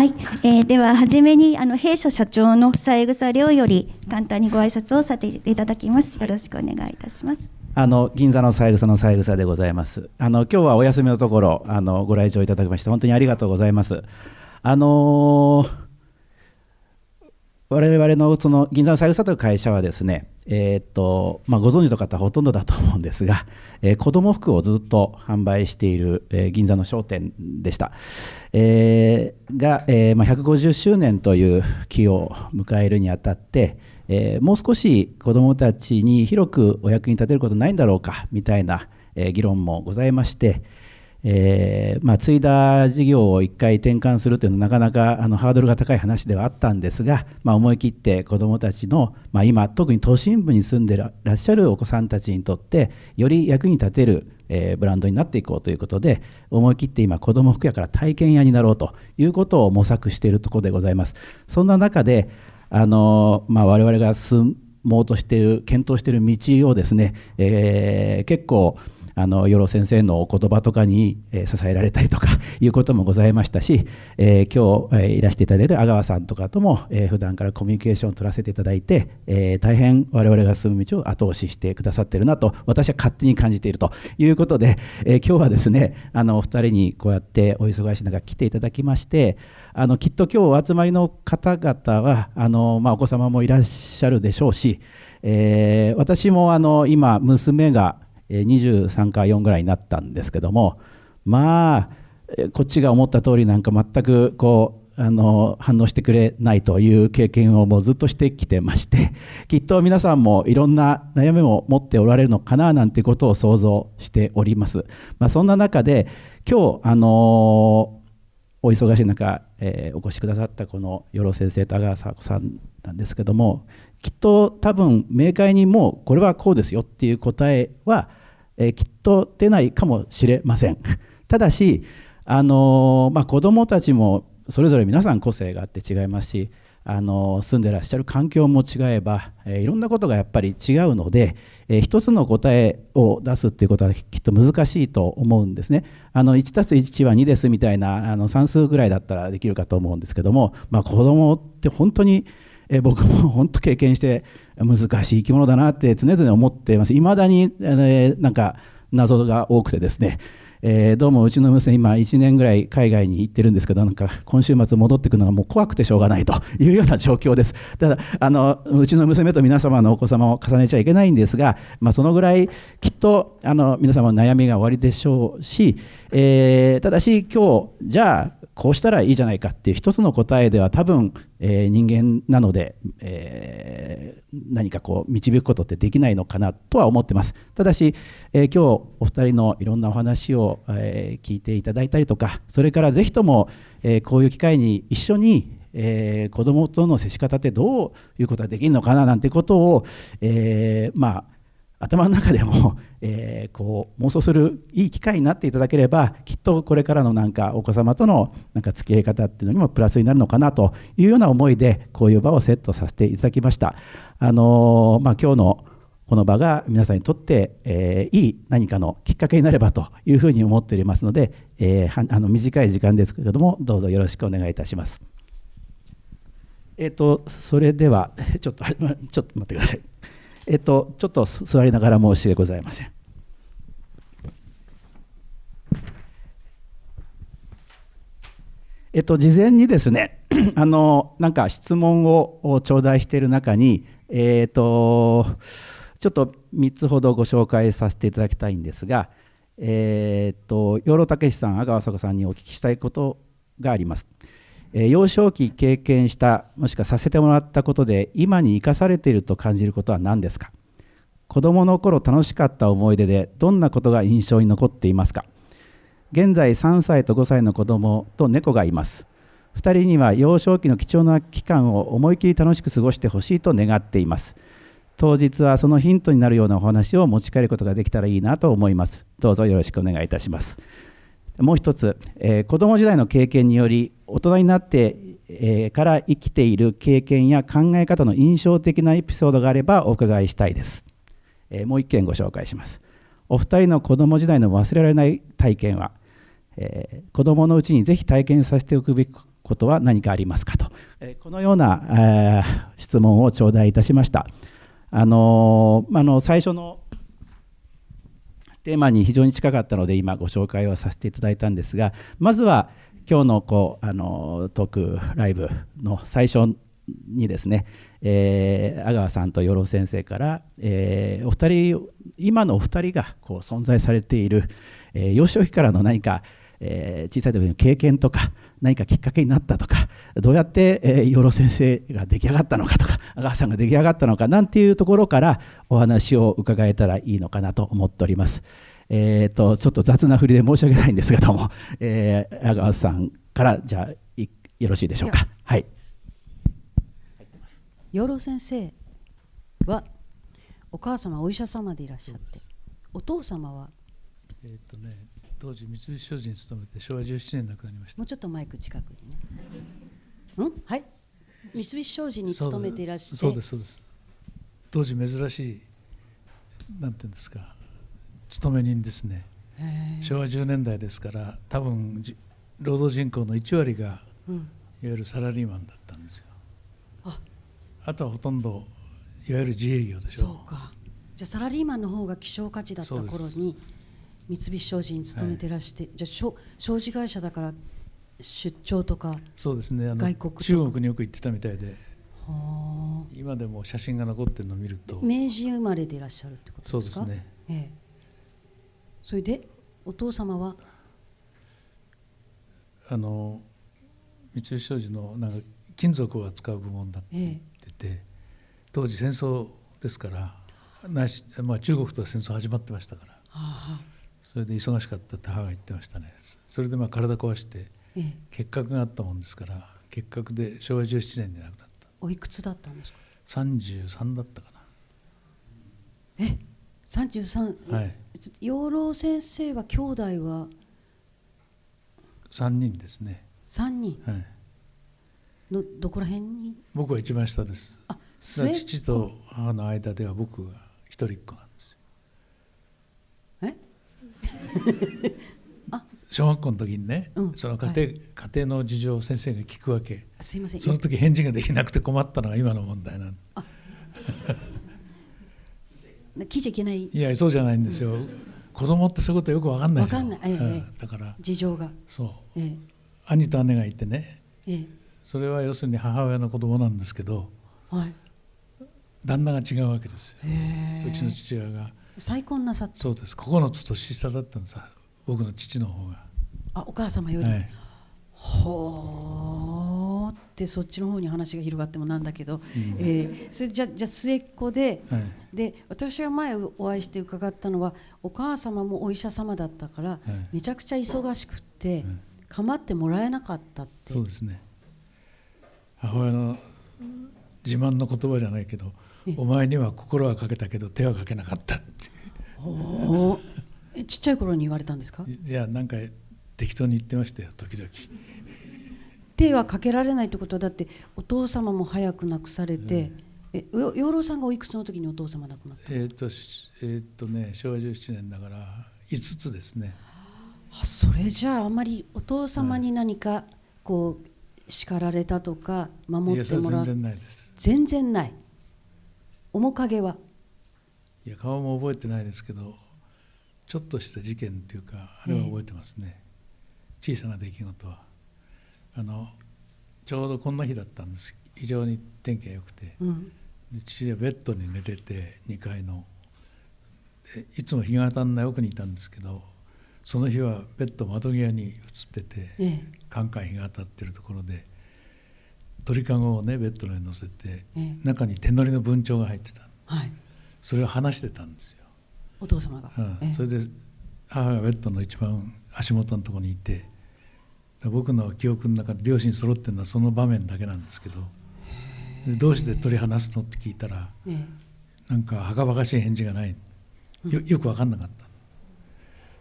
はい、えー、では初めにあの弊社社長の三枝亮より簡単にご挨拶をさせていただきます。よろしくお願いいたします。あの銀座の三枝の三枝でございます。あの今日はお休みのところあのご来場いただきまして本当にありがとうございます。あのー我々のその銀座の三枝という会社はですね、えーとまあ、ご存知の方ほとんどだと思うんですが、えー、子ども服をずっと販売している、えー、銀座の商店でした、えー、が、えーまあ、150周年という期を迎えるにあたって、え、もう少し子どもたちに広くお役に立てることないんだろうかみたいな、え、議論もございまして、えーまあ、継いだ事業を1回転換するというのはなかなかあのハードルが高い話ではあったんですが、まあ、思い切って子どもたちの、まあ、今特に都心部に住んでらっしゃるお子さんたちにとってより役に立てる、えー、ブランドになっていこうということで思い切って今子ども服屋から体験屋になろうということを模索しているところでございます。そんな中であの、まあ、我々が進もうとしている検討している道をですね、えー、結構あの与呂先生のお言葉とかに、えー、支えられたりとか いうこともございましたし、えー、今日、えー、いらしていただいてる阿川さんとかとも、えー、普段からコミュニケーションを取らせていただいて、えー、大変我々が進む道を後押ししてくださってるなと私は勝手に感じているということで、えー、今日はですねあのお二人にこうやってお忙しい中来ていただきましてあのきっと今日お集まりの方々はあの、まあ、お子様もいらっしゃるでしょうし、えー、私もあの今娘が23か4ぐらいになったんですけどもまあこっちが思った通りなんか全くこうあの反応してくれないという経験をもうずっとしてきてまして きっと皆さんもいろんな悩みを持っておられるのかななんてことを想像しております。まあ、そんな中で今日あのお忙しい中、えー、お越しくださったこの与呂先生と阿川佐子さんなんですけどもきっと多分明快にもうこれはこうですよっていう答えはえきっと出ないかもしれません。ただし、あのまあ、子どもたちもそれぞれ皆さん個性があって違いますし、あの住んでらっしゃる環境も違えば、えいろんなことがやっぱり違うので、え一つの答えを出すっていうことはきっと難しいと思うんですね。あの 1+1 は2ですみたいなあの算数ぐらいだったらできるかと思うんですけども、まあ、子どもって本当にえ僕も本当経験して難しい生き物だなって常々思っています。いまだに、えー、なんか謎が多くてですね、えー、どうもうちの娘今1年ぐらい海外に行ってるんですけどなんか今週末戻ってくるのがもう怖くてしょうがないというような状況です。ただあのうちの娘と皆様のお子様を重ねちゃいけないんですが、まあ、そのぐらいきっとあの皆様の悩みが終わりでしょうし、えー、ただし今日じゃあこうしたらいいじゃないかっていう一つの答えでは多分、えー、人間なので、えー、何かこう導くことってできないのかなとは思ってます。ただし、えー、今日お二人のいろんなお話を、え聞いていただいたりとかそれからぜひとも、えこういう機会に一緒にえー、子どもとの接し方ってどういうことができるのかななんてことを、えー、まあ頭の中でも、えー、こう妄想するいい機会になっていただければきっとこれからのなんかお子様とのなんか付き合い方っていうのにもプラスになるのかなというような思いでこういう場をセットさせていただきました。あのー、まあ、今日のこの場が皆さんにとって、えー、いい何かのきっかけになればというふうに思っておりますので、えー、あの短い時間ですけれどもどうぞよろしくお願いいたします。えっ、とそれでは ちょっと ちょっと待ってください。えっと、ちょっと座りながら申し訳ございません。えっと、事前にですね、あの、なんか質問を頂戴している中に、えっと、ちょっと3つほどご紹介させていただきたいんですが、えっと、養老孟司さん、阿川佐子さんにお聞きしたいことがあります。え幼少期経験したもしくはさせてもらったことで今に生かされていると感じることは何ですか？子どもの頃楽しかった思い出でどんなことが印象に残っていますか？現在3歳と5歳の子供と猫がいます。2人には幼少期の貴重な期間を思い切り楽しく過ごしてほしいと願っています。当日はそのヒントになるようなお話を持ち帰ることができたらいいなと思います。どうぞよろしくお願いいたします。もう一つ、えー、子供時代の経験により大人になって、えー、から生きている経験や考え方の印象的なエピソードがあればお伺いしたいです、えー、もう一件ご紹介します。お二人の子時代の忘れられない体験は、えー、子供のうちにぜひ体験させておくべきことは何かありますかと、えこのような、え質問を頂戴いたしました。あのあの最初のテーマに非常に近かったので今ご紹介をさせていただいたんですがまずは今日のこうあのトークライブの最初にですね、えー、阿川さんと養老先生から、えー、お二人今のお二人がこう存在されている、えー、幼少期からの何か、えー、小さい時の経験とか何かきっかけになったとかどうやって、えー、養老先生が出来上がったのかとか阿川さんが出来上がったのかなんていうところからお話を伺えたらいいのかなと思っております。えーと、ちょっと雑な振りで申し訳ないんですけども、えー、阿川さんからじゃあよろしいでしょうか。はい。養老先生はお母様お医者様でいらっしゃってお父様は？えっ、とね当時三菱商事に勤めて昭和17年亡くなりました。もうちょっとマイク近くにね。うん？はい三菱商事に勤めていらっしゃって。そうですそうです。当時珍しいなんていうんですか勤め人ですね。昭和10年代ですから多分労働人口の1割が、うん、いわゆるサラリーマンだったんですよ。あ。あとはほとんどいわゆる自営業でしょ。そうか。じゃあサラリーマンの方が希少価値だった頃に三菱商事に勤めてらして、はい、じゃあ商事会社だから出張とかそうですね。あの外国中国によく行ってたみたいで。今でも写真が残ってるのを見ると。明治生まれでいらっしゃるってことですか？そうですね、ええ、それでお父様は？あの三菱商事のなんか金属を扱う部門だって言ってて、ええ、当時戦争ですからないし、まあ、中国とは戦争始まってましたから、はあ、それで忙しかったって母が言ってましたね。それでまあ体壊して結核があったもんですから結核で昭和17年に亡くなった。おいくつだったんですか？33だったかな。え？33はい。養老先生は兄弟は？3人ですね。3人？はい。のどこら辺に？僕は一番下です。あ父と母の間では僕が一人っ子なんです 小学校の時にね、うん、その家庭、はい、家庭の事情を先生が聞くわけ。すいません。その時返事ができなくて困ったのが今の問題なん 聞いちゃいけない。いやそうじゃないんですよ、うん、子供ってそういうことよく分かんない分かんない、ええだから。事情が。そう、ええ、兄と姉がいてね、ええ、それは要するに母親の子供なんですけど、はい、旦那が違うわけですよ。うちの父親が。再婚なさ。ったそうです。9つ年下だったんです僕の父の方が。あお母様より、はい、ほーってそっちの方に話が広がってもなんだけど、うん、えー、それじゃじゃ末っ子で、はい、で私は前お会いして伺ったのはお母様もお医者様だったから、はい、めちゃくちゃ忙しくって、構ってもらえなかったって。そうですね。母親の自慢の言葉じゃないけどお前には心はかけたけど手はかけなかったっておえちっちゃい頃に言われたんですか？いやなんか適当に言ってましたよ時々。手はかけられないってことはだってお父様も早く亡くされて、うん、え養老さんがおいくつの時にお父様亡くなったんですか？えー、っと,、えー、っとね昭和17年だから5つですね。あそれじゃああまりお父様に何かこう叱られたとか守ってもらう全然ないです。全然ない。面影は？いや顔も覚えてないですけどちょっとした事件っていうかあれは覚えてますね、小さな出来事は。あのちょうどこんな日だったんです。非常に天気が良くて、うん、で父はベッドに寝てて2階の。でいつも日が当たんない奥にいたんですけどその日はベッド窓際に映ってて、ええ、カンカン日が当たってるところで鳥かごをねベッドに乗せて、え、中に手乗りの文鳥が入ってた、はい、それを話してたんですよお父様が、うん、それで母がベッドの一番足元のところにいて僕の記憶の中で両親揃ってるのはその場面だけなんですけどどうして取り離すのって聞いたらなんかはかばかしい返事がない。よよく分かんなかった。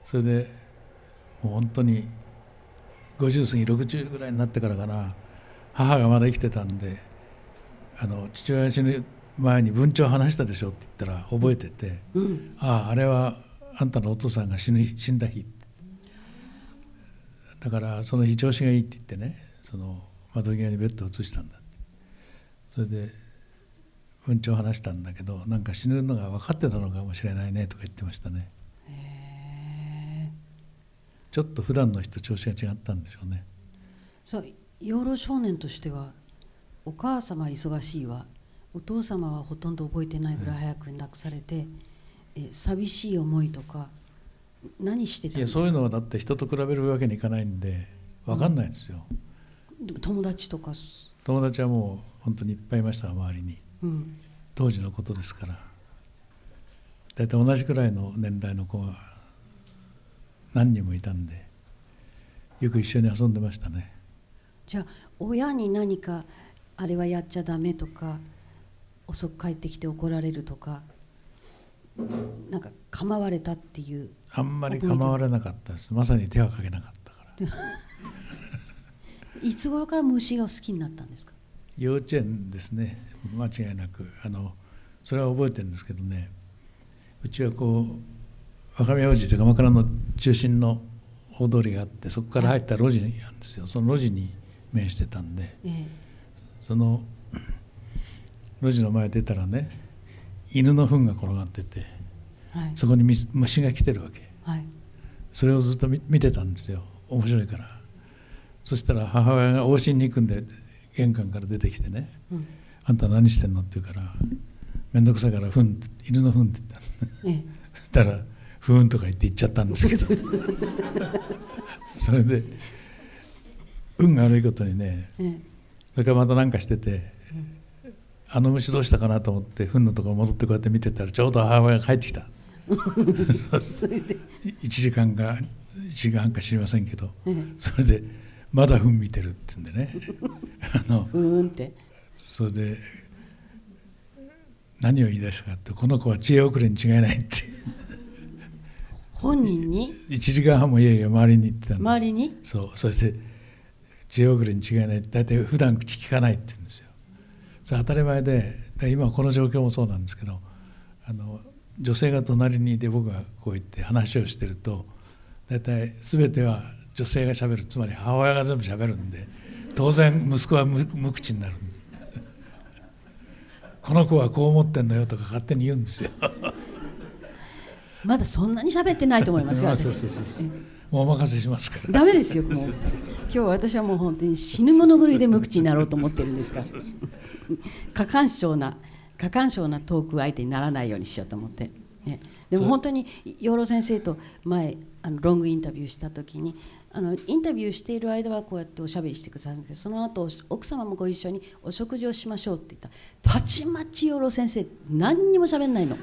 それでもう本当に50過ぎ60ぐらいになってからかな母がまだ生きてたんであの父親死ぬ前に文鳥話したでしょって言ったら覚えてて、うん、あああれはあんたのお父さんが死ぬ死んだ日。だからその日調子がいいって言ってねその窓際にベッドを移したんだって。それでうんちを話したんだけどなんか死ぬのが分かってたのかもしれないねとか言ってましたね。ちょっと普段の人調子が違ったんでしょうね。そう養老少年としてはお母様は忙しいわお父様はほとんど覚えてないぐらい早く亡くされて、え寂しい思いとか何してたんいやですか？そういうのはだって人と比べるわけにいかないんで分かんないんですよ、友達とか、友達はもう本当にいっぱいいました周りに。うん、当時のことですから。大体同じくらいの年代の子が何人もいたんでよく一緒に遊んでましたね。じゃあ親に何かあれはやっちゃダメとか遅く帰ってきて怒られるとかなんか構われたっていう。あんまり構われなかったです。まさに手はかけなかったから。いつ頃から虫が好きになったんですか？幼稚園ですね。間違いなく。あのそれは覚えてるんですけどね。うちはこう若宮王子という鎌倉の中心の大通りがあってそこから入った路地なんですよ。その路地に面してたんで。ええ。その路地の前出たらね犬の糞が転がっててはい。そこにみ虫が来てるわけ。はい。それをずっと見見てたんですよ。面白いから。そしたら母親が往診に行くんで玄関から出てきてねうん「あんた何してんの?」って言うから「面倒くさいから糞犬の糞」って言ったの。ええ。そしたら「ふーん」とか言って言っちゃったんですけど。それで運が悪いことにねええ。それからまた何かしてて、あの虫どうしたかなと思って糞のところ戻ってこうやって見てたらちょうど母親が帰ってきた。それで、1時間か1時間半か知りませんけどええ。それで「まだ糞見てる」って言うんでね。あのふーんって。それで何を言い出したかってこの子は知恵遅れに違いないって。本人に？1時間半もいやいや周りに言ってたんで周りに？そうそれで知恵遅れに違いない。大体普段口聞かないって言うんですよそれ当たり前でで今この状況もそうなんですけどあの女性が隣にいて僕がこう言って話をしてると大体全ては女性がしゃべるつまり母親が全部しゃべるんで当然息子は無無口になるんです。この子はこう思ってんのよとか勝手に言うんですよ。まだそんなに喋ってないと思いますよそう私そうそうそうお任せしますから。ダメですよもう。今日私はもう本当に死ぬ物狂いで無口になろうと思ってるんですから。過干渉な過干渉なトーク相手にならないようにしようと思って、ね、でも本当に養老先生と前あのロングインタビューした時にあのインタビューしている間はこうやっておしゃべりしてくださるんですけどその後奥様もご一緒にお食事をしましょうって言ったらたちまち養老先生何にもしゃべんないの。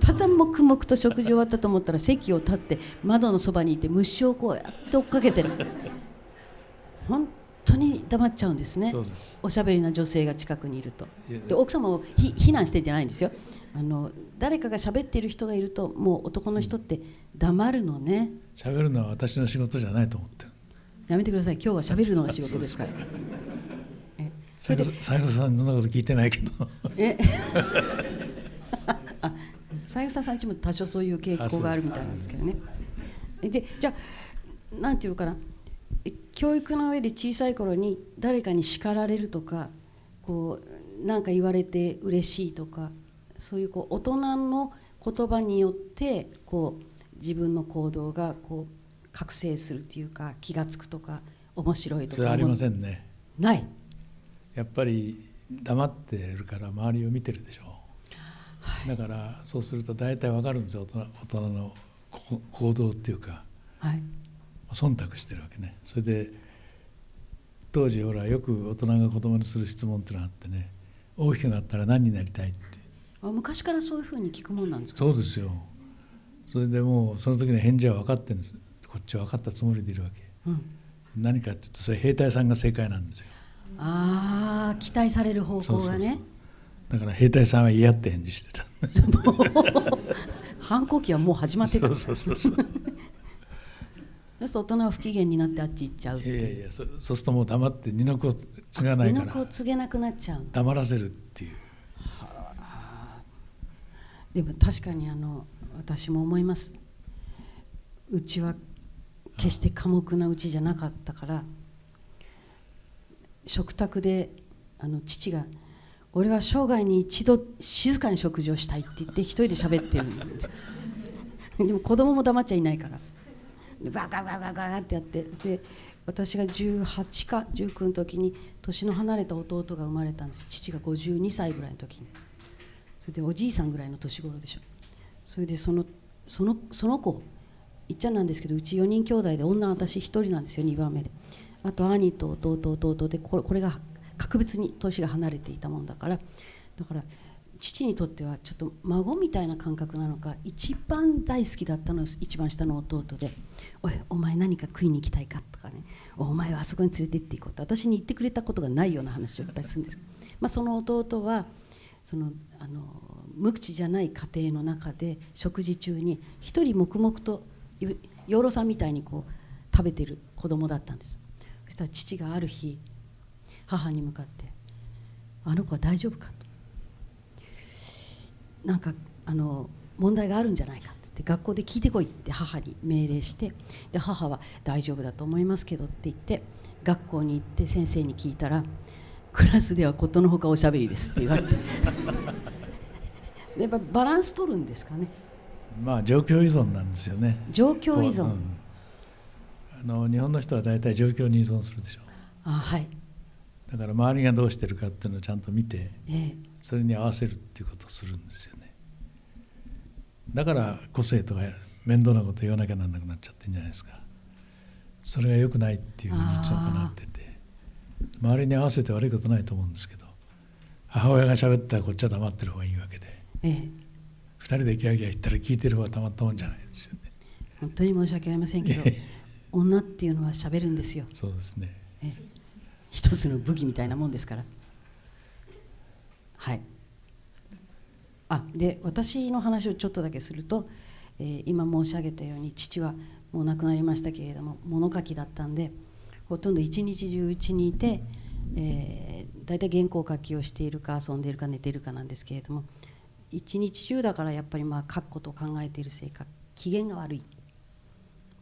ただ黙々と食事終わったと思ったら席を立って窓のそばにいて虫をこうやって追っかけてる。本当に黙っちゃうんですね。おしゃべりな女性が近くにいると。で奥様をひ非難してんじゃないんですよあの誰かが喋っている人がいるともう男の人って黙るのね。喋るのは私の仕事じゃないと思ってる。やめてください。今日は喋るのが仕事ですから。えそれさんそんなこと聞いてないけど。え？あ三枝さんちも多少そういう傾向があるみたいなんですけどね。えでじゃあなんていうのかな。え教育の上で小さい頃に誰かに叱られるとかこうなんか言われて嬉しいとかそういうこう大人の言葉によってこう自分の行動がこう覚醒するっていうか気が付くとか面白いとかそれはありませんね。ない。やっぱり黙ってるから周りを見てるでしょう、だからそうすると大体わかるんですよ。大人大人のこ行動っていうか。はい。忖度してるわけね。それで当時ほらよく大人が子供にする質問っていうのがあってね。大きくなったら何になりたいってあ昔からそういうふうに聞くもんなんですか？そうですよ。それでもうその時の返事は分かってるんです。こっちは分かったつもりでいるわけ。うん。何かっていうとそれ兵隊さんが正解なんですよ。ああ期待される方向がね。だから兵隊さんは嫌って返事してた。反抗期はもう始まってた。そうそうそうそう。そうすると大人は不機嫌になってあっち行っちゃうっていやいやそそうするともう黙って二の子を継がない身の子をから告げなくなっちゃう。黙らせるっていうでも確かにあの私も思います。うちは決して寡黙なうちじゃなかったから食卓であの父が「俺は生涯に一度静かに食事をしたい」って言って一人で喋ってるんです。でも子供も黙っちゃいないから。でバカバカバカってやってで私が18か19の時に年の離れた弟が生まれたんです。父が52歳ぐらいの時にそれでおじいさんぐらいの年頃でしょ。それでそのそのその子いっちゃんなんですけどうち4人兄弟で女私1人なんですよ2番目で。あと兄と弟弟でこれこれが格別に年が離れていたもんだから。だから父にとってはちょっと孫みたいな感覚なのか一番大好きだったのは一番下の弟で「おいお前何か食いに行きたいか?」とかね「お前はあそこに連れてっていこう」と私に言ってくれたことがないような話をいっぱいするんです。まあ、その弟はそのあの無口じゃない家庭の中で食事中に一人黙々と養老さんみたいにこう食べてる子供だったんですそしたら父がある日母に向かって「あの子は大丈夫か?」となんかあの問題があるんじゃないかって学校で聞いてこいって母に命令してで母は「大丈夫だと思いますけど」って言って学校に行って先生に聞いたら「クラスではことのほかおしゃべりです」って言われて。やっぱバランス取るんですかね。まあ状況依存なんですよね。状況依存、うん、あの日本の人は大体状況に依存するでしょ。うあはい。だから周りがどうしてるかっていうのをちゃんと見て、ええ、それに合わせるっていうことをするんですよね。だから個性とか面倒なこと言わなきゃなんなくなっちゃってるんじゃないですか。それが良くないっていうふうにいつもかなってて周りに合わせて悪いことないと思うんですけど母親が喋ったらこっちは黙ってる方がいいわけで、ええ、2人でギャーギャー言ったら聞いてる方がたまったもんじゃないですよね。本当に申し訳ありませんけど女っていうのは喋るんですよ。そうですね、ええ、一つの武器みたいなもんですから。はい。あで私の話をちょっとだけすると、えー、今申し上げたように父はもう亡くなりましたけれども物書きだったんでほとんど一日中うちにいて、えー、大体原稿書きをしているか遊んでいるか寝ているかなんですけれども一日中だからやっぱりまあ書くことを考えているせいか機嫌が悪い。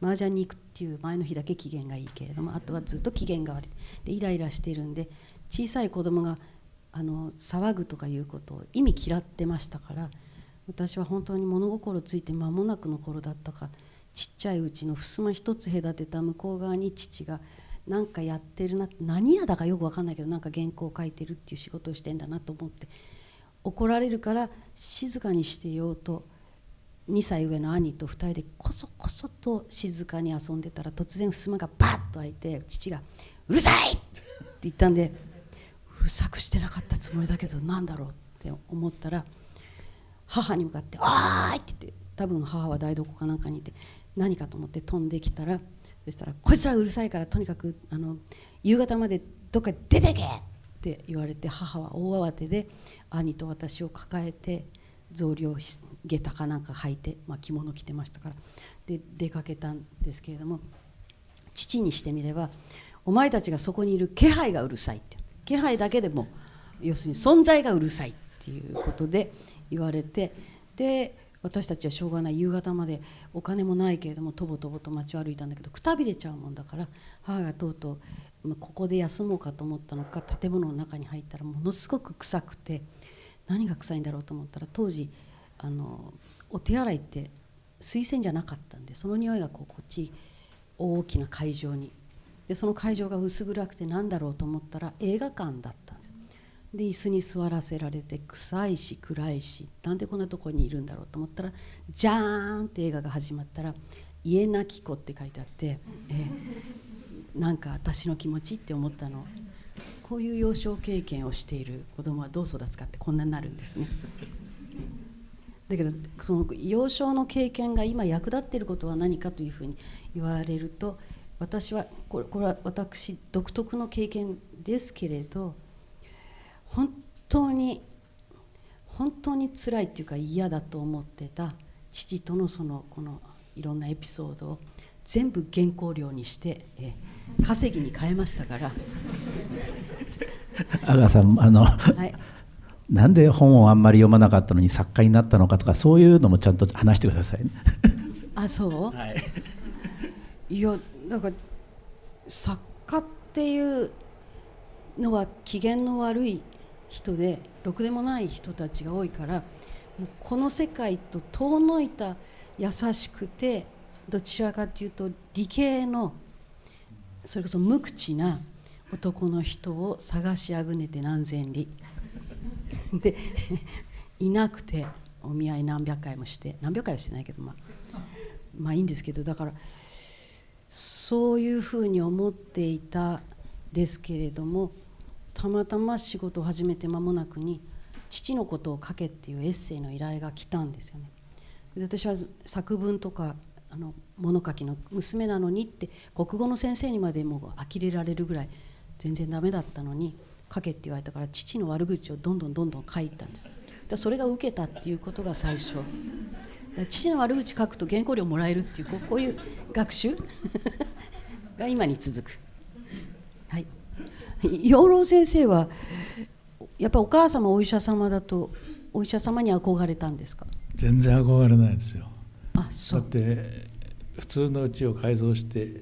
麻雀に行くっていう前の日だけ機嫌がいいけれどもあとはずっと機嫌が悪い。でイライラしてるんで小さい子供があの騒ぐとかいうことを意味嫌ってましたから私は本当に物心ついて間もなくの頃だったかちっちゃいうちの襖一つ隔てた向こう側に父が何かやってるな何やだかよく分かんないけどなんか原稿を書いてるっていう仕事をしてんだなと思って怒られるから静かにしてようと2歳上の兄と2人でこそこそと静かに遊んでたら突然襖がバッと開いて父が「うるさい!」って言ったんでうるさくしてなかったつもりだけど何だろうって思ったら母に向かって「おーい!」って言って多分母は台所かなんかにいて何かと思って飛んできたらそしたら「こいつらうるさいからとにかくあの夕方までどっか出てけ!」って言われて母は大慌てで兄と私を抱えて草履を下駄かなんか履いて、まあ、着物着てましたからで出かけたんですけれども父にしてみれば「お前たちがそこにいる気配がうるさい」って気配だけでも要するに存在がうるさいっていうことで言われてで私たちはしょうがない。夕方までお金もないけれどもとぼとぼと街を歩いたんだけどくたびれちゃうもんだから母がとうとう、ここで休もうかと思ったのか建物の中に入ったらものすごく臭くて何が臭いんだろうと思ったら当時あのお手洗いって水洗じゃなかったんでその匂いがこうこっち大きな会場に。でその会場が薄暗くて何だろうと思ったら映画館だった。で椅子に座らせられて臭いし暗いしなんでこんなとこにいるんだろうと思ったらじゃーんって映画が始まったら「家なき子」って書いてあって、えー、なんか私の気持ちって思ったのこういう幼少経験をしている子供はどう育つかってこんなになるんですね。だけどその幼少の経験が今役立っていることは何かというふうに言われると私はこれこれは私独特の経験ですけれど本当に本当に辛いっていうか嫌だと思ってた父とのそのこのいろんなエピソードを全部原稿料にしてえ稼ぎに変えましたから。阿川さんあの、はい、なんで本をあんまり読まなかったのに作家になったのかとかそういうのもちゃんと話してください、ね、あそう、はい、いやなんか作家っていうのは機嫌の悪い人でろくでもない人たちが多いからもうこの世界と遠のいた優しくてどちらかというと理系のそれこそ無口な男の人を探しあぐねて何千里。でいなくてお見合い何百回もして何百回はしてないけどまあまあいいんですけどだからそういうふうに思っていたですけれどもたまたま仕事を始めて間もなくに「父のことを書け」っていうエッセイの依頼が来たんですよね。で私は作文とかあの物書きの娘なのにって国語の先生にまでも呆れられるぐらい全然ダメだったのに書けって言われたから父の悪口をどんどんどんどん書いたんです。でそれが受けたっていうことが最初。父の悪口書くと原稿料もらえるっていうこういう学習？が今に続く。養老先生はやっぱお母様お医者様だとお医者様に憧れたんですか？全然憧れないですよ。あそう。だって普通のうちを改造して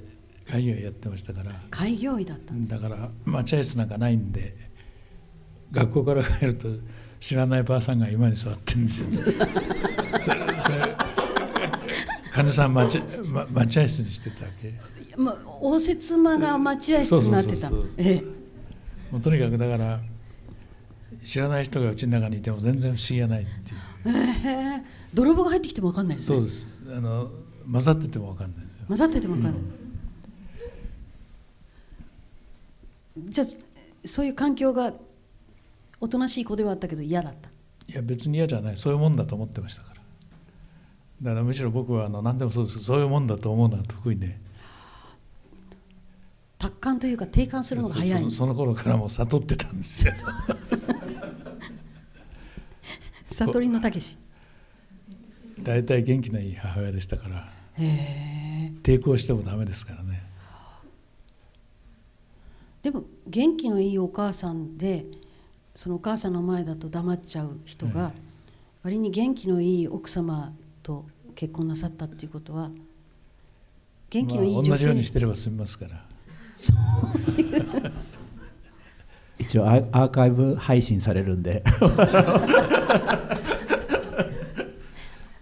開業医やってましたから。開業医だったんです。だから待合室なんかないんで学校から帰ると知らないばあさんが今に座ってるんですよ。それそれ患者さん待ちま待合室にしてたわけ。まあ、応接間が待合室になってた。そうそうそうそう。ええもうとにかくだから知らない人がうちの中にいても全然不思議がないっていう。へえ泥棒が入ってきても分かんないですね。そうです。あの混ざってても分かんないですよ。混ざってても分かんない、じゃあそういう環境がおとなしい子ではあったけど嫌だった。いや別に嫌じゃない。そういうもんだと思ってましたから。だからむしろ僕はあの何でもそうです。そういうもんだと思うのは得意で達観というか定感するのが早い。そのその頃からもう悟ってたんですよ。悟りのたけし。大体元気のいい母親でしたから。抵抗してもダメですからね。でも元気のいいお母さんでそのお母さんの前だと黙っちゃう人が、割に元気のいい奥様と結婚なさったっていうことは元気のいいまあ、女性、同じようにしてれば済みますから一応アーアーカイブ配信されるんで。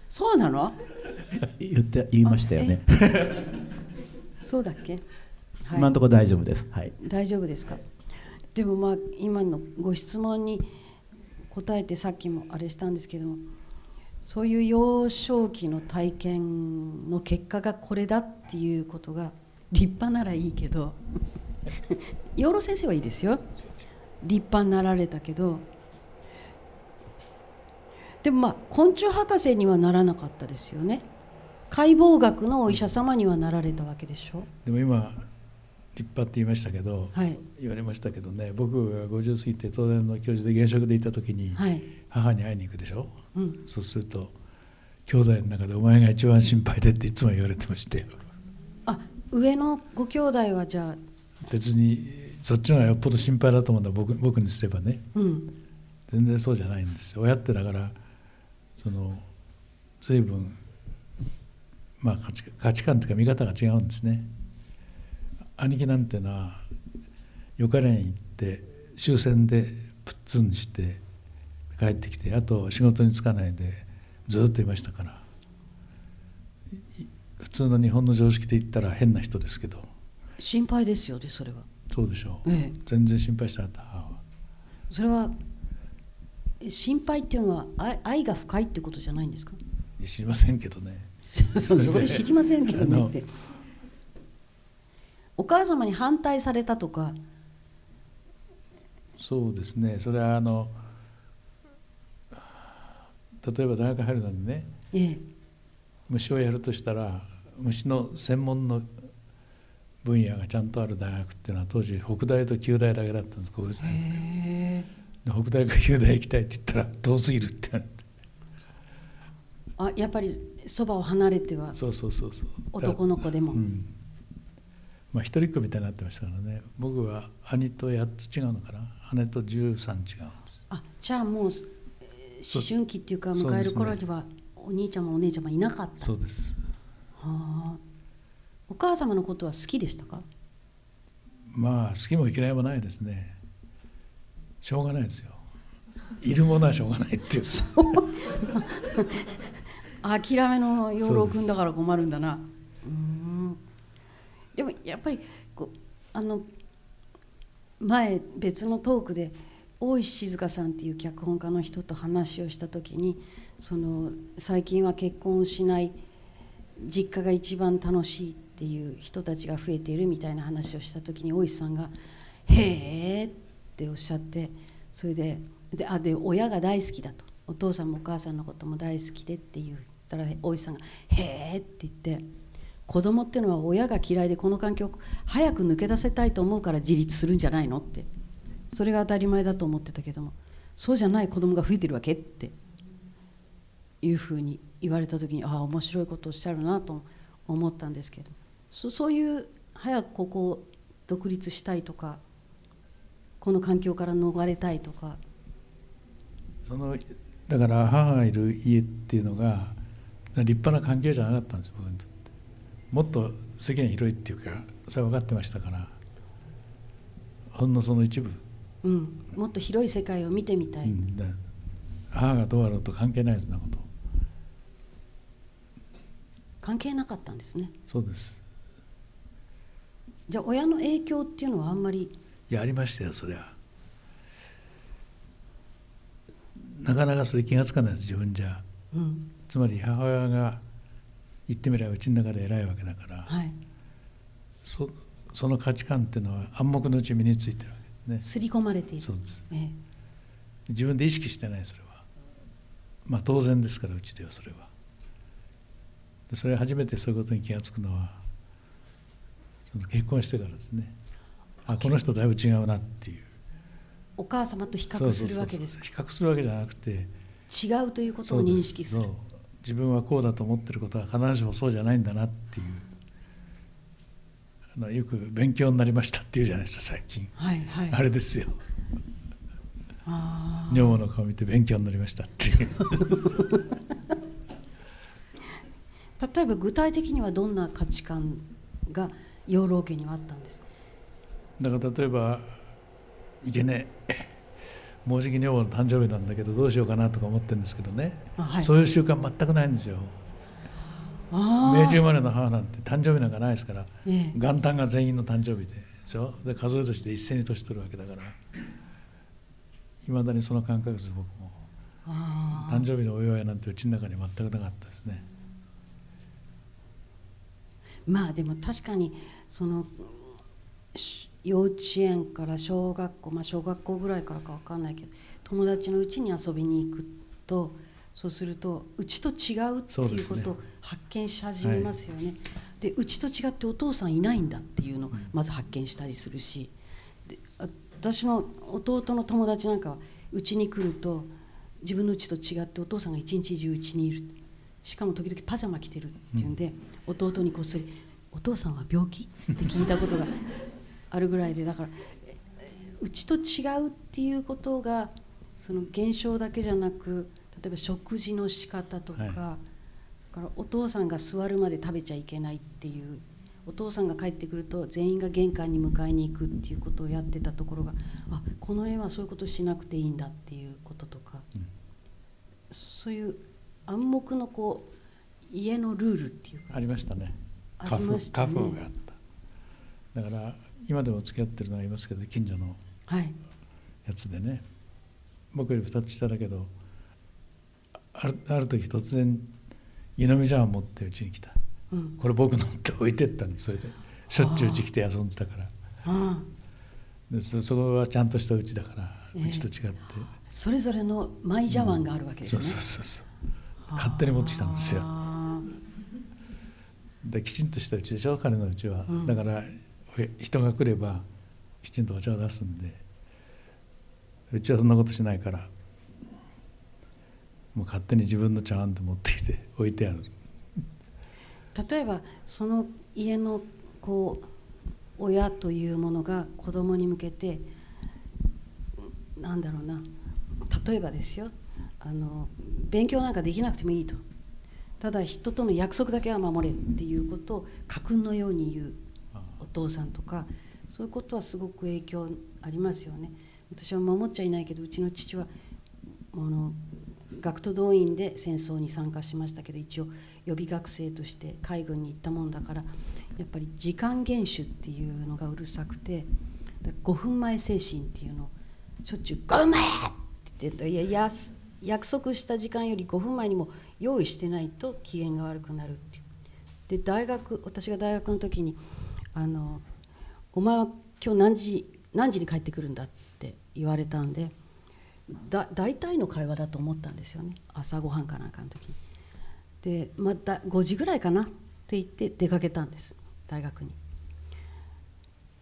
そうなの？言って言いましたよね。そうだっけ、はい。今のところ大丈夫です。はい。大丈夫ですか？でもまあ今のご質問に答えてさっきもあれしたんですけどもそういう幼少期の体験の結果がこれだっていうことが立派ならいいけど養老先生はいいですよ。立派になられたけどでもまあ昆虫博士にはならなかったですよね。解剖学のお医者様にはなられたわけでしょ。でも今立派って言いましたけど、はい。言われましたけどね僕が50過ぎて東大の教授で現職でいた時にはい。母に会いに行くでしょ、うん。そうすると兄弟の中でお前が一番心配でっていつも言われてましたよあ上のご兄弟はじゃあ別にそっちの方がよっぽど心配だと思うんだ。僕僕にすればね。うん。全然そうじゃないんですよ。親ってだからその随分まあ価値価値観というか見方が違うんですね。兄貴なんてのはよかれん行って終戦でプッツンして帰ってきてあと仕事に就かないでずっといましたから。い普通の日本の常識で言ったら変な人ですけど。心配ですよねそれは。そうでしょう、ええ。全然心配してなかった。それはえ心配っていうのは愛愛が深いってことじゃないんですか？知りませんけどね。そうそこで 知りませんけどね。ってお母様に反対されたとか。そうですね。それはあの例えば大学入るのにね。ええ。虫をやるとしたら虫の専門の分野がちゃんとある大学っていうのは当時北大と九大だけだったんです国立大学で北大か九大行きたいって言ったら遠すぎるって言われてあやっぱりそばを離れてはそうそうそうそう。男の子でも。うん。まあ一人っ子みたいになってましたからね。僕は兄と8つ違うのかな。姉と13違うんです。あじゃあもう思春期っていうか迎える頃にはお兄ちゃんもお姉ちゃんもいなかった。そうですはあ。お母様のことは好きでしたか？まあ好きも嫌いもないですね。しょうがないですよ。いるものはしょうがないっていう。諦めの養老君だから困るんだな。う。ん。でもやっぱりこうあの前別のトークで大石静香さんっていう脚本家の人と話をした時にその最近は結婚をしない実家が一番楽しいっていう人たちが増えているみたいな話をした時に大石さんが「へえ」っておっしゃってそれでであで親が大好きだと。お父さんもお母さんのことも大好きでって言ったら大石さんが「へえ」って言って子供っていうのは親が嫌いでこの環境を早く抜け出せたいと思うから自立するんじゃないのって。それが当たり前だと思ってたけどもそうじゃない子供が増えてるわけっていうふうに言われた時にああ面白いことをおっしゃるなと思ったんですけどそそういう早くここを独立したいとかこの環境から逃れたいとか。そのだから母がいる家っていうのが立派な環境じゃなかったんです僕にとって。もっと世間広いっていうかそれは分かってましたからほんのその一部、うん、もっと広い世界を見てみたい、うん、母がどうあろうと関係ないそんなこと関係なかったんですね。そうです。じゃあ親の影響っていうのはあんまり。いやありましたよそりゃ。なかなかそれ気が付かないです自分じゃ、うん。つまり母親が言ってみればうちの中で偉いわけだから、はい。そその価値観っていうのは暗黙のうち身についてるわけですね。刷り込まれている。そうです。ええ。自分で意識してないそれは。まあ当然ですからうちではそれはでそれ初めてそういうことに気が付くのはその結婚してからですね。あこの人だいぶ違うなっていう。お母様と比較するわけですか？比較するわけじゃなくて違うということを認識する。自分はこうだと思ってることは必ずしもそうじゃないんだなっていう。あのよく勉強になりましたっていうじゃないですか最近、はいはい。あれですよ。あ女房の顔見て勉強になりましたっていう。ー 例えば具体的にはどんな価値観が養老家にはあったんですか？だから例えばいけねえもうじき女房の誕生日なんだけどどうしようかなとか思ってるんですけどね、あはい。そういう習慣全くないんですよ。あ明治生まれの母なんて誕生日なんかないですから。ーええ。元旦が全員の誕生日ででしょ？で数え年で一斉に年取るわけだから。いまだにその感覚です僕も。あ誕生日のお祝いなんてうちの中に全くなかったですね。ーまあでも確かにそのし幼稚園から小学校まあ小学校ぐらいからか分かんないけど友達のうちに遊びに行くとそうするとうちと違うっていうことを発見し始めますよね。でうちと違ってお父さんいないんだっていうのをまず発見したりするしであ私の弟の友達なんかはうちに来ると自分のうちと違ってお父さんが一日中うちにいる。しかも時々パジャマ着てるっていうんで、弟にこっそり「お父さんは病気?」って聞いたことがあるぐらいでだからえうちと違うっていうことがその現象だけじゃなく例えば食事の仕方とか,、はいからお父さんが座るまで食べちゃいけないっていうお父さんが帰ってくると全員が玄関に迎えに行くっていうことをやってたところがあこの絵はそういうことしなくていいんだっていうこととか、うんそういう暗黙のこう家のルールっていうか。ありましたね。あり家風ましたね。家風があった。だから今でも付き合ってるのがいますけど近所のはい。やつでね。僕より2つ下だけどあるある時突然湯飲み茶碗持ってうちに来た。うん。これ僕のって置いてったんです。それでしょっちゅううち来て遊んでたから。あでそそこはちゃんとしたうちだからええうちと違って、それぞれのマイ茶碗があるわけですそうね、そうそうそう。勝手に持ってきたんですよ。あできちんとしたうちでしょ？彼のうちは、うん。だからえ人が来ればきちんとお茶を出すんで。うちはそんなことしないから。もう勝手に自分の茶碗で持ってきて 置いてある。ー例えばその家のこう親というものが子供に向けてなんだろうな。例えばですよ。あの勉強なんかできなくてもいいとただ人との約束だけは守れっていうことを家訓のように言うお父さんとかそういうことはすごく影響ありますよね私は守っちゃいないけどうちの父はあの学徒動員で戦争に参加しましたけど一応予備学生として海軍に行ったもんだからやっぱり時間厳守っていうのがうるさくて5分前精神っていうのをしょっちゅう「5分前!」って言っていやや約束した時間より5分前にも用意してないと機嫌が悪くなるっていうで大学私が大学の時にあの「お前は今日何時何時に帰ってくるんだ」って言われたんでだ大体の会話だと思ったんですよね朝ごはんかなんかの時に。でまた5時ぐらいかなって言って出かけたんです大学に。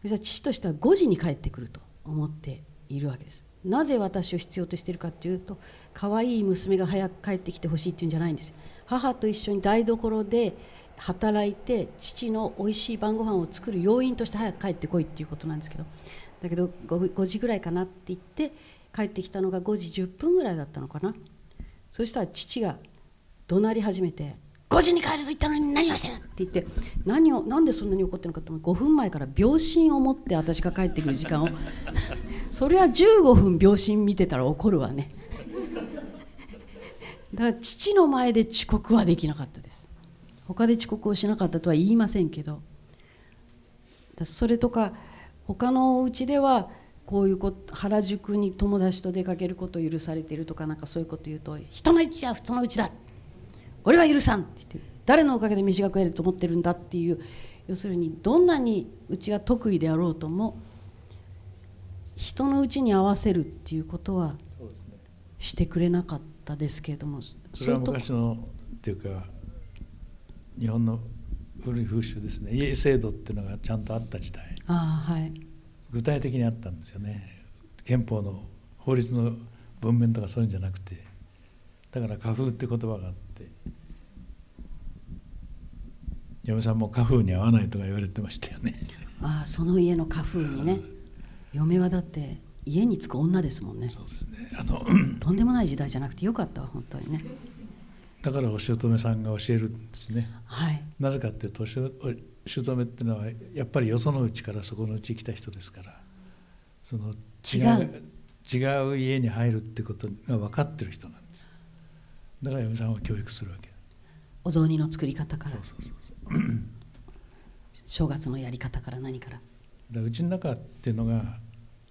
そしたら父としては5時に帰ってくると思っているわけです。なぜ私を必要としているかっていうと可愛い娘が早く帰ってきてほしいっていうんじゃないんです。母と一緒に台所で働いて父の美味しい晩ご飯を作る要因として早く帰ってこいっていうことなんですけどだけど 5, 5時ぐらいかなって言って帰ってきたのが5時10分ぐらいだったのかな。そしたら父が怒鳴り始めて「5時に帰ると言ったのに何をしてる!」って言って何をなんでそんなに怒ってるのかって5分前から秒針を持って私が帰ってくる時間を。それは15分秒針見てたら怒るわね。だから父の前で遅刻はできなかったです。他で遅刻をしなかったとは言いませんけど。それとか他のお家ではこういうこと原宿に友達と出かけることを許されているとかなんかそういうこと言うと「人の家は人の家だ俺は許さん」って言って誰のおかげで飯が食えると思ってるんだっていう要するにどんなにうちが得意であろうとも人のうちに合わせるっていうことはしてくれなかったですけれどもそれは昔のっていうか日本の古い風習ですね。家制度っていうのがちゃんとあった時代。あ、はい、具体的にあったんですよね。憲法の法律の文面とかそういうんじゃなくて。だから花風って言葉があって嫁さんも花風に合わないとか言われてましたよね。ああその家の花風にね。嫁はだって家に着く女ですもんね。そうですね。あのとんでもない時代じゃなくてよかったわ本当にね。だからお姑さんが教えるんですね、はい、なぜかっていうとお姑っていうのはやっぱりよそのうちからそこのうち来た人ですから。その違う。違う家に入るってことが分かってる人なんです。だから嫁さんは教育するわけ。お雑煮の作り方から。そうそうそうそう 正月のやり方から何から？だうちの中っていうのが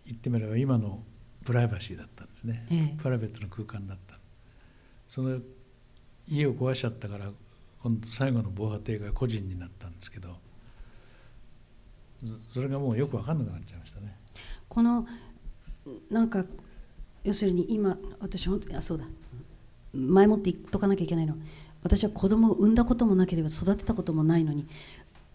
言ってみれば今のプライバシーだったんですね、ええ、プライベートの空間だった。その家を壊しちゃったから今度最後の防波堤が個人になったんですけどそれがもうよく分かんなくなっちゃいましたね。このなんか要するに今私本当にあそうだ。前もって言っとかなきゃいけないの私は子供を産んだこともなければ育てたこともないのに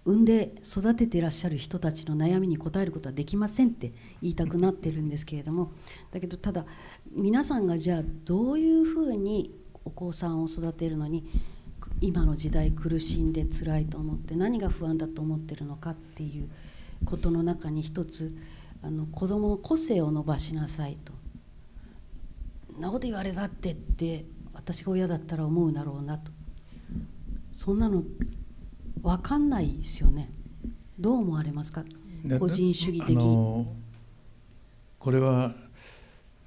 産んで育てていらっしゃる人たちの悩みに応えることはできませんって言いたくなってるんですけれどもだけどただ皆さんがじゃあどういうふうにお子さんを育てるのに今の時代苦しんで辛いと思って何が不安だと思ってるのかっていうことの中に一つあの子どもの個性を伸ばしなさいと。んなこと言われたってって私が親だったら思うだろうなとそんなの分かんないですよね。どう思われますか？個人主義的。これは、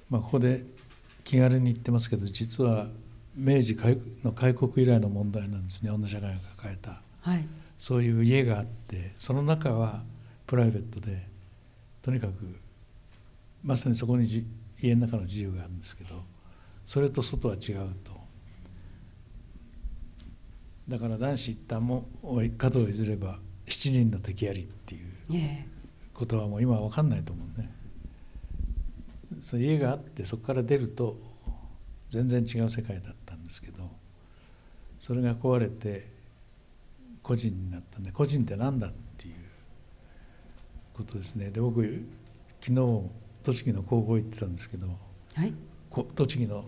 まあ、ここで気軽に言ってますけど実は明治の開国以来の問題なんですね。女社会が抱えた、はい、そういう家があってその中はプライベートでとにかくまさにそこに家の中の自由があるんですけどそれと外は違うとだから男子一旦も角を譲れば七人の敵ありっていうことはもう今は分かんないと思うね。そう家があってそこから出ると全然違う世界だったんですけどそれが壊れて個人になったんで個人って何だっていうことですね。で僕昨日栃木の高校行ってたんですけど、はい、栃木の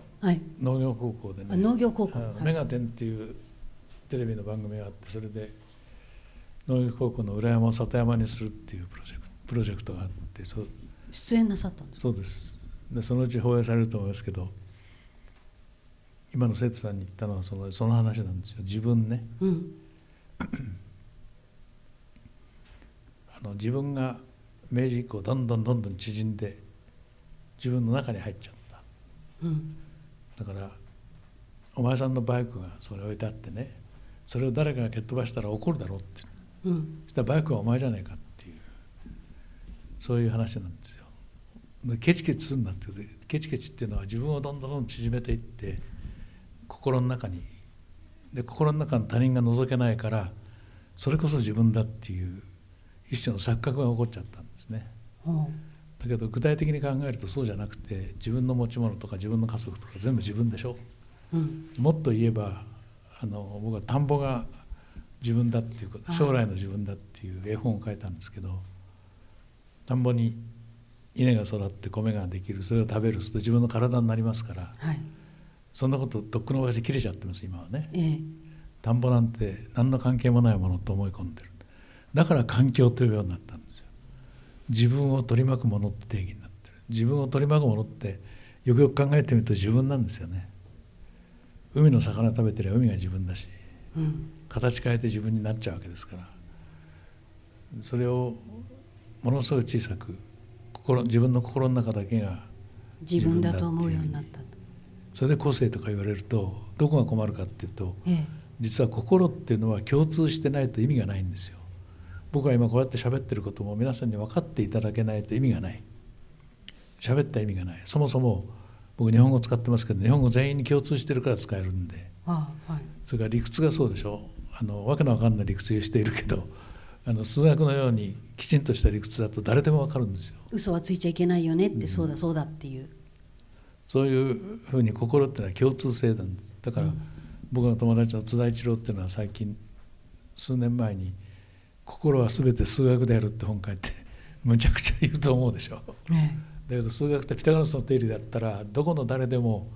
農業高校でね、はい、農業高校「メガテン」っていうテレビの番組があってそれで農業高校の裏山を里山にするっていうプロジェクトプロジェクトがあってそ出演なさったんですそうです。でそのうち放映されると思いますけど今の生徒さんに言ったのはそのその話なんですよ。自分ね、うん、あの自分が明治以降どんどんどんどん縮んで自分の中に入っちゃった、うん、だからお前さんのバイクがそれ置いてあってねそれを誰かが蹴っ飛ばしたら怒るだろうって、うん、そしたらバイクはお前じゃないかっていう。そういう話なんですよ。ケチケチすんなってケチケチっていうのは自分をどんどんどん縮めていって心の中に。で心の中の他人が覗けないからそれこそ自分だっていう一種の錯覚が起こっちゃったんですね。だけど具体的に考えるとそうじゃなくて自分の持ち物とか自分の家族とか全部自分でしょ、うん、もっと言えばあの僕は田んぼが自分だっていうこと将来の自分だっていう絵本を書いたんですけど田んぼに稲が育って米ができるそれを食べると自分の体になりますから、はい、そんなこととっくの昔切れちゃってます今はね、ええ、田んぼなんて何の関係もないものと思い込んでる。だから環境というようになったんですよ。自分を取り巻くものって定義になってる。自分を取り巻くものってよくよく考えてみると自分なんですよね海の魚食べてりゃ海が自分だし、うん、形変えて自分になっちゃうわけですから。それをものすごい小さく心自分の心の中だけが自分だと思うようになった。それで個性とか言われるとどこが困るかっていうと、ええ、実は心っていうのは共通してないと意味がないんですよ。僕は今こうやって喋ってることも皆さんに分かっていただけないと意味がない。喋った意味がない。そもそも僕日本語使ってますけど日本語全員に共通してるから使えるんで、はい、それから理屈がそうでしょ。あのわけのわかんない理屈をしているけどあの数学のようにきちんとした理屈だと誰でもわかるんですよ。嘘はついちゃいけないよねって、うん、そうだそうだっていう。そういうふうに心ってのは共通性なんです。だから、うん、僕の友達の津田一郎っていうのは最近数年前に「心は全て数学である」って本書いてむちゃくちゃ言うと思うでしょ、ね、だけど数学ってピタゴラスの定理だったらどこの誰でも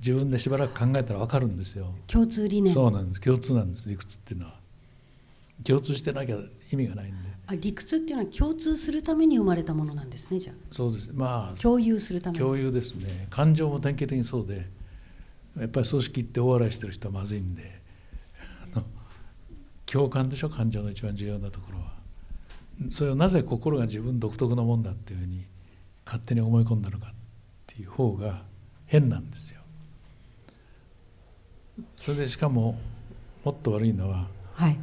自分でしばらく考えたら分かるんですよ。共通理念。そうなんです。共通なんです。理屈っていうのは。共通してなきゃ意味がないんで。あ理屈っていうのは共通するために生まれたものなんですねじゃあ。そうです。まあ共有するため共有ですね。感情も典型的にそうで。やっぱり組織って大笑いしてる人はまずいんで。共感でしょ？感情の一番重要なところは。それをなぜ心が自分独特のもんだっていうふうに勝手に思い込んだのかっていう方が変なんですよ。それでしかももっと悪いのは、はい、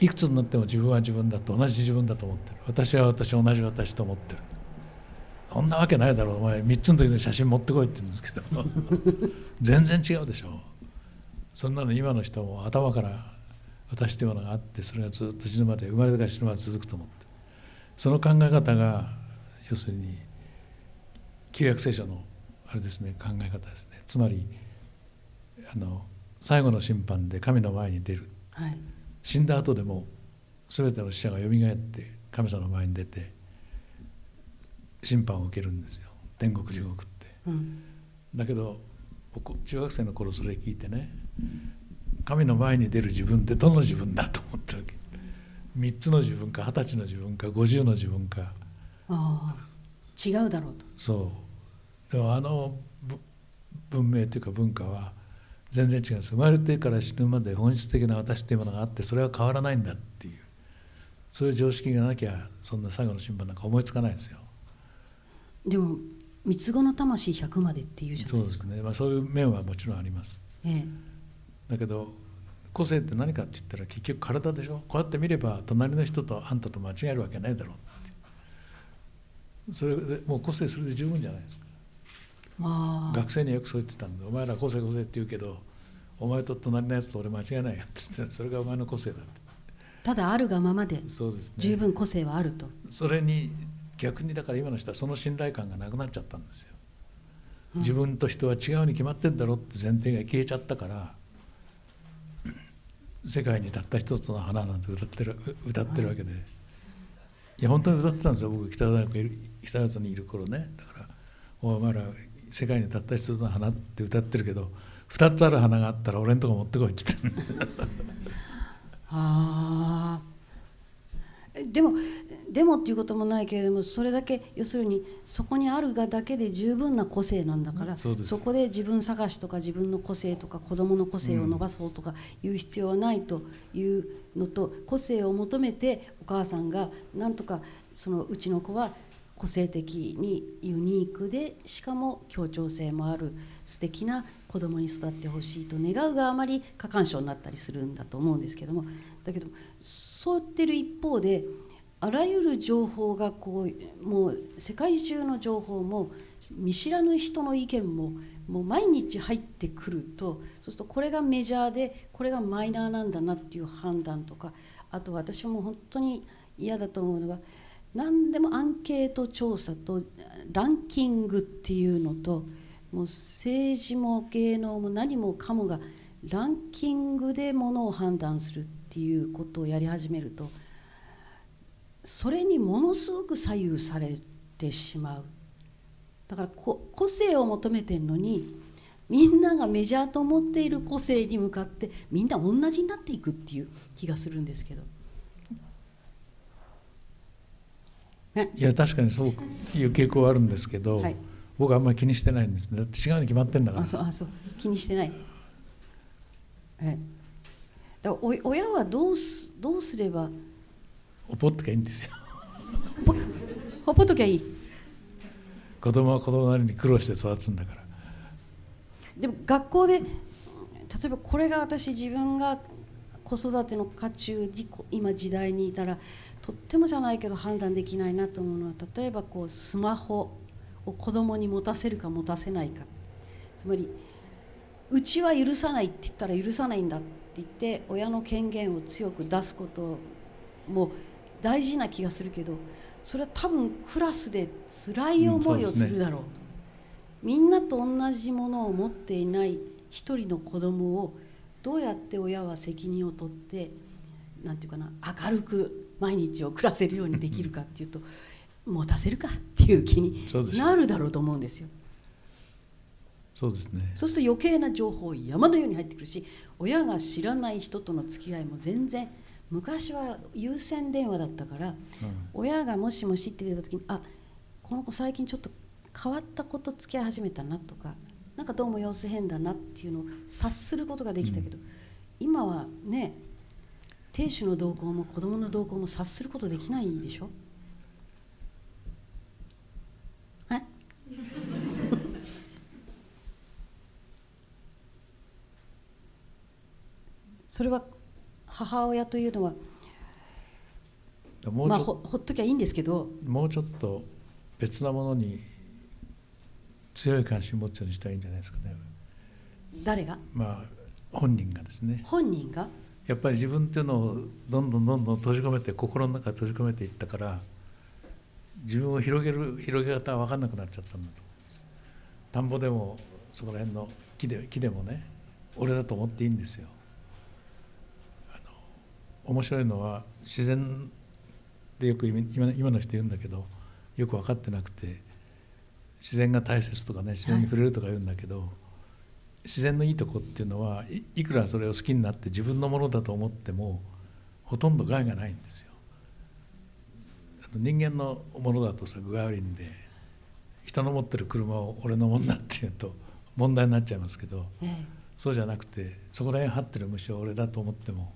いくつになっても自分は自分だと同じ自分だと思ってる。私は私同じ私と思ってる。そんなわけないだろう。お前3つの時の写真持ってこいって言うんですけど。全然違うでしょ。そんなの今の人も頭から私というものがあってそれがずっと死ぬまで生まれてから死ぬまで続くと思ってその考え方が要するに旧約聖書のあれですね考え方ですね。つまりあの最後の審判で神の前に出る、はい、死んだ後でも全ての死者がよみがえって神様の前に出て審判を受けるんですよ。天国地獄って、うん、だけど中学生の頃それ聞いてね神の前に出る自分ってどの自分だと思ったわけ？3つの自分か二十歳の自分か50の自分か。ああ違うだろうと。そう。でもあの文明というか文化は全然違うんです生まれてから死ぬまで本質的な私というものがあってそれは変わらないんだっていう。そういう常識がなきゃそんな最後の審判なんか思いつかないですよ。でも三つ子の魂100までっていうじゃないですか。そうですね、まあ、そういう面はもちろんあります、ええ、だけど個性って何かって言ったら結局体でしょこうやって見れば隣の人とあんたと間違えるわけないだろうってそれでもう個性それで十分じゃないですか。学生によくそう言ってたんで「お前ら個性個性」って言うけどお前と隣のやつと俺間違いないよって言ってそれがお前の個性だって。ただあるがままで、十分個性はあるとそれに逆にだから今の人はその信頼感がなくなっちゃったんですよ、自分と人は違うに決まってんだろって前提が消えちゃったから世界にたった一つの花なんて歌ってる歌ってるわけで、はい、いや本当に歌ってたんですよ。僕北大学北大学にいる頃ね。だからお前ら世界にたった一つの花って歌ってるけど2つある花があったら俺んとこ持ってこいって言って。ああでもでもっていうこともないけれどもそれだけ要するにそこにあるがだけで十分な個性なんだからそこで自分探しとか自分の個性とか子どもの個性を伸ばそうとかいう必要はないというのと、個性を求めてお母さんがなんとかそのうちの子は個性的にユニークでしかも協調性もある素敵な子供に育ってほしいと願うがあまり過干渉になったりするんだと思うんですけども。だけどそう言ってる一方であらゆる情報がこうもう世界中の情報も見知らぬ人の意見ももう毎日入ってくるとそうするとこれがメジャーでこれがマイナーなんだなっていう判断とかあと私も本当に嫌だと思うのは何でもアンケート調査とランキングっていうのともう政治も芸能も何もかもがランキングでものを判断するっていうことをやり始めると。それにものすごく左右されてしまうだから個性を求めてるのにみんながメジャーと思っている個性に向かってみんな同じになっていくっていう気がするんですけど。いや確かにそういう傾向はあるんですけど、はい、僕はあんまり気にしてないんですね。だって違うに決まってんだから。あそうあそう。気にしてない。え。だお親はどうすどうすれば？ほっぽっときゃいいんですよ。ほっぽっときゃいい。子供は子供なりに苦労して育つんだから。でも学校で例えばこれが私自分が子育ての渦中に今時代にいたらとってもじゃないけど判断できないなと思うのは例えばこうスマホを子供に持たせるか持たせないか。つまりうちは許さないって言ったら許さないんだって言って親の権限を強く出すことも大事な気がするけどそれは多分クラスで辛い思いをするだろう,、みんなと同じものを持っていない一人の子供をどうやって親は責任を取ってなんていうかな明るく毎日を暮らせるようにできるかっていうと持たせるかっていう気になるだろうと思うんですよ。そうですね。そうすると余計な情報山のように入ってくるし親が知らない人との付き合いも全然昔は有線電話だったから、うん、親がもしもしって言った時にあこの子最近ちょっと変わった子と付き合い始めたなとかなんかどうも様子変だなっていうのを察することができたけど、うん、今はね亭主の動向も子供の動向も察することできないでしょえ それは母親というのはまあ、ほほっときゃいいんですけどもうちょっと別なものに強い関心を持つようにしたいんじゃないですかね。誰が？まあ本人がですね。本人が？やっぱり自分っていうのをどんどんどんどん閉じ込めて心の中閉じ込めていったから自分を広げる広げ方は分かんなくなっちゃったんだと思います田んぼでもそこら辺の木で木でもね俺だと思っていいんですよ面白いのは自然でよく今今の人言うんだけどよく分かってなくて自然が大切とかね自然に触れるとか言うんだけど、はい、自然のいいとこっていうのはいくらそれを好きになって自分のものだと思ってもほとんど害がないんですよ。人間のものだとさ具が悪いんで人の持ってる車を俺のものだっていうと問題になっちゃいますけど、ええ、そうじゃなくてそこら辺張ってる虫を俺だと思っても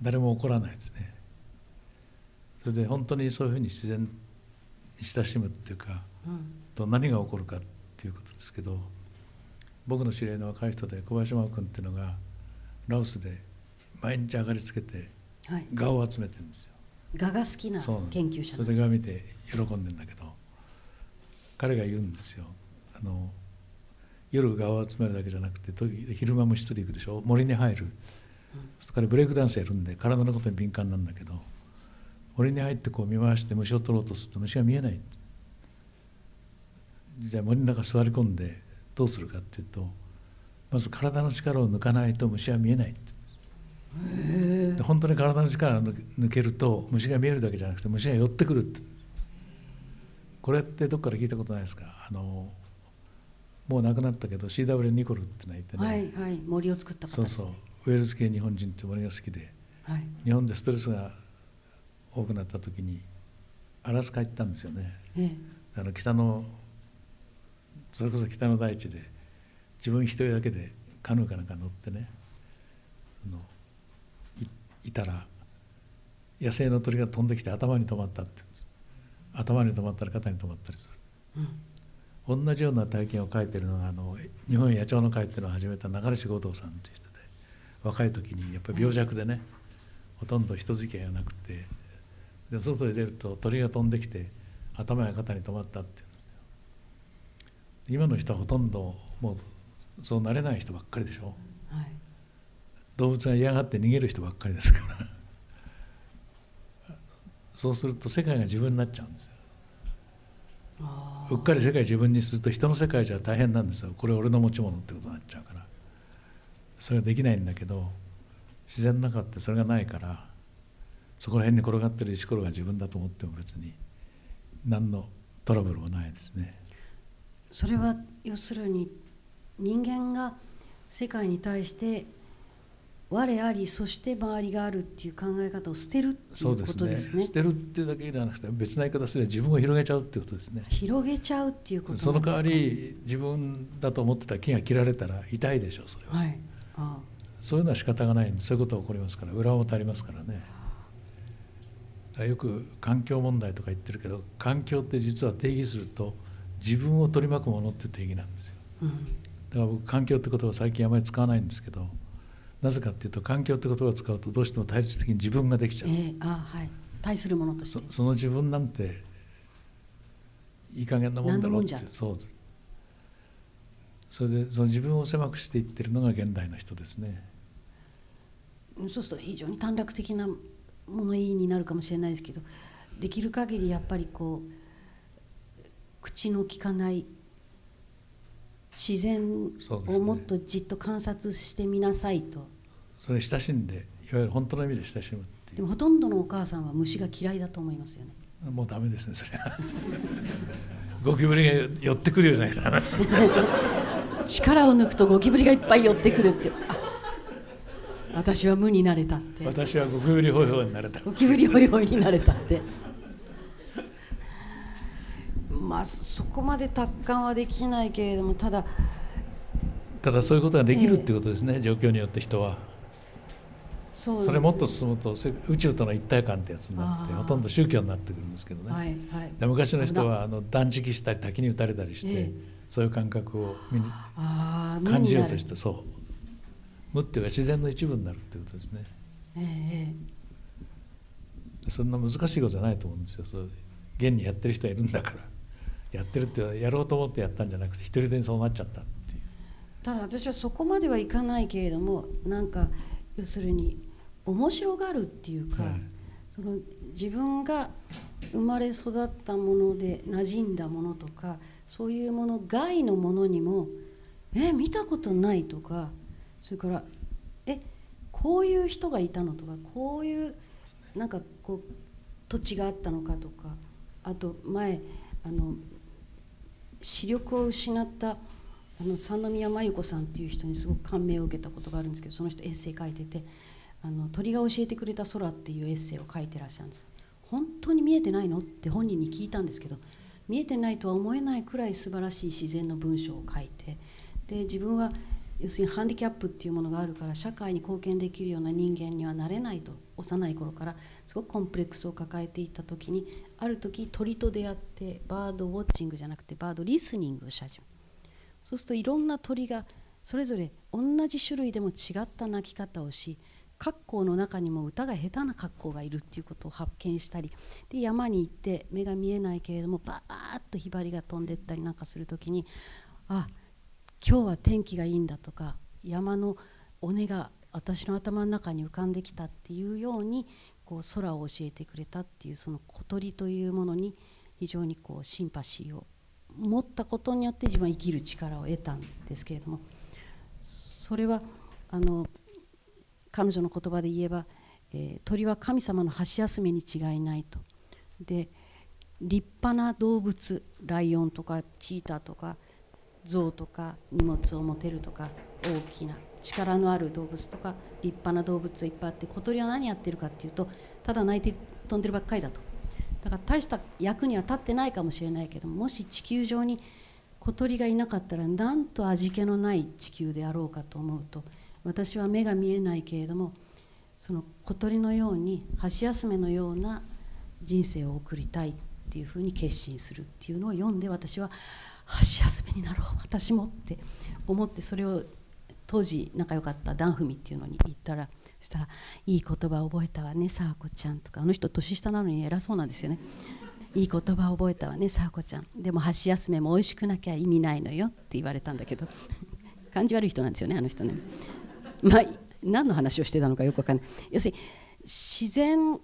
誰も怒らないですね。それで本当にそういうふうに自然に親しむっていうか、うん、と何が起こるかっていうことですけど僕の知り合いの若い人で小林真君っていうのがラオスで毎日上がりつけて蛾を集めてるんですよ。蛾が好きな研究者それで蛾見て喜んでんだけど彼が言うんですよ。あの夜蛾を集めるだけじゃなくて昼間虫取り行くでしょ？森に入る。それからブレイクダンスやるんで体のことに敏感なんだけど俺に入ってこう見回して虫を取ろうとすると虫が見えない。じゃあ森の中座り込んでどうするかっていうとまず体の力を抜かないと虫は見えないで本当に体の力を抜けると虫が見えるだけじゃなくて虫が寄ってくるって。これってどっから聞いたことないですか？あのもう亡くなったけど CW ニコルってのがいてね、はいはい、森を作った方ね。そうそう。ウェールズ系日本人って俺が好きで、はい、日本でストレスが多くなった時にアラスカ行ったんですよね、ええ、あの北のそれこそ北の大地で自分一人だけでカヌーかなんか乗ってねそのいたら野生の鳥が飛んできて頭に止まったって言うんです。頭に止まったり肩に止まったりする、うん、同じような体験を書いてるのがあの日本野鳥の会っていうのを始めた中西五道さんという人で若い時にやっぱり病弱でね、ほとんど人付き合いがなくてで外へ出ると鳥が飛んできて頭や肩に止まったっていうんですよ。今の人はほとんどもうそうなれない人ばっかりでしょ、はい、動物が嫌がって逃げる人ばっかりですから。そうすると世界が自分になっちゃうんですよ。うっかり世界自分にすると人の世界じゃ大変なんですよ。これ俺の持ち物ってことになっちゃうから。それができないんだけど自然の中ってそれがないからそこら辺に転がってる石ころが自分だと思っても別に何のトラブルもないですね。それは要するに人間が世界に対して我ありそして周りがあるっていう考え方を捨てるっていうことですね。すね捨てるっていうだけではなくて別な言い方すれば自分を広げちゃうっていうことですね。広げちゃうっていうこと、ね、その代わり自分だと思ってた木が切られたら痛いでしょうそれは。はい、ああそういうのは仕方がないんでそういうことが起こりますから裏表ありますからね。よく環境問題とか言ってるけど環境って実は定義すると自分を取り巻くものって定義なんですよ。うん、だから僕環境って言葉を最近あまり使わないんですけど。なぜかっていうと環境って言葉を使うとどうしても対立的に自分ができちゃう、えー、あはい、対するものとして。その自分なんていい加減なもんだろうってそう。それでその自分を狭くしていってるのが現代の人ですね。そうすると非常に短絡的な物言いになるかもしれないですけどできる限りやっぱりこう口の利かない自然をもっとじっと観察してみなさいと。それ親しんでいわゆる本当の意味で親しむっていう。でもほとんどのお母さんは虫が嫌いだと思いますよね。もうダメですねそれは。ゴキブリが寄ってくるようじゃないかな力を抜くとゴキブリがいっぱい寄ってくるって。あ私は無になれたって。私はゴキブリホイホイになれたゴキブリホイホイになれたって。まあそこまで達観はできないけれどもただただそういうことができるっていうことですね、えー、状況によって人は。そそれもっと進むと宇宙との一体感ってやつになってほとんど宗教になってくるんですけどね、はいはい、で昔の人はあの断食したり滝に打たれたりして、えー、そういう感覚を感じようとしてそう。無っていうか自然の一部になるっていうことですね、えー、そんな難しいことじゃないと思うんですよ。そう現にやってる人はいるんだから。やってるってやろうと思ってやったんじゃなくて一人でにそうなっちゃったっていう。ただ私はそこまではいかないけれどもなんか要するに面白がるっていうか、はい、その自分が生まれ育ったもので馴染んだものとかそういうもの外のものにもえ見たことないとかそれからえこういう人がいたのとかこういうなんかこう土地があったのかとかあと前あの視力を失ったあの三宮真由子さんっていう人にすごく感銘を受けたことがあるんですけどその人エッセイ書いてて「あの鳥が教えてくれた空」っていうエッセイを書いてらっしゃるんです。本当に見えてないの？って本人に聞いたんですけど見えてないとは思えないくらい素晴らしい自然の文章を書いてで自分は要するにハンディキャップっていうものがあるから社会に貢献できるような人間にはなれないと幼い頃からすごくコンプレックスを抱えていた時にある時鳥と出会ってバードウォッチングじゃなくてバードリスニングをし始めそうするといろんな鳥がそれぞれ同じ種類でも違った鳴き方をし格好の中にも歌が下手な格好がいるっていうことを発見したりで山に行って目が見えないけれどもバーッとひばりが飛んでったりなんかする時にあ今日は天気がいいんだとか山の尾根が私の頭の中に浮かんできたっていうようにこう空を教えてくれたっていうその小鳥というものに非常にこうシンパシーを持ったことによって自分は生きる力を得たんですけれどもそれはあの彼女の言葉で言えば、えー、鳥は神様の箸休めに違いないと。で立派な動物ライオンとかチーターとか象とか荷物を持てるとか大きな力のある動物とか立派な動物いっぱいあって小鳥は何やってるかっていうとただ鳴いて飛んでるばっかりだとだから大した役には立ってないかもしれないけどもし地球上に小鳥がいなかったらなんと味気のない地球であろうかと思うと私は目が見えないけれどもその小鳥のように箸休めのような人生を送りたいっていうふうに決心するっていうのを読んで私は箸休めになろう私もって思ってそれを当時仲良かったダンフミっていうのに言ったらそしたら「いい言葉覚えたわねさあこちゃん」とか。あの人年下なのに偉そうなんですよね。いい言葉覚えたわねさあこちゃん。でも箸休めも美味しくなきゃ意味ないのよって言われたんだけど。感じ悪い人なんですよねあの人ね。まあ何の話をしてたのかよくわかんない。要するに自然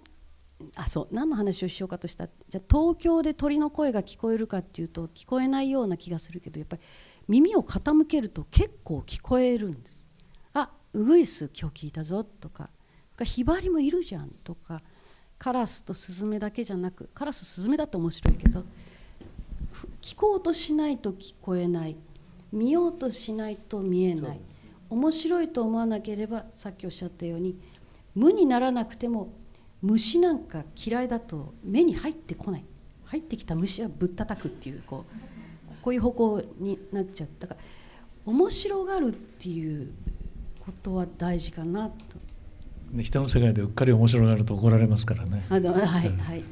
あそう何の話をしようかとしたじゃ東京で鳥の声が聞こえるかっていうと聞こえないような気がするけどやっぱり耳を傾けると結構聞こえるんです。あウグイス今日聞いたぞとかヒバリもいるじゃんとかカラスとスズメだけじゃなくカラススズメだって面白いけど聞こうとしないと聞こえない見ようとしないと見えない。面白いと思わなければさっきおっしゃったように無にならなくても虫なんか嫌いだと目に入ってこない入ってきた虫はぶったたくっていうこうこういう方向になっちゃったから面白がるっていうことは大事かなと。人の世界でうっかり面白がると怒られますからね。あはいはい。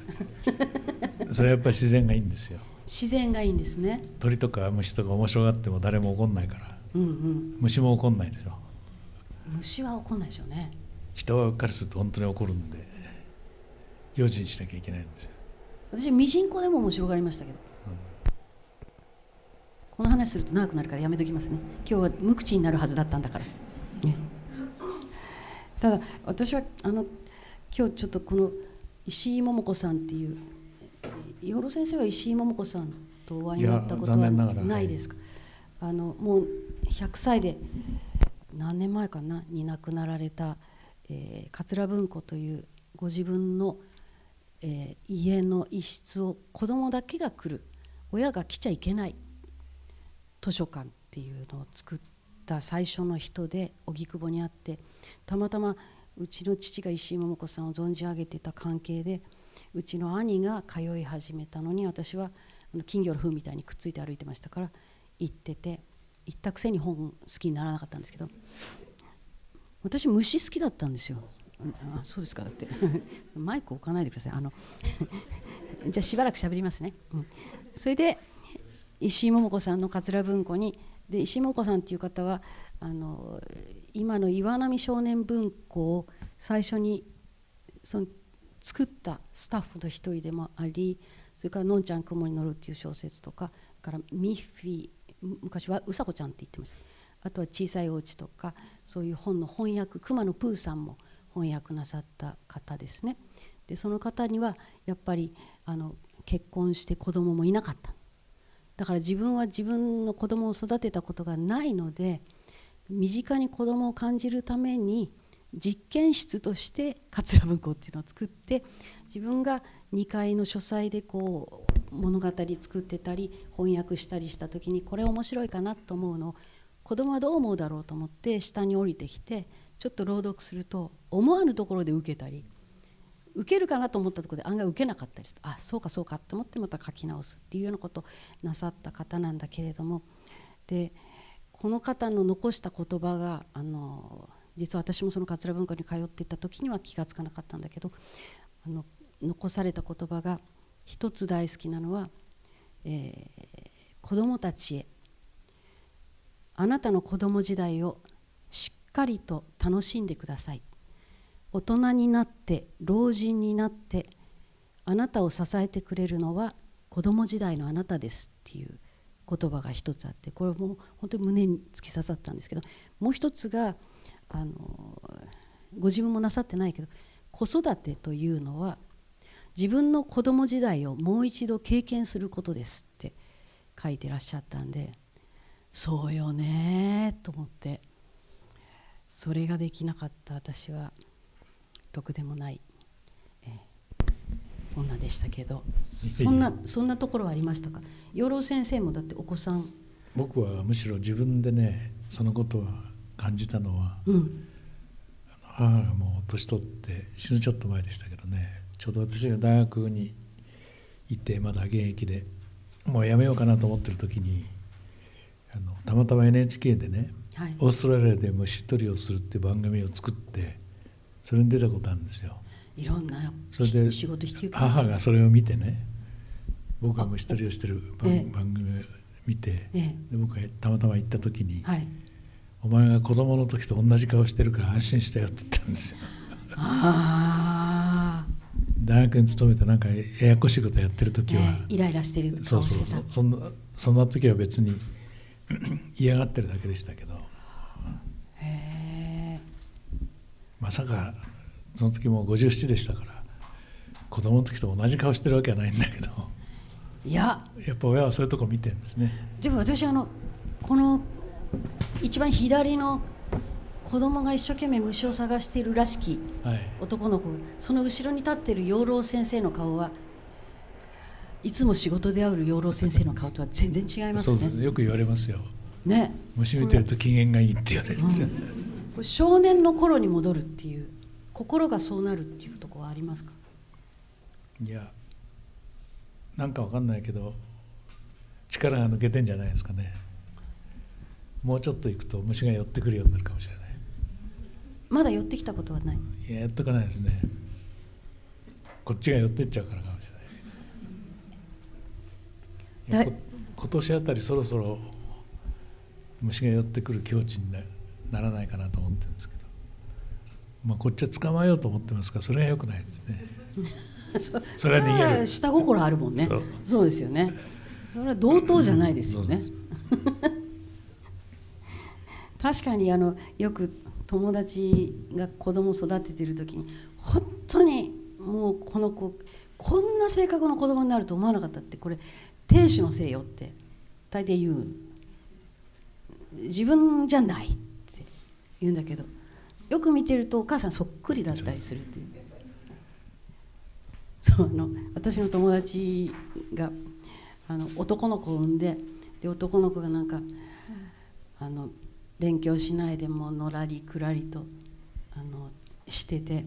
それはやっぱり自然がいいんですよ。自然がいいんですね。鳥とか虫とか面白がっても誰も怒んないから。うんうん。虫も怒んないでしょ。虫は怒んないでしょうね。人はうっかりすると本当に怒るんで。用心しなきゃいけないんですよ私ミジンコでも面白がりましたけど、うん、この話すると長くなるからやめときますね今日は無口になるはずだったんだから、ね、ただ私はあの今日ちょっとこの石井桃子さんっていう養老先生は石井桃子さんとお会いになったことはないですか、はい、あのもう100歳で何年前かなに亡くなられた、えー、桂文庫というご自分のえー、家の一室を子供だけが来る親が来ちゃいけない図書館っていうのを作った最初の人で荻窪にあってたまたまうちの父が石井桃子さんを存じ上げてた関係でうちの兄が通い始めたのに私は金魚の糞みたいにくっついて歩いてましたから行ってて行ったくせに本好きにならなかったんですけど私虫好きだったんですよ。あそうですかだって。マイク置かないでください。あの じゃあしばらくしゃべりますね、うん、それで石井桃子さんの桂文庫にで石井桃子さんっていう方はあの今の岩波少年文庫を最初にその作ったスタッフの一人でもありそれから「のんちゃん雲に乗る」っていう小説とかからミッフィー昔はうさこちゃんって言ってますあとは「小さいお家とかそういう本の翻訳熊野プーさんも翻訳なさった方ですね。でその方にはやっぱりあの結婚して子供もいなかった。だから自分は自分の子供を育てたことがないので身近に子供を感じるために実験室として桂文庫っていうのを作って自分が2階の書斎でこう物語作ってたり翻訳したりした時にこれ面白いかなと思うの。を子供はどう思うだろうと思って下に降りてきてちょっと朗読すると思わぬところで受けたり受けるかなと思ったところで案外受けなかったりする。あそうかそうかと思ってまた書き直すっていうようなことをなさった方なんだけれども。でこの方の残した言葉があの実は私もその桂文化に通っていた時には気が付かなかったんだけどあの残された言葉が一つ大好きなのは、えー、子供たちへ。あなたの子供時代をしっかりと楽しんでください。大人になって老人になってあなたを支えてくれるのは子供時代のあなたですっていう言葉が一つあってこれも本当に胸に突き刺さったんですけどもう一つがあのご自分もなさってないけど子育てというのは自分の子供時代をもう一度経験することですって書いてらっしゃったんでそうよねと思って。それができなかった。私はろくでもない、えー、女でしたけど。そんなそんなところはありましたか？養老先生もだってお子さん。僕はむしろ自分でねそのことは感じたのは、うん、母がもう年取って死ぬちょっと前でしたけどねちょうど私が大学に行ってまだ現役でもうやめようかなと思ってる時にあのたまたま NHK でねはい、オーストラリアで虫取りをするっていう番組を作ってそれに出たことあるんですよ。いろんなそれで仕事引き母がそれを見てね僕が虫取りをしてる番,、組を見て、ええ。で僕がたまたま行った時に、はい。お前が子供の時と同じ顔してるから安心したよ」って言ったんですよ。ああ、大学に勤めてなんかややこしいことやってる時は、ええイライラしてるそうそう顔してた。そうそんなそんな時は別に 嫌がってるだけでしたけど。へえまさかその時もう57でしたから子供の時と同じ顔してるわけはないんだけど。いや。やっぱ親はそういうとこ見てるんですね。でも私あのこの一番左の子供が一生懸命虫を探しているらしきはい。男の子その後ろに立っている養老先生の顔はいつも仕事で会う養老先生の顔とは全然違いますそうですねねよく言われますよ。ね。虫見てると機嫌がいいって言われるんですよ、これ少年の頃に戻るっていう心がそうなるっていうところはありますか？いやなんかわかんないけど力が抜けてんじゃないですかね。もうちょっと行くと虫が寄ってくるようになるかもしれないまだ寄ってきたことはない。いややっとかないですね。こっちが寄ってっちゃうからかもしれない今年あたりそろそろ虫が寄ってくる境地になならないかなと思ってるんですけど。まあこっちは捕まえようと思ってますからそれが良くないですね。そそれは逃げる。下心あるもんね。そう。ですよね。それは同等じゃないですよね、確かにあのよく友達が子供を育ててる時に本当にもうこの子こんな性格の子供になると思わなかったってこれ亭主のせいよって大抵言う。自分じゃないって言うんだけどよく見てるとお母さんそっくりだったりするっていう。そうあの私の友達があの男の子を産んでで男の子がなんかあの勉強しないでものらりくらりとあのしてて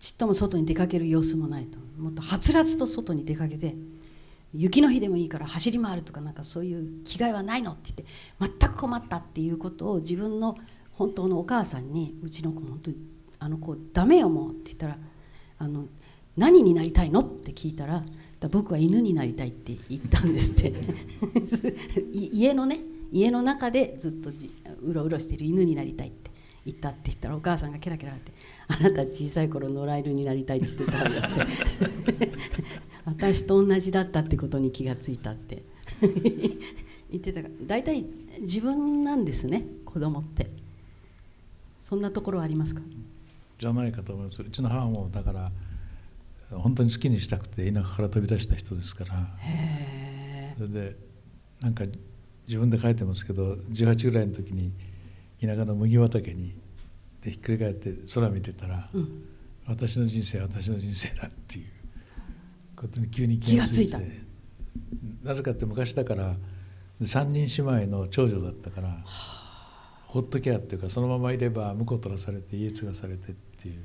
ちっとも外に出かける様子もないと。もっとはつらつと外に出かけて雪の日でもいいから走り回るとかなんかそういう気概はないのって言って全く困ったっていうことを自分の本当のお母さんにうちの子本当にあの子ダメよもうって言ったらあの何になりたいのって聞いたら僕は犬になりたいって言ったんですって。家のね家の中でずっとじうろうろしている犬になりたいって言ったって言ったらお母さんがケラケラって「あなた小さい頃野良犬になりたい」って言ってたわよって。私と同じだったってことに気がついたって。言ってたから大体自分なんですね子供って。そんなところはありますか？じゃないかと思います。うちの母もだから本当に好きにしたくて田舎から飛び出した人ですから。へそれでなんか自分で書いてますけど18ぐらいの時に田舎の麦畑にでひっくり返って空見てたら、え、うん、私の人生は私の人生だっていうことに急に気がついた。なぜかって昔だから3人姉妹の長女だったからほっときゃっていうかそのままいれば婿取らされて家継がされてっていう。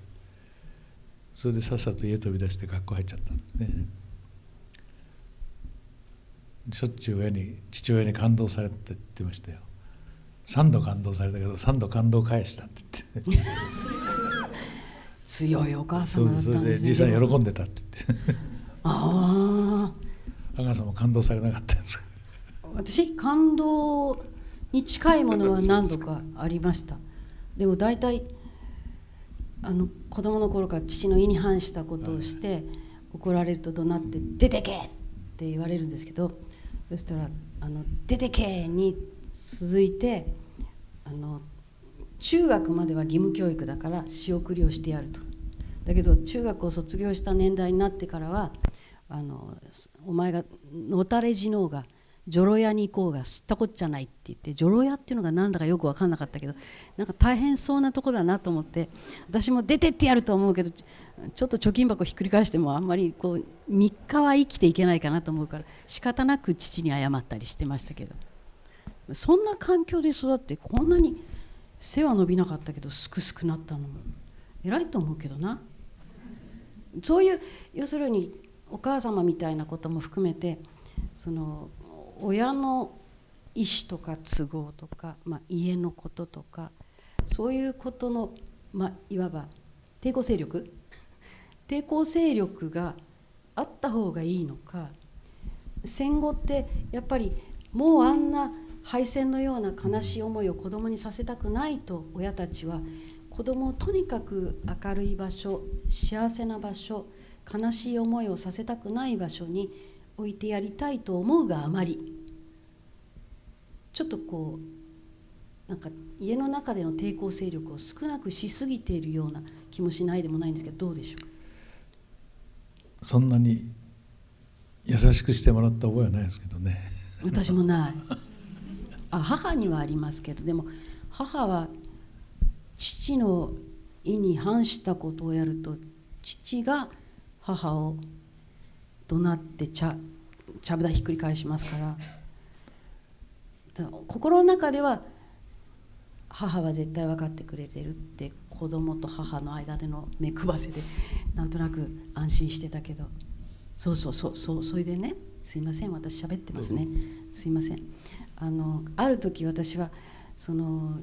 それでさっさと家飛び出して学校入っちゃったんですねしょっちゅう親に父親に感動されてって言ってましたよ。3度感動されたけど3度感動返したって言って。強いお母そ様だっうそれです。たんでねじいさん喜んでたって言って。ああ阿川さんも感動されなかったんです。か私感動に近いものは何度かありました。でも大体あの子供の頃から父の意に反したことをして怒られると怒鳴って「出てけ!」って言われるんですけどそしたら「あの出てけ!」に続いてあの中学までは義務教育だから仕送りをしてやるとだけど中学を卒業した年代になってからはあのお前がのたれ死のうが女郎屋に行こうが知ったこっちゃないって言って女郎屋っていうのが何だかよく分かんなかったけどなんか大変そうなとこだなと思って私も出てってやると思うけどちょっと貯金箱ひっくり返してもあんまりこう3日は生きていけないかなと思うから仕方なく父に謝ったりしてましたけど。そんな環境で育ってこんなに背は伸びなかったけどすくすくなったのも偉いと思うけどな。そういう要するにお母様みたいなことも含めてその親の意思とか都合とか、まあ、家のこととかそういうことの、まあ、いわば抵抗勢力抵抗勢力があった方がいいのか。戦後ってやっぱりもうあんな敗戦のような悲しい思いを子供にさせたくないと親たちは子供をとにかく明るい場所幸せな場所悲しい思いをさせたくない場所に置いてやりたいと思うがあまり。ちょっとこうなんか家の中での抵抗勢力を少なくしすぎているような気もしないでもないんですけどどうでしょう？かそんなに優しくしてもらった覚えはないですけどね。私もない。あ母にはありますけどでも母は父の意に反したことをやると父が母を怒鳴ってちゃちゃぶ台ひっくり返しますから。心の中では母は絶対分かってくれてるって子供と母の間での目配せでなんとなく安心してたけど。そうそうそうそうそれでねすいません私喋ってますね。すいません。あのある時私はその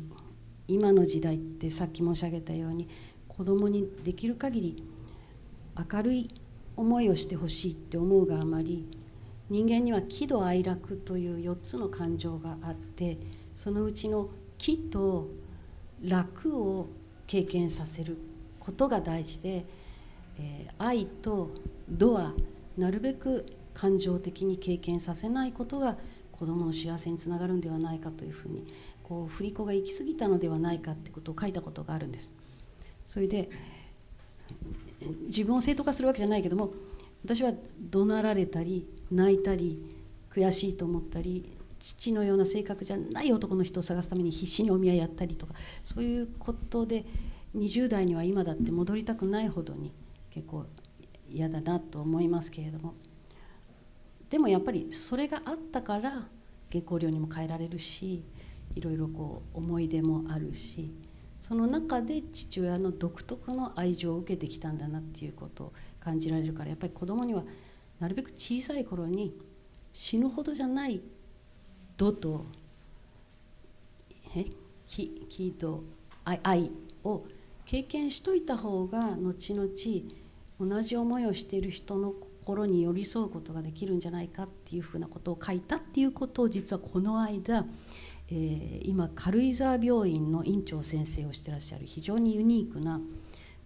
今の時代ってさっき申し上げたように子供にできる限り明るい思いをしてほしいって思うがあまり人間には喜怒哀楽という4つの感情があってそのうちの喜と楽を経験させることが大事で、えー、愛と度はなるべく感情的に経験させないことが子どもの幸せにつながるんではないかというふうにこう振り子が行き過ぎたのではないかってことを書いたことがあるんです。それで自分を正当化するわけじゃないけども私は怒鳴られたり泣いたり悔しいと思ったり父のような性格じゃない男の人を探すために必死にお見合いやったりとかそういうことで20代には今だって戻りたくないほどに結構嫌だなと思いますけれども。でもやっぱりそれがあったから下校料にも変えられるしいろいろこう思い出もあるしその中で父親の独特の愛情を受けてきたんだなっていうことを感じられるからやっぱり子供にはなるべく小さい頃に死ぬほどじゃない度とえ気気と愛愛を経験しといた方が後々同じ思いをしている人の心に寄り添うことができるんじゃないかっていうふうなことを書いたっていうことを実はこの間、えー、今軽井沢病院の院長先生をしてらっしゃる非常にユニークな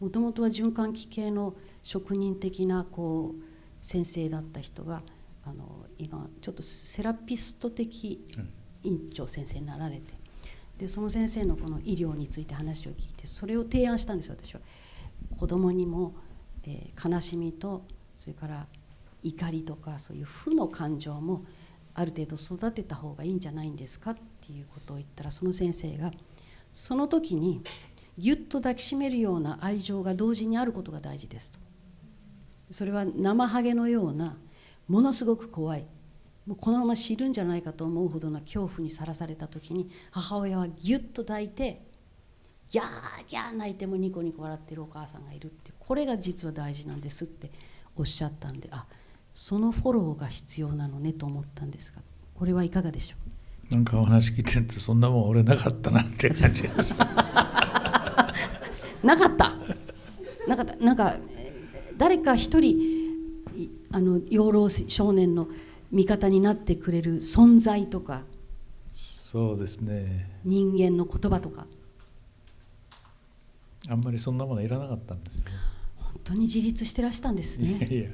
もともとは循環器系の職人的なこう先生だった人があの今ちょっとセラピスト的院長先生になられてでその先生のこの医療について話を聞いてそれを提案したんですよ私は。子供にも、えー、悲しみとそれから怒りとかそういう負の感情もある程度育てた方がいいんじゃないんですかっていうことを言ったらその先生がその時にぎゅっと抱きしめるような愛情が同時にあることが大事ですとそれは生ハゲのようなものすごく怖い。もうこのまま死ぬんじゃないかと思うほどの恐怖にさらされた時に母親はぎゅっと抱いてギャーギャー泣いてもニコニコ笑ってるお母さんがいるってこれが実は大事なんですっておっしゃったんであそのフォローが必要なのねと思ったんですがこれはいかがでしょう？なんかお話聞いてるとそんなもん俺なかったなって感じです なかった。なかった。なんか誰か一人あの養老少年の味方になってくれる存在とか。そうですね。人間の言葉とか。あんまりそんなものいらなかったんですよね。本当に自立してらしたんですね。いやいや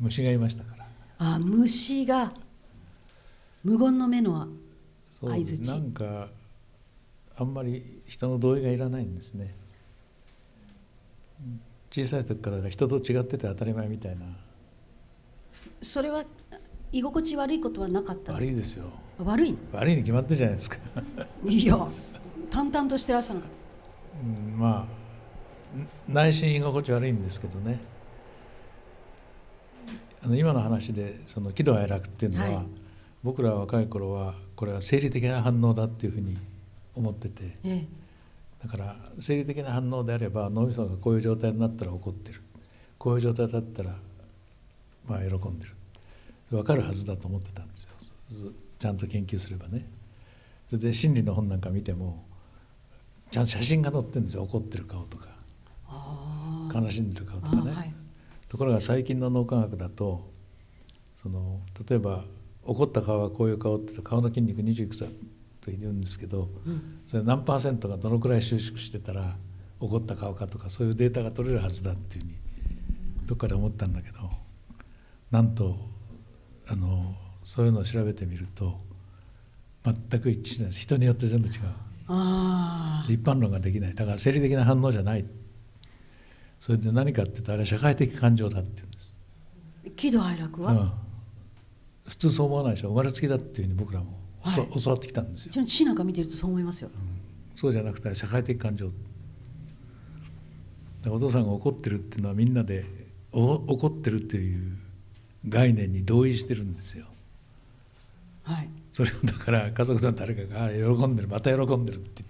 虫がいましたから。あ虫が無言の目の相づちなんかあんまり人の同意がいらないんですね。小さい時から人と違ってて当たり前みたいなそれは居心地悪いことはなかった悪いですよ。悪い悪いに決まってるじゃないですか。いや淡々としてらっしゃるのか、うん、まあ内心居心地悪いんですけどね。あの今の話でその喜怒哀楽っていうのは、はい、僕ら若い頃はこれは生理的な反応だっていうふうに思ってて、ええ、だから生理的な反応であれば脳みそがこういう状態になったら怒ってる。こういう状態だったらまあ喜んでる。分かるはずだと思ってたんですよ。ちゃんと研究すればね。それで心理の本なんか見てもちゃんと写真が載ってるんですよ。怒ってる顔とか。悲しんでる顔とかね、はい、ところが最近の脳科学だとその例えば怒った顔はこういう顔って顔の筋肉20いくつだと言うんですけど、うん、それ何パーセントがどのくらい収縮してたら怒った顔かとかそういうデータが取れるはずだっていうふうにどっかで思ったんだけどなんとあのそういうのを調べてみると全く一致しない。人によって全部違う。一般論ができない。だから生理的な反応じゃない。それで何かって言うとあれは社会的感情だって言うんです。喜怒哀楽は、うん、普通そう思わないでしょ。生まれつきだっていうふうに僕らも、はい、教わってきたんですよ。血なんか見てるとそう思いますよ、うん、そうじゃなくて社会的感情。お父さんが怒ってるっていうのはみんなで怒ってるっていう概念に同意してるんですよ。はい、それをだから家族の誰かが喜んでるまた喜んでるって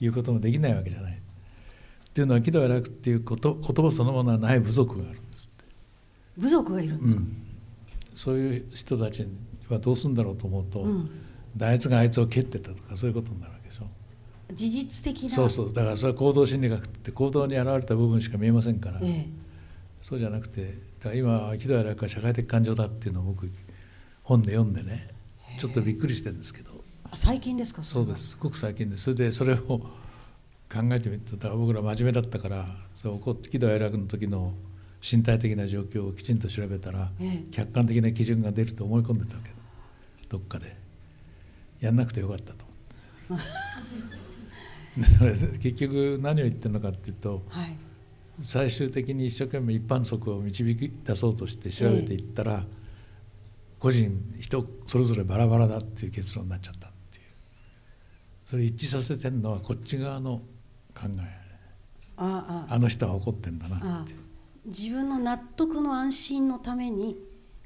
いうこともできないわけじゃない。っていうのは喜怒哀楽っていうこと言葉そのものはない部族があるんです部族がいるんですか、うん、そういう人たちはどうするんだろうと思うと、うん、あいつがあいつを蹴ってたとかそういうことになるわけでしょ。事実的なそうそう。だからそれは行動心理学って行動に現れた部分しか見えませんから、ええ、そうじゃなくてだ今喜怒哀楽は社会的感情だっていうのを僕本で読んでねちょっとびっくりしてるんですけど。最近ですかそうです。すごく最近です。それでそれを考えてみるとだから僕ら真面目だったからそう怒って喜怒哀楽の時の身体的な状況をきちんと調べたら、ええ、客観的な基準が出ると思い込んでたわけどっかで。やんなくてよかったと。それ結局何を言ってるのかっていうと、はい最終的に一生懸命一般則を導き出そうとして調べていったら、個人人それぞれバラバラだっていう結論になっちゃったっていう。それ一致させてるのはこっち側の考え。ああ。あの人は怒ってんだなって自分の納得の安心のために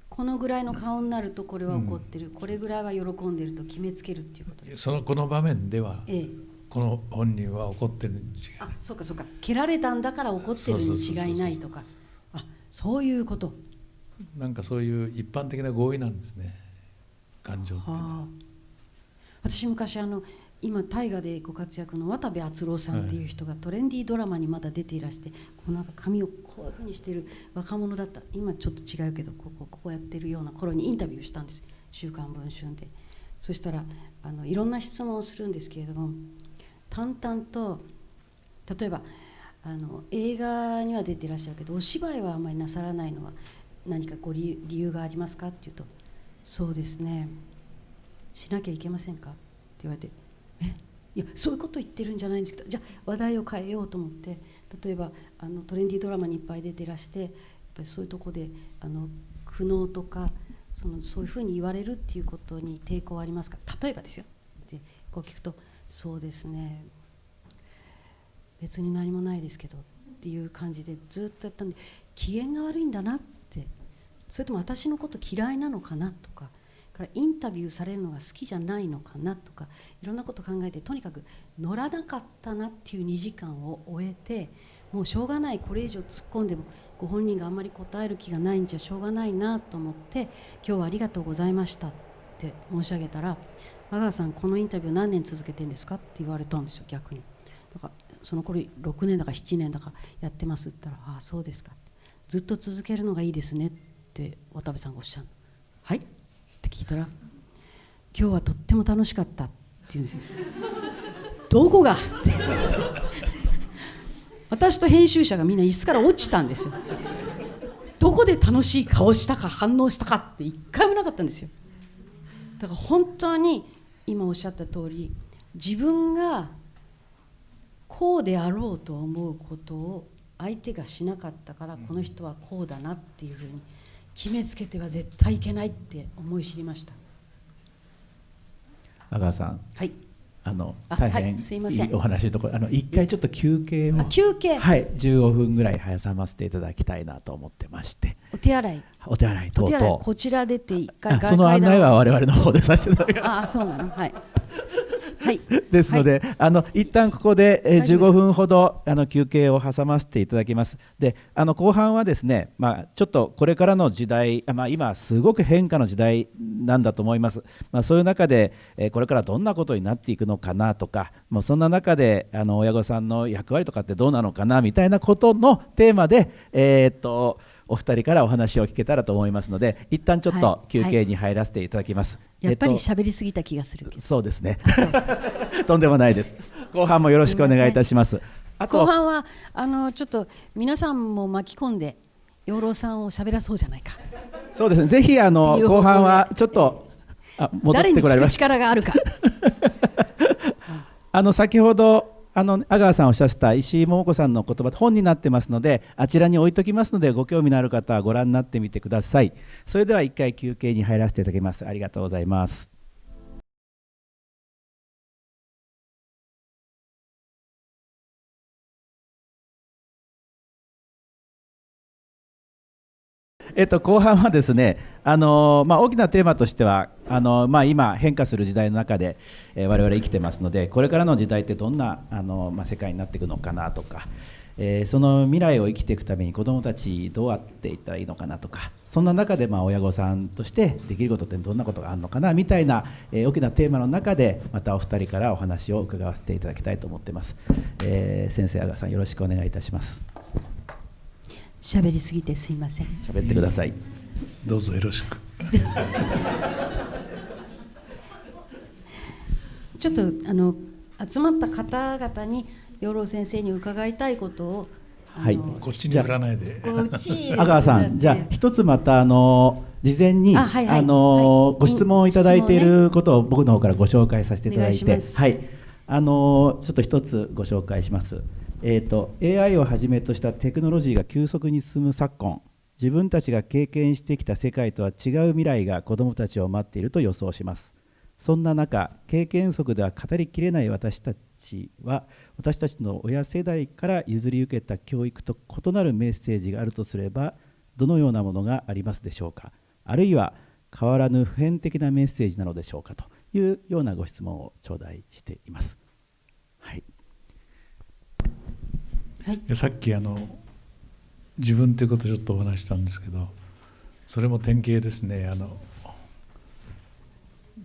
このぐらいの顔になるとこれは怒ってる、うん、これぐらいは喜んでると決めつけるっていうことですそのこの場面では、ええ、この本人は怒ってるに違いあそうかそうか。蹴られたんだから怒ってるに違いないとか。あそういうこと。なんかそういう一般的な合意なんですね。感情っていうのは。私昔あの今大河でご活躍の渡部篤郎さんっていう人がトレンディードラマにまだ出ていらしてこうなんか髪をこういうふうにしてる若者だった。今ちょっと違うけどこここうやってるような頃にインタビューしたんです「週刊文春で」そしたらあのいろんな質問をするんですけれども淡々と例えばあの映画には出てらっしゃるけどお芝居はあまりなさらないのは何かご理由がありますかって言うと「そうですね。しなきゃいけませんか?」って言われて「え？いやそういうこと言ってるんじゃないんですけどじゃあ話題を変えようと思って例えばあのトレンディードラマにいっぱい出てらしてやっぱりそういうとこであの苦悩とかそのそういうふうに言われるっていうことに抵抗ありますか？例えばですよ。でこう聞くと「そうですね。別に何もないですけどっていう感じでずっとやったんで機嫌が悪いんだなって。それとも私のこと嫌いなのかなとか。からインタビューされるのが好きじゃないのかなとか。いろんなこと考えてとにかく乗らなかったなっていう2時間を終えてもうしょうがないこれ以上突っ込んでもご本人があんまり答える気がないんじゃしょうがないなと思って今日はありがとうございましたって申し上げたら阿川さんこのインタビュー何年続けてんですか?」って言われたんですよ逆に。だからその頃6年だか7年だかやってますって言ったら「ああそうですか」ってずっと続けるのがいいですねって渡部さんがおっしゃるはい?」って聞いたら「今日はとっても楽しかった」って言うんですよどこが？って私と編集者がみんな椅子から落ちたんですよどこで楽しい顔したか反応したかって一回もなかったんですよ。だから本当に今おっしゃった通り自分がこうであろうと思うことを相手がしなかったからこの人はこうだなっていうふうに決めつけては絶対いけないって思い知りました。阿川さん。はい。あの大変いいお話のところあの一回ちょっと休憩を休憩。はい15分ぐらい挟ませていただきたいなと思ってまして。お手洗いお手洗い等々。こちら出て一回その案内は我々の方でさせていただきます。あそうなの？はい。はい、ですので、はい、あの一旦ここで、えー、15分ほどあの休憩を挟ませていただきます。で、あの後半はですね、まあ、ちょっとこれからの時代、まあ、今すごく変化の時代なんだと思います。まあ、そういう中で、えー、これからどんなことになっていくのかなとか、もうそんな中であの親御さんの役割とかってどうなのかなみたいなことのテーマで、えー、っとお二人からお話を聞けたらと思いますので一旦ちょっと休憩に入らせていただきます、はい、やっぱり喋りすぎた気がする。けど、そうですね。とんでもないです。後半もよろしくお願いいたします。後半はあのちょっと皆さんも巻き込んで養老さんを喋らそうじゃないか。そうですね。ぜひあの後半はちょっとあ戻ってこられまし力があるか。あの先ほどあの阿川さんおっしゃった石井桃子さんの言葉本になってますのであちらに置いときますのでご興味のある方はご覧になってみてください。それでは一回休憩に入らせていただきます。ありがとうございます。えっと、後半はですね、あのまあ、大きなテーマとしてはあの、まあ、今変化する時代の中で、えー、我々生きてますのでこれからの時代ってどんなあの、まあ、世界になっていくのかなとか、えー、その未来を生きていくために子どもたちどうやっていったらいいのかなとかそんな中でまあ親御さんとしてできることってどんなことがあるのかなみたいな、えー、大きなテーマの中でまたお二人からお話を伺わせていただきたいと思っています、え、先生阿川さんよろしくお願いいたします。喋りすぎてすいません。喋ってください。どうぞよろしく。ちょっとあの集まった方々に養老先生に伺いたいことをはい、こっちに振らないで。阿川さん、じゃあ一つまたあの事前にあ、はいはい、あの、はい、ご質問をいただいていることを僕の方からご紹介させていただいて、はい、あのちょっと一つご紹介します。えーと、AI をはじめとしたテクノロジーが急速に進む昨今自分たちが経験してきた世界とは違う未来が子どもたちを待っていると予想します。そんな中経験則では語りきれない私たちは私たちの親世代から譲り受けた教育と異なるメッセージがあるとすればどのようなものがありますでしょうか。あるいは変わらぬ普遍的なメッセージなのでしょうかというようなご質問を頂戴しています。はい。はい、さっきあの自分ということをちょっとお話したんですけどそれも典型ですね。あの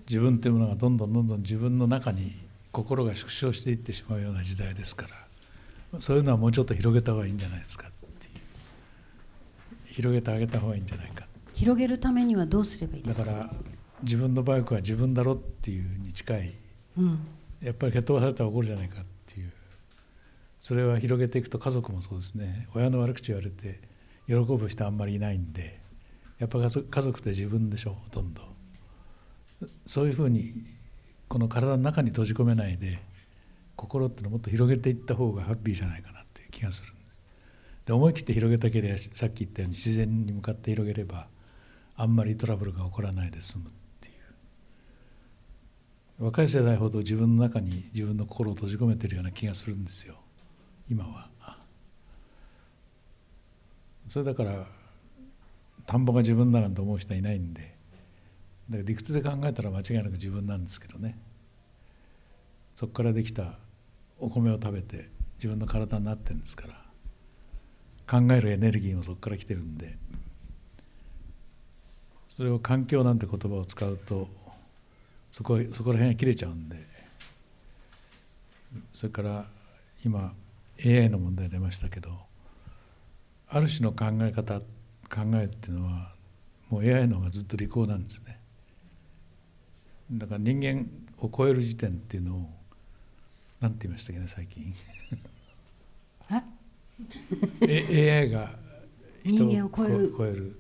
自分というものがどんどんどんどん自分の中に心が縮小していってしまうような時代ですからそういうのはもうちょっと広げた方がいいんじゃないですかっていう。広げてあげた方がいいんじゃないか。広げるためにはどうすればいいですか？だから自分のバイクは自分だろっていうに近い、うん、やっぱり蹴っ飛ばされたら怒るじゃないかそれは広げていくと家族もそうですね。親の悪口言われて喜ぶ人あんまりいないんでやっぱ家族って自分でしょほとんど。そういうふうにこの体の中に閉じ込めないで心っていうのをもっと広げていった方がハッピーじゃないかなっていう気がするんです。で思い切って広げたければさっき言ったように自然に向かって広げればあんまりトラブルが起こらないで済むっていう。若い世代ほど自分の中に自分の心を閉じ込めてるような気がするんですよ。今は。それだから田んぼが自分だなんて思う人はいないんで。だから理屈で考えたら間違いなく自分なんですけどね。そこからできたお米を食べて自分の体になってるんですから。考えるエネルギーもそこから来てるんで。それを環境なんて言葉を使うとそこそこら辺が切れちゃうんで。それから今 AI の問題出ましたけどある種の考え方考えっていうのはもう AI の方がずっと利口なんですね。だから人間を超える時点っていうのを何て言いましたっけね最近。AI が人間を超える超える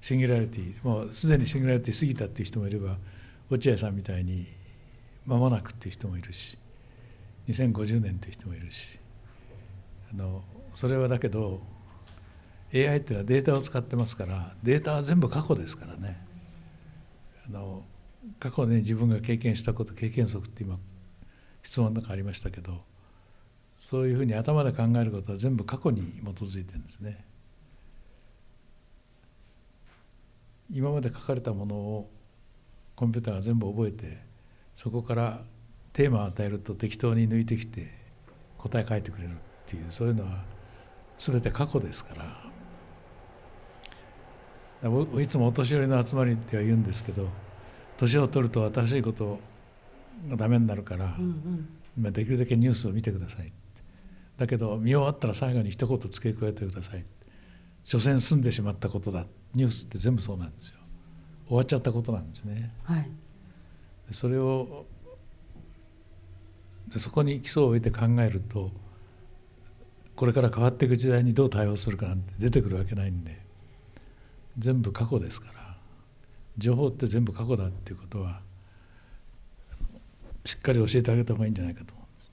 シンギュラリティ。もうすでにシンギュラリティ過ぎたっていう人もいれば落合さんみたいに間もなくっていう人もいるし2050年という人もいるしあのそれはだけど AI っていうのはデータを使ってますからデータは全部過去ですからね。あの過去ね自分が経験したこと経験則って今質問の中ありましたけどそういうふうに頭で考えることは全部過去に基づいてるんですね。今まで書かれたものをコンピューターが全部覚えてそこからテーマを与えると適当に抜いてきて答え書いてくれるっていうそういうのは全て過去ですから。いつもお年寄りの集まりでは言うんですけど年を取ると新しいことがダメになるから、うんうん、できるだけニュースを見てください。だけど見終わったら最後に一言付け加えてください。所詮済んでしまったことだ。ニュースって全部そうなんですよ。終わっちゃったことなんですね。はい、それをでそこに基礎を置いて考えるとこれから変わっていく時代にどう対応するかなんて出てくるわけないんで全部過去ですから情報って全部過去だっていうことはしっかり教えてあげた方がいいんじゃないかと思うんです。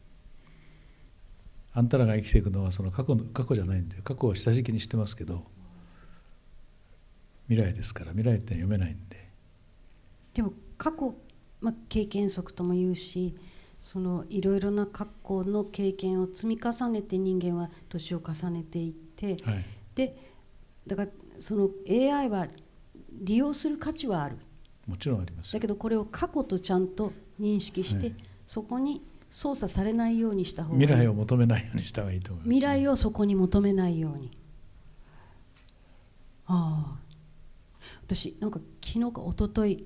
あんたらが生きていくのはその過去の過去じゃないんで過去は下敷きにしてますけど未来ですから未来って読めないんで。でも過去、まあ、経験則とも言うしそのいろいろな過去の経験を積み重ねて人間は年を重ねていって、はい、でだからその AI は利用する価値はある。もちろんありますだけどこれを過去とちゃんと認識して、はい、そこに操作されないようにした方が未来を求めないようにした方がいいと思います、ね、未来をそこに求めないように。ああ。私なんか昨日か一昨日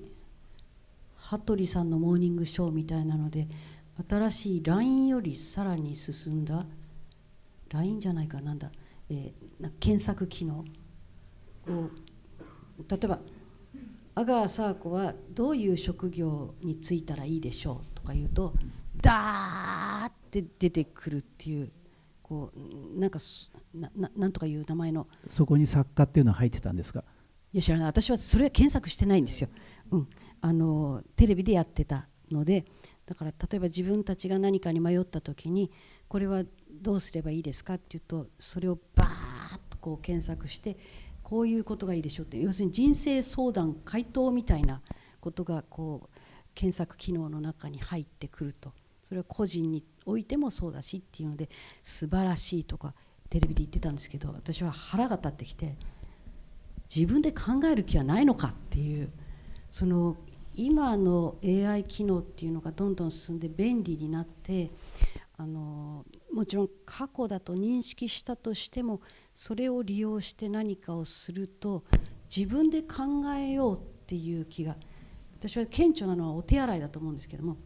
羽鳥さんのモーニングショーみたいなので新しい LINE よりさらに進んだ LINE じゃないかなんだ、えー、検索機能。こう例えば阿川佐和子はどういう職業に就いたらいいでしょうとか言うとダーって出てくるっていうこうなんかななんとかいう名前の。そこに作家っていうのは入ってたんですか？いや知らない。私はそれは検索してないんですよ、うん、あのテレビでやってたのでだから例えば自分たちが何かに迷った時にこれはどうすればいいですかっていうとそれをバーッとこう検索してこういうことがいいでしょうって要するに人生相談回答みたいなことがこう検索機能の中に入ってくると。それは個人においてもそうだしっていうので素晴らしいとかテレビで言ってたんですけど私は腹が立ってきて自分で考える気はないのかっていうその今の AI 機能っていうのがどんどん進んで便利になってあのもちろん過去だと認識したとしてもそれを利用して何かをすると自分で考えようっていう気が私は顕著なのはお手洗いだと思うんですけども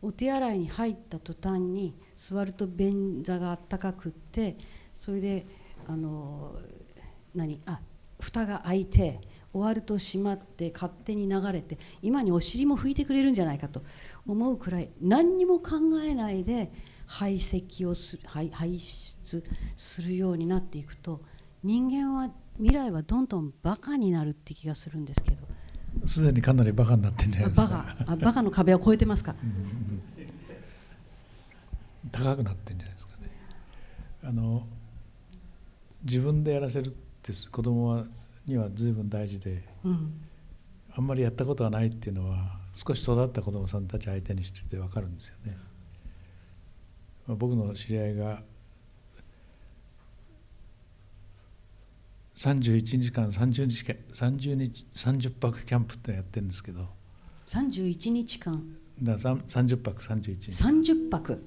お手洗いに入った途端に座ると便座があったかくってそれであの何？あ蓋が開いて終わると閉まって勝手に流れて今にお尻も拭いてくれるんじゃないかと。思うくらい何にも考えないで排斥をす排排出するようになっていくと人間は未来はどんどんバカになるって気がするんですけど。すでにかなりバカになってんじゃないですか。バカあバカの壁を越えてますか、うん。うん、高くなってんじゃないですかね。あの自分でやらせるって子供はには随分大事で、うん、あんまりやったことがないっていうのは少し育った子どもさんたち相手にしてて分かるんですよね。まあ、僕の知り合いが31日間30日間30日30泊キャンプってやってるんですけど。31日間。だ30泊31日。30泊。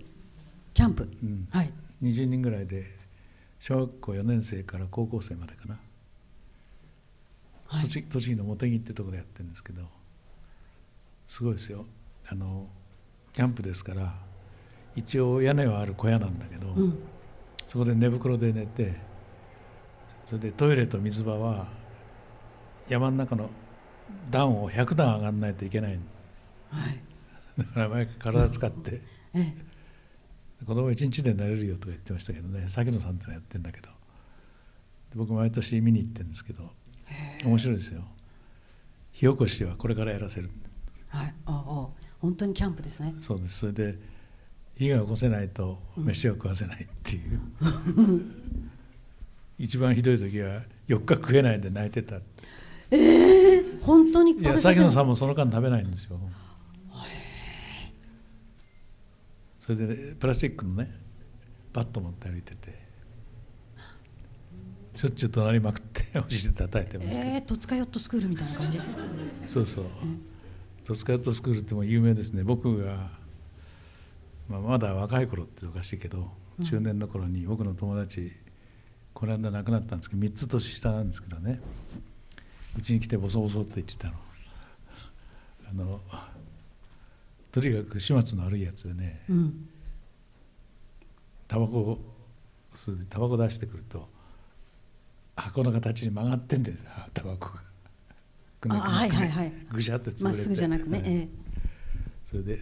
キャンプ、うん、はい。20人ぐらいで小学校4年生から高校生までかな。はい、栃木の茂木ってとこでやってるんですけどすごいですよ。あのキャンプですから一応屋根はある小屋なんだけど、うん、そこで寝袋で寝てそれでトイレと水場は山の中の段を100段上がらないといけないんです、はい、だから毎回体使ってええ、子供一日で寝れるよとか言ってましたけどね崎野さんってのやってるんだけど僕毎年見に行ってるんですけど面白いですよ。火起こしはこれからやらせる。はい。ああ本当にキャンプですね。そうです。それで火が起こせないと飯を食わせないっていう、うん、一番ひどい時は4日食えないで泣いてた。ええー、本当にい。や崎野さんもその間食べないんですよ。それで、ね、プラスチックのねバット持って歩いててしょっちゅう隣まくって お尻叩いてますえー、戸塚ヨットスクールみたいな感じ。そうそう、戸塚ヨットスクールっても有名ですね。僕が、まあ、まだ若い頃っておかしいけど中年の頃に僕の友達この間亡くなったんですけど3つ年下なんですけどね。うちに来てボソボソって言ってたの。あのとにかく始末の悪いやつでね、タバコタバコ出してくると箱の形に曲がってんですタバコが。あはいはいはい。ぐしゃって潰れてまっすぐじゃなくね。はいええそれで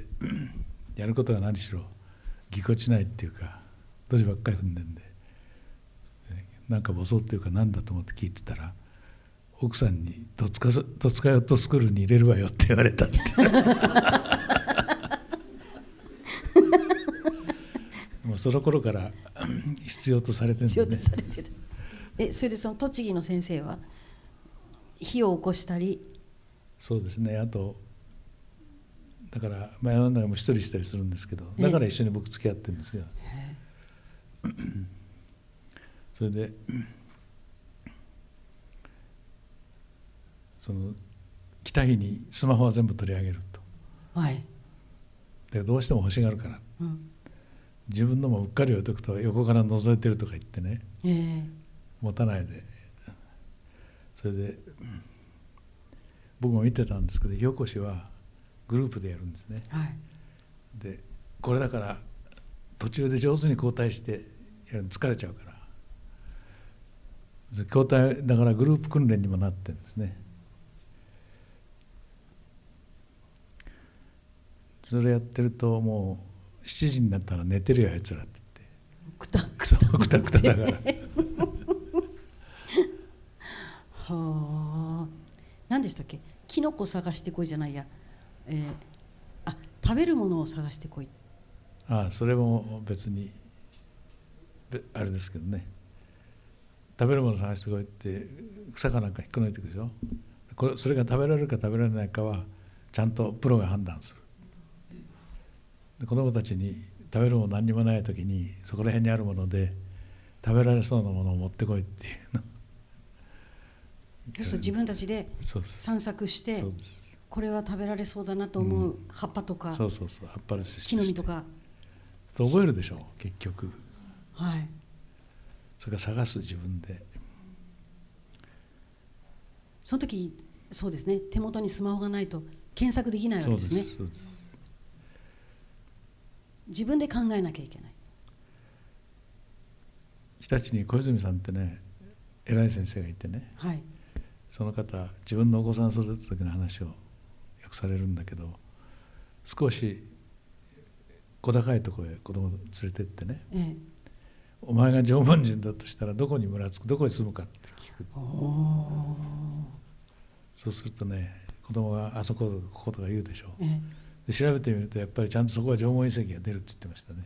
やることが何しろぎこちないっていうかドジばっかり踏んでんででなんかボソっていうかなんだと思って聞いてたら奥さんに「どつかどつかよとスクールに入れるわよ」って言われたって もうその頃から 必要とされてるん必要とですねされてる。えそれでその栃木の先生は火を起こしたり？そうですね。あとだから前の中も一人したりするんですけどええ。だから一緒に僕付き合ってるんですよ。それでその来た日にスマホは全部取り上げると。はい。でどうしても欲しがるから。うん。自分のもうっかり置いとくと横から覗いてるとか言ってね。ええ持たないで。それでうん僕も見てたんですけど火起こしはグループでやるんですね。はい。でこれだから途中で上手に交代してやるの疲れちゃうから。交代だからグループ訓練にもなってるんですね。それやってるともう7時になったら寝てるよあいつらってくたく言ってそうくたくただから はあ。何でしたっけ？キノコ探してこいじゃないや。えー、あ食べるものを探してこい。ああそれも別にあれですけどね食べるもの探してこいって草かなんか引っこ抜いていくでしょ？これそれが食べられるか食べられないかはちゃんとプロが判断するで子供たちに食べるもの何にもない時にそこら辺にあるもので食べられそうなものを持ってこいっていうのそうすると自分たちで散策してこれは食べられそうだなと思う葉っぱとか、そうそうそう。葉っぱ木の実とか、と覚えるでしょ結局。はい。それから探す自分で。その時そうですね。手元にスマホがないと検索できないわけですね。そうです。自分で考えなきゃいけない。日立に小泉さんってね偉い先生がいてね。はいその方自分のお子さん育てた時の話をよくされるんだけど少し小高いところへ子供を連れてってね。えお前が縄文人だとしたらどこに村つくどこに住むかって聞く。そうするとね子供があそここことか言うでしょ。ーえ。で調べてみるとやっぱりちゃんとそこは縄文遺跡が出るって言ってましたね。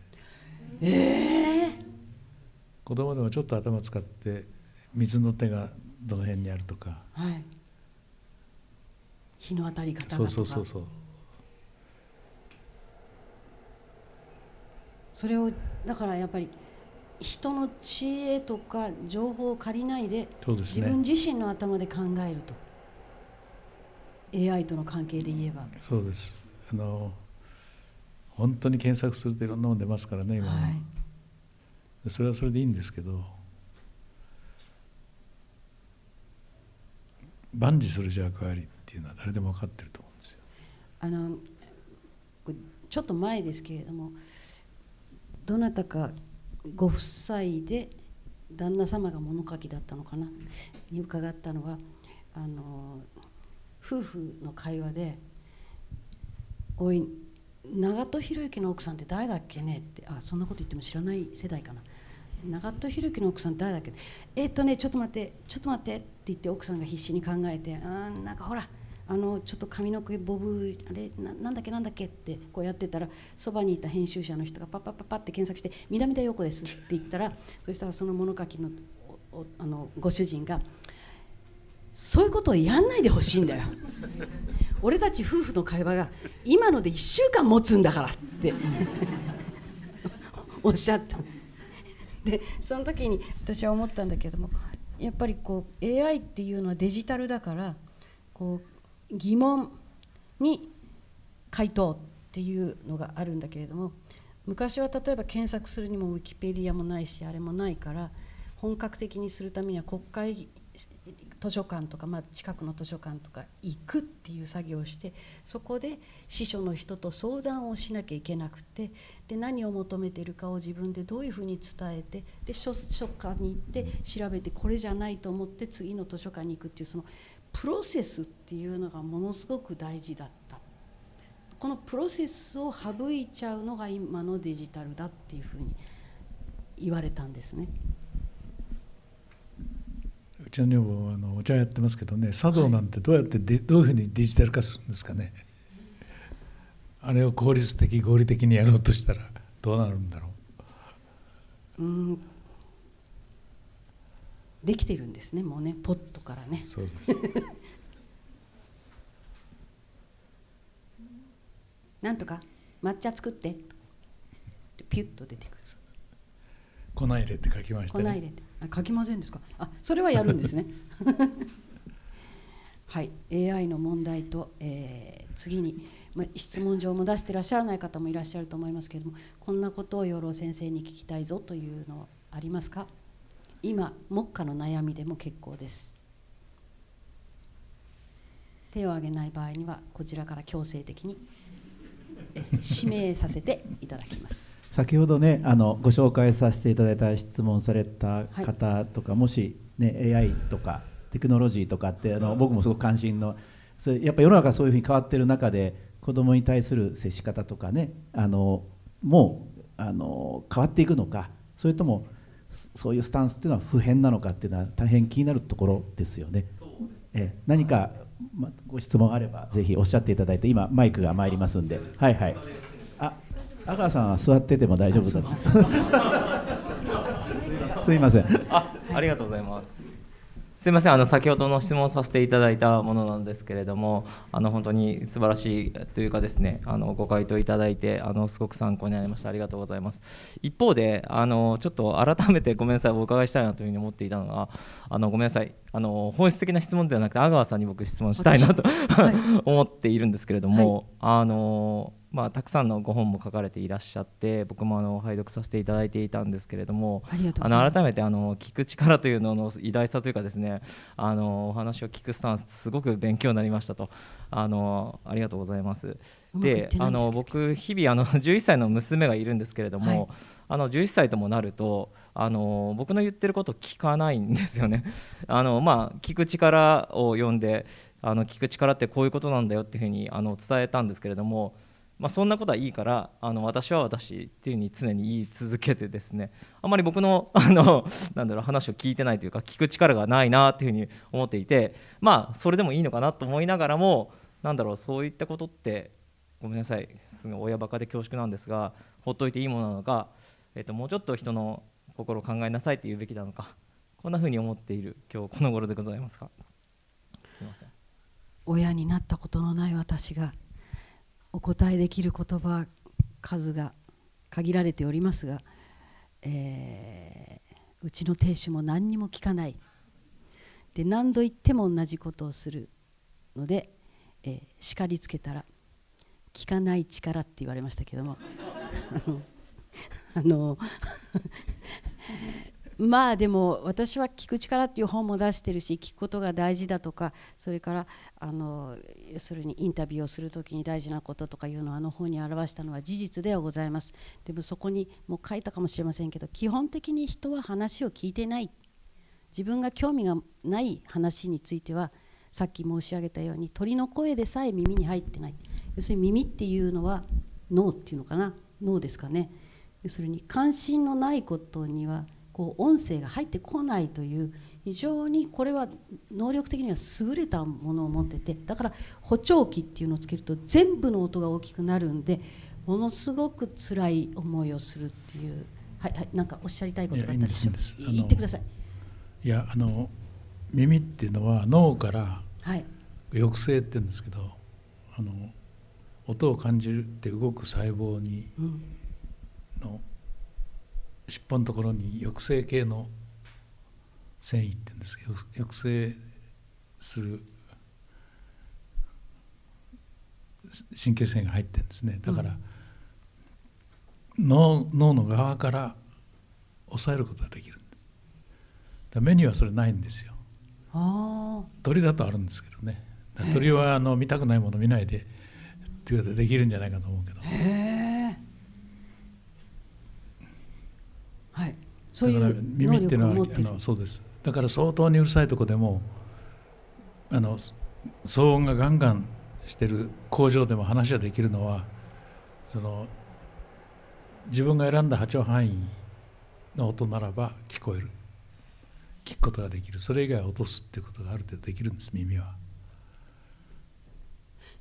えええ。子供でもちょっと頭使って水の手がどの辺にあるとか。はい。日の当たり方そうそうそうそう。それをだからやっぱり人の知恵とか情報を借りないでそうです自分ね自身の頭で考えると。AI との関係で言えば。そうです。あの本当に検索するといろんなもの出ますからね今は、はい。でそれはそれでいいんですけど万事する役割っていうのは誰でも分かってると思うんですよあのちょっと前ですけれどもどなたかご夫妻で旦那様が物書きだったのかな？に伺ったのはあの夫婦の会話で「おい長門博之の奥さんって誰だっけね?」ってあそんなこと言っても知らない世代かな長門博之の奥さん誰だっけ？えっとねちょっと待ってちょっと待ってって言って奥さんが必死に考えてあーなんかほらあのちょっと髪の毛ボブあれななんだっけなんだっけってこうやってたらそばにいた編集者の人がパッパッパッパって検索して「南田陽子です」って言ったらそしたらその物書きのあのご主人が「そういうことをやんないでほしいんだよ」俺たち夫婦の会話が今ので1週間持つんだからっておっしゃったでその時に私は思ったんだけどもやっぱりこう AI っていうのはデジタルだからこう疑問に回答っていうのがあるんだけれども昔は例えば検索するにもウィキペディアもないしあれもないから本格的にするためには国会図書館とか、まあ、近くの図書館とか行くっていう作業をしてそこで司書の人と相談をしなきゃいけなくてで何を求めてるかを自分でどういうふうに伝えてで書書館に行って調べてこれじゃないと思って次の図書館に行くっていうそのプロセスっていうのがものすごく大事だったこのプロセスを省いちゃうのが今のデジタルだっていうふうに言われたんですね。うちの女房はあのお茶やってますけどね茶道なんてどうやってで、どういうふうにデジタル化するんですかね。あれを効率的合理的にやろうとしたらどうなるんだろう。うん。できてるんですねもうねポットからね。そうです。なんとか抹茶作って。ピュッと出てくる。粉入れって書きましたね粉入れて。あ書きませんですか？あそれはやるんですね。はい。AI の問題と、えー、次に、ま、質問状も出してらっしゃらない方もいらっしゃると思いますけれどもこんなことを養老先生に聞きたいぞというのはありますか？今目下の悩みでも結構です。手を挙げない場合にはこちらから強制的に指名させていただきます。先ほどねあのご紹介させていただいた質問された方とか、はい、もし、ね、AI とかテクノロジーとかってあの僕もすごく関心のそれやっぱ世の中そういうふうに変わってる中で子どもに対する接し方とかねあのもうあの変わっていくのかそれともそういうスタンスっていうのは普遍なのかっていうのは大変気になるところですよね。え何か、ま、ご質問あればぜひおっしゃっていただいて今マイクが参りますんで。はいはい。あ阿川さんは座ってても大丈夫だ すみません。あありがとうございます。すみませんあの先ほどの質問させていただいたものなんですけれどもあの本当に素晴らしいというかですねあのご回答いただいてあのすごく参考になりました。ありがとうございます。一方であのちょっと改めてごめんなさいお伺いしたいなというふうに思っていたのがあのごめんなさい。あの本質的な質問ではなくて阿川さんに僕質問したいなと、はい、思っているんですけれども、はい、あのまあ、たくさんのご本も書かれていらっしゃって僕もあの拝読させていただいていたんですけれどもあの改めてあの聞く力というのの偉大さというかですねあのお話を聞くスタンスすごく勉強になりましたとあのありがとうございます。であの僕日々あの11歳の娘がいるんですけれども、はい、あの11歳ともなるとあの僕の言ってること聞かないんですよね。あのまあ、聞く力を読んであの聞く力ってこういうことなんだよっていうふうにあの伝えたんですけれどもまあ、そんなことはいいからあの私は私っていうふうに常に言い続けてですね。あまり僕の あのなんだろう話を聞いてないというか聞く力がないなっていうふうに思っていてまあそれでもいいのかなと思いながらもなんだろうそういったことってごめんなさいすごい親バカで恐縮なんですがほっといていいものなのか、えー、ともうちょっと人の心を考えなさいって言うべきなのかこんなふうに思っている今日この頃でございますか？すいません。親になったことのない私がお答えできる言葉数が限られておりますが、えー、うちの亭主も何にも聞かない。で何度言っても同じことをするので、えー、叱りつけたら「聞かない力」って言われましたけども。あのまあでも私は聞く力っていう本も出してるし聞くことが大事だとかそれからあの要するにインタビューをする時に大事なこととかいうのをあの本に表したのは事実ではございます。でもそこにも書いたかもしれませんけど基本的に人は話を聞いてない。自分が興味がない話についてはさっき申し上げたように鳥の声でさえ耳に入ってない。要するに耳っていうのは脳っていうのかな？脳ですかね。要するに関心のないことにはこう音声が入ってこないという非常にこれは能力的には優れたものを持っててだから補聴器っていうのをつけると全部の音が大きくなるんでものすごく辛い思いをするっていうはいはいなんかおっしゃりたいことがあったでしょう言ってください。いやあの耳っていうのは脳から抑制って言うんですけど、はい、あの音を感じるって動く細胞に、の尻尾のところに抑制系の繊維って言うんですけど抑制する神経線が入ってるんですね。だから、うん、脳脳の側から抑えることができるだ目にはそれないんですよ。鳥だとあるんですけどね。鳥はあの見たくないもの見ないでっていうことでできるんじゃないかと思うけどはい。そういう耳っていうのはあのそうです。だから相当にうるさいとこでもあの騒音がガンガンしてる工場でも話ができるのはその自分が選んだ波長範囲の音ならば聞こえる。聞くことができる。それ以外は落とすっていうことがある程度できるんです耳は。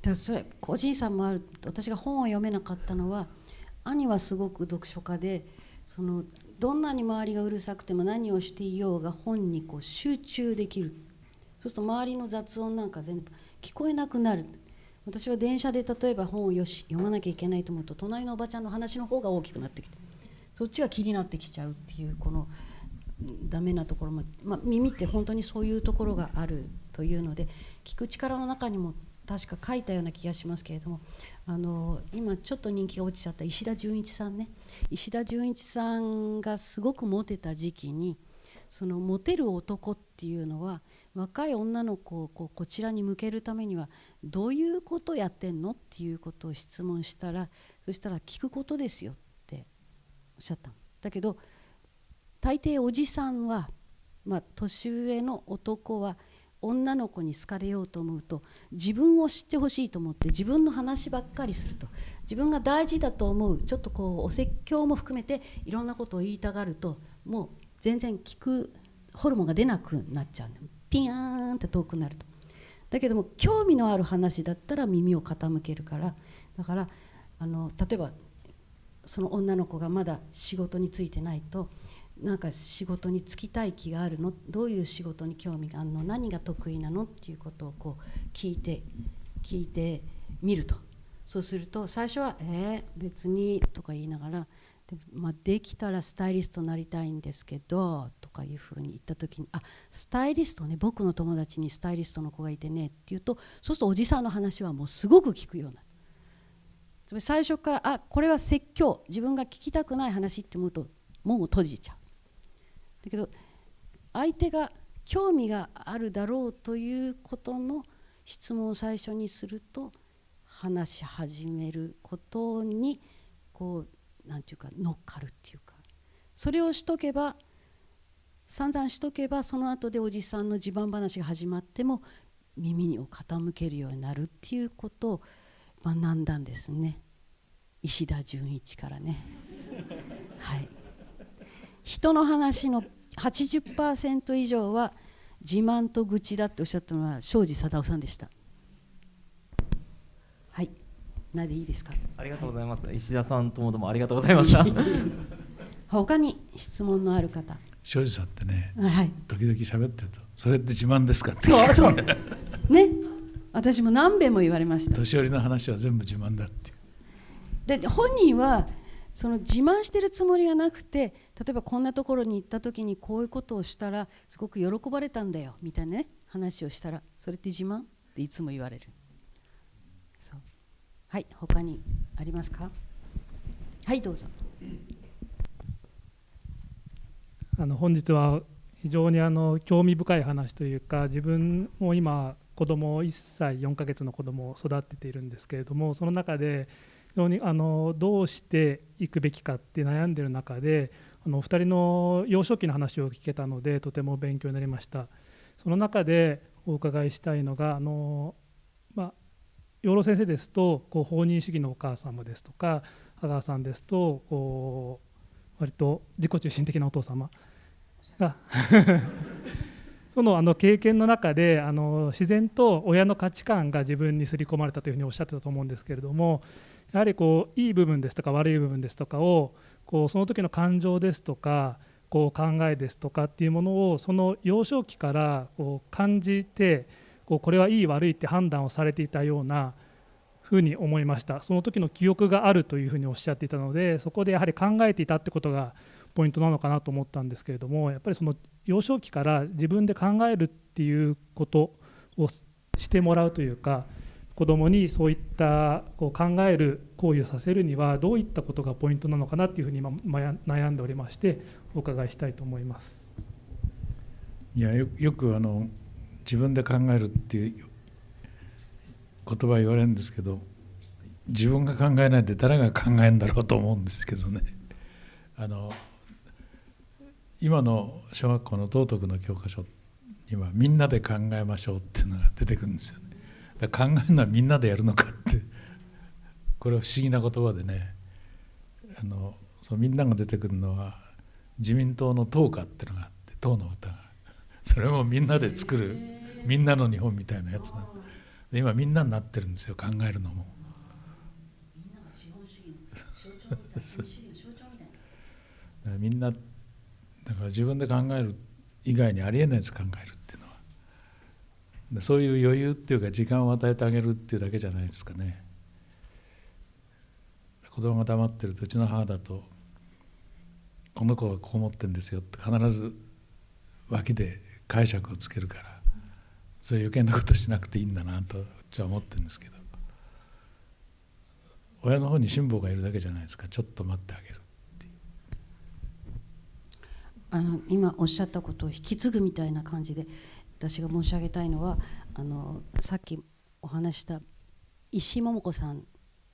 だそれ個人差もある。私が本を読めなかったのは兄はすごく読書家でそのどんなに周りがうるさくても何をしていようが本にこう集中できる。そうすると周りの雑音なんか全部聞こえなくなる。私は電車で例えば本をよし読まなきゃいけないと思うと隣のおばちゃんの話の方が大きくなってきて。そっちが気になってきちゃうっていうこのダメなところも、まあ、耳って本当にそういうところがあるというので聞く力の中にも確か書いたような気がしますけれどもあの今ちょっと人気が落ちちゃった石田純一さんね。石田純一さんがすごくモテた時期にそのモテる男っていうのは若い女の子をこうこちらに向けるためにはどういうことやってんのっていうことを質問したらそしたら聞くことですよっておっしゃったんだけど大抵おじさんは、まあ、年上の男は女の子に好かれようと思うと自分を知ってほしいと思って自分の話ばっかりすると自分が大事だと思うちょっとこうお説教も含めていろんなことを言いたがるともう全然聞くホルモンが出なくなっちゃうピヤーンって遠くなると。だけども興味のある話だったら耳を傾けるから。だからあの例えばその女の子がまだ仕事に就いてないとなんか仕事に就きたい気があるの？どういう仕事に興味があるの？何が得意なの？っていうことをこう聞いて聞いてみるとそうすると最初は「えー、別に」とか言いながらで,、まあ、できたらスタイリストになりたいんですけどとかいうふうに言った時に「あスタイリストね僕の友達にスタイリストの子がいてね」って言うとそうするとおじさんの話はもうすごく聞くような。つまり最初からあこれは説教自分が聞きたくない話って思うと門を閉じちゃう。だけど相手が興味があるだろうということの質問を最初にすると話し始めることにこう何て言うか乗っかるっていうか。それをしとけば散々しとけばその後でおじさんの自慢話が始まっても耳を傾けるようになるっていうことを学んだんですね。石田純一からね。はい。人の話の80%以上は自慢と愚痴だっておっしゃったのは庄司貞夫さんでした。はい。なでいいですか？ありがとうございます、はい、石田さんともどもありがとうございました。他に質問のある方。庄司さんってね、はい、時々喋ってるとそれって自慢ですかそうそう。ね。私も何べんも言われました。年寄りの話は全部自慢だって。で本人はその自慢してるつもりがなくて例えばこんなところに行った時にこういうことをしたらすごく喜ばれたんだよみたいなね話をしたらそれって自慢っていつも言われる。そう。はい他にありますか？はいどうぞ。あの本日は非常にあの興味深い話というか自分も今子供1歳4ヶ月の子供を育てているんですけれどもその中で非常にあのどうしていくべきかって悩んでる中であのお二人の幼少期の話を聞けたのでとても勉強になりました。その中でお伺いしたいのがあの、まあ、養老先生ですとこう放任主義のお母様ですとか阿川さんですとこう割と自己中心的なお父様が そのあの経験の中であの自然と親の価値観が自分に刷り込まれたというふうにおっしゃってたと思うんですけれどもやはりこういい部分ですとか悪い部分ですとかをこうその時の感情ですとかこう考えですとかっていうものをその幼少期からこう感じてこうこれはいい悪いって判断をされていたようなふうに思いました。その時の記憶があるというふうにおっしゃっていたのでそこでやはり考えていたってことがポイントなのかなと思ったんですけれどもやっぱりその幼少期から自分で考えるっていうことをしてもらうというか子どもにそういったこう考える行為をさせるにはどういったことがポイントなのかなっていうふうに今悩んでおりましてお伺いしたいと思います。いやよくあの自分で考えるっていう言葉言われるんですけど自分が考えないで誰が考えるんだろうと思うんですけどね あの今の小学校の道徳の教科書にはみんなで考えましょうっていうのが出てくるんですよね。考えるのはみんなでやるのかって。これは不思議な言葉でね。あのそのみんなが出てくるのは自民党の党歌っていうのがあって党の歌が。それもみんなで作るみんなの日本みたいなやつなで今みんなになってるんですよ考えるのも。みんなだから自分で考える以外にありえないやつ考えるそういう余裕っていうか時間を与えてあげるっていうだけじゃないですかね。子供が黙ってるとうちの母だと「この子はこう思ってんですよ」って必ず脇で解釈をつけるからそういう余計なことしなくていいんだなとうちは思ってるんですけど。親の方に辛抱がいるだけじゃないですか。ちょっと待ってあげるあの今おっしゃったことを引き継ぐみたいな感じで私が申し上げたいのはあのさっきお話した石井桃子さん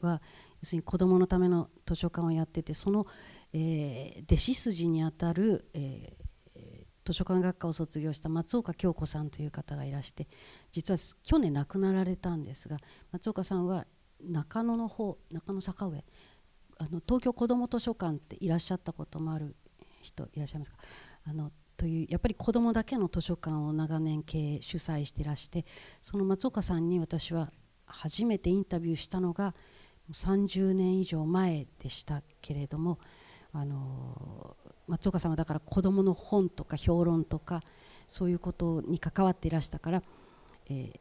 は要するに子どものための図書館をやっててその、えー、弟子筋にあたる、えー、図書館学科を卒業した松岡京子さんという方がいらして実は去年亡くなられたんですが松岡さんは中野の方中野坂上あの東京こども図書館っていらっしゃったこともある人いらっしゃいますか？あのというやっぱり子どもだけの図書館を長年経営主催していらしてその松岡さんに私は初めてインタビューしたのが30年以上前でしたけれどもあの松岡さんはだから子どもの本とか評論とかそういうことに関わっていらしたから、えー、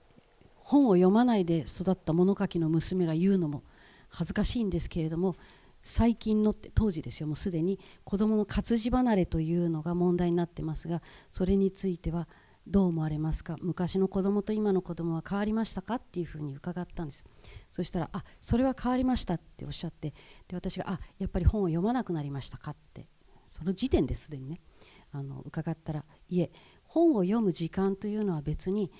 本を読まないで育った物書きの娘が言うのも恥ずかしいんですけれども最近の当時ですよ。もうすでに子どもの活字離れというのが問題になってますがそれについてはどう思われますか？昔の子どもと今の子どもは変わりましたか？っていうふうに伺ったんです。そしたら「あそれは変わりました」っておっしゃってで私が「あやっぱり本を読まなくなりましたか?」ってその時点ですでにねあの伺ったら「いえ本を読む時間というのは別に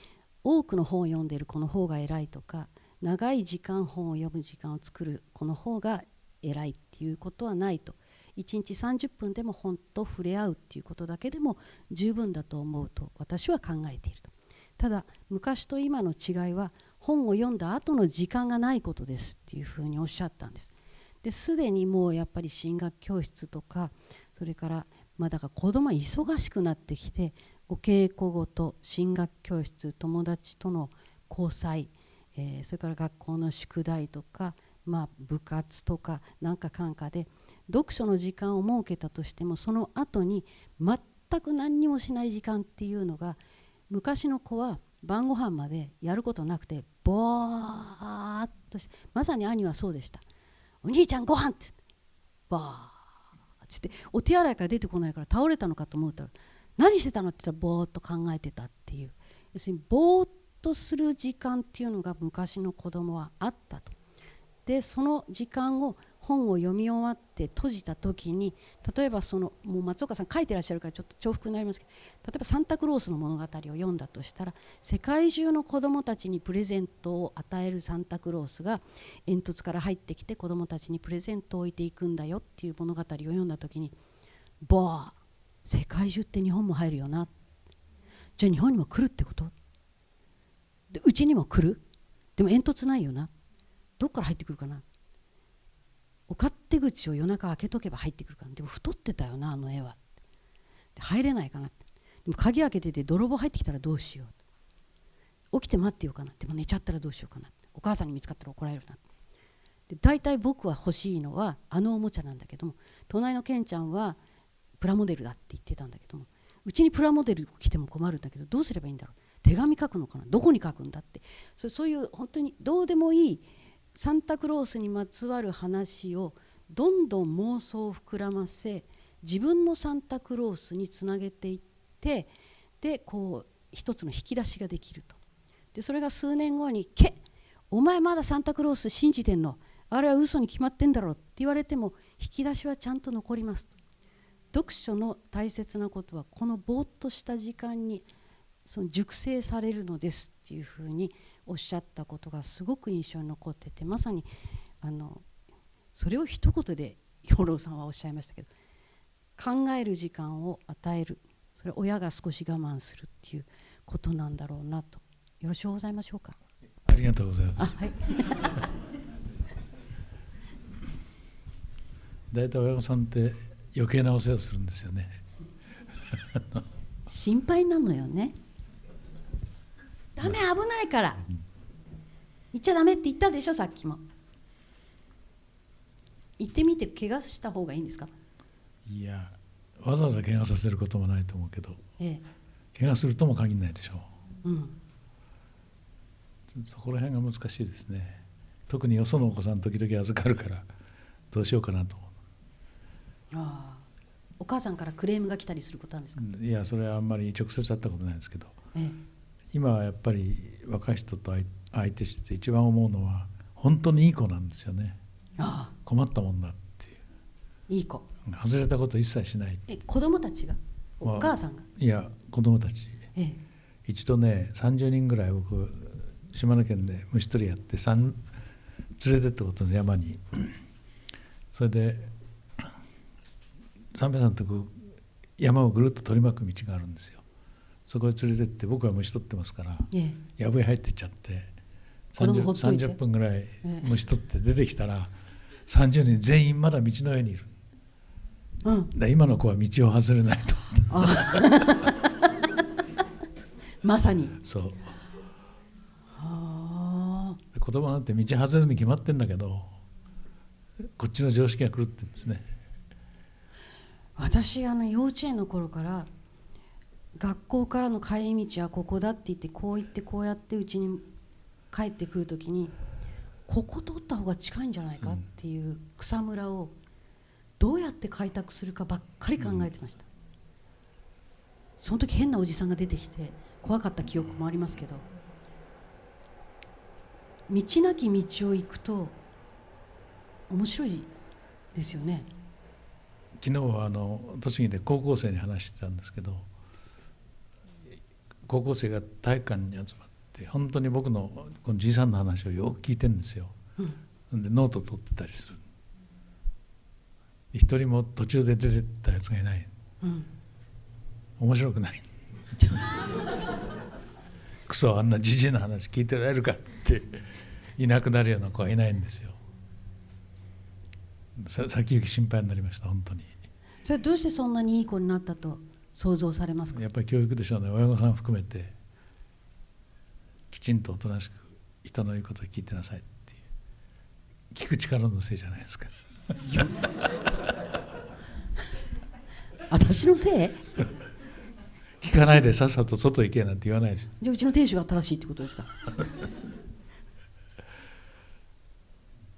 多くの本を読んでいる子の方が偉いとか長い時間本を読む時間を作る子の方が偉いっていうことはないと。1日30分でも本と触れ合うっていうことだけでも十分だと思うと私は考えていると。ただ昔と今の違いは本を読んだ後の時間がないことですっていうふうにおっしゃったんです。ですでにもうやっぱり進学教室とかそれからまあだから子供は忙しくなってきてお稽古ごと進学教室友達との交際、えー、それから学校の宿題とかまあ、部活とかなんかかんかで読書の時間を設けたとしてもその後に全く何にもしない時間っていうのが昔の子は晩ご飯までやることなくてぼーっとしてまさに兄はそうでした「お兄ちゃんご飯ってバーッつってお手洗いから出てこないから倒れたのかと思ったら「何してたの?」って言ったらぼーっと考えてたっていう。要するにぼーっとする時間っていうのが昔の子供はあったと。でその時間を本を読み終わって閉じた時に例えばそのもう松岡さん書いてらっしゃるからちょっと重複になりますけど例えばサンタクロースの物語を読んだとしたら世界中の子どもたちにプレゼントを与えるサンタクロースが煙突から入ってきて子どもたちにプレゼントを置いていくんだよっていう物語を読んだ時にボー世界中って日本も入るよな。じゃあ日本にも来るってこと？でうちにも来る？でも煙突ないよな。どっから入ってくるかな？お勝手口を夜中開けとけば入ってくるかな？でも太ってたよなあの絵は。入れないかなでも鍵開けてて泥棒入ってきたらどうしよう。起きて待ってようかなでも寝ちゃったらどうしようかなお母さんに見つかったら怒られるなで大体僕は欲しいのはあのおもちゃなんだけども隣のケンちゃんはプラモデルだって言ってたんだけどもうちにプラモデル来ても困るんだけどどうすればいいんだろう？手紙書くのかな？どこに書くんだって。そういう本当にどうでもいいサンタクロースにまつわる話をどんどん妄想を膨らませ自分のサンタクロースにつなげていってでこう一つの引き出しができると。でそれが数年後に「けお前まだサンタクロース信じてんのあれは嘘に決まってんだろ」って言われても引き出しはちゃんと残ります読書の大切なことはこのぼーっとした時間にその熟成されるのですっていうふうにおっしゃったことがすごく印象に残っててまさにあのそれを一言で養老さんはおっしゃいましたけど考える時間を与える。それ親が少し我慢するっていうことなんだろうなと。よろしゅうございましょうか？ありがとうございます。はい。大体親御さんって余計なお世話をするんですよね。心配なのよねダメ危ないから。言っちゃダメって言ったでしょさっきも。言ってみて怪我した方がいいんですか？いやわざわざ怪我させることもないと思うけど。ええ。怪我するとも限らないでしょう。うん。そこら辺が難しいですね。特によそのお子さん時々預かるからどうしようかなと思ああ。お母さんからクレームが来たりすることなんですか、ういやそれはあんまり直接会ったことないですけど。ええ今はやっぱり若い人と相相手してて一番思うのは本当にいい子なんですよね。ああ。困ったもんだっていう。いい子。外れたこと一切しない。え子供たちが？お母さんが、いや子供たち。ええ。一度ね30人ぐらい僕島根県で虫取りやって三連れてったことの山に。それで三平さんとこう山をぐるっと取り巻く道があるんですよそこへ連れてって僕は虫取ってますからええ。藪へ入ってっちゃって子供 30, ほっといて。30分ぐらいええ。虫取って出てきたら30人全員まだ道の上にいる。うん。だ今の子は道を外れないと。まさに。そう。ああ。子供なんて道外れるに決まってんだけどこっちの常識が狂ってるんですね。私あの幼稚園の頃から学校からの帰り道はここだって言ってこう言ってこうやってうちに帰ってくる時にここ通った方が近いんじゃないかっていう草むらをどうやって開拓するかばっかり考えてました、その時変なおじさんが出てきて怖かった記憶もありますけど道なき道を行くと面白いですよね。昨日はあの栃木で高校生に話してたんですけど高校生が体育館に集まって本当に僕のこのじいさんの話をよく聞いてるんですよ、でノート取ってたりする。一人も途中で出てったやつがいない。うん。面白くない。クソあんなじじいの話聞いてられるかっていなくなるような子はいないんですよ。さ先行き心配になりました本当に。それどうしてそんなにいい子になったと想像されますかやっぱり教育でしょうね親御さん含めてきちんとおとなしく人の言うことを聞いてなさいっていう聞く力のせいじゃないですか私のせい聞かないでさっさと外行けなんて言わないですじゃあうちの亭主が正しいってことですか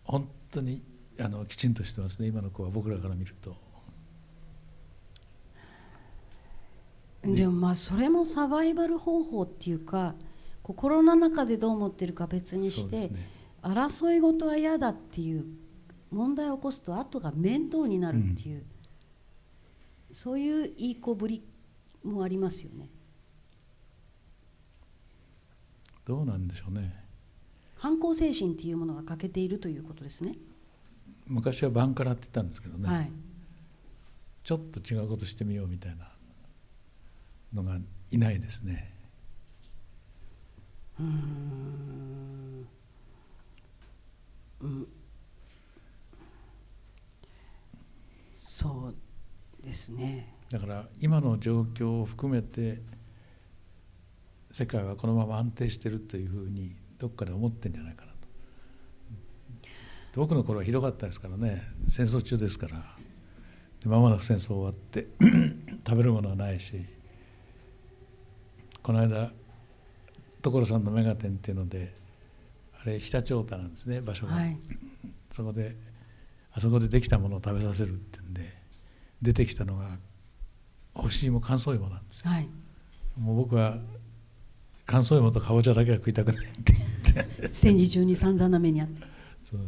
本当にあのきちんとしてますね今の子は僕らから見るとでもまあそれもサバイバル方法っていうか心の中でどう思ってるか別にして、ね。争い事は嫌だっていう問題を起こすと後が面倒になるっていう、そういういい子ぶりもありますよね。どうなんでしょうね。反抗精神っていうものが欠けているということですね、昔はバンカラって言ったんですけどね、はい。ちょっと違うことしてみようみたいなのがいないですね。うーん。うん。そうですね。だから今の状況を含めて世界はこのまま安定してるというふうにどっかで思ってんじゃないかなと。僕の頃はひどかったですからね。戦争中ですから。で間もなく戦争終わって 食べるものはないしこの間所さんのメガテンっていうのであれ常陸太田なんですね場所が、はい。そこであそこでできたものを食べさせるってんで出てきたのが干し芋乾燥芋なんですよ。はい。もう僕は乾燥芋とかぼちゃだけは食いたくないって言って。戦時中に散々な目にあって。そう。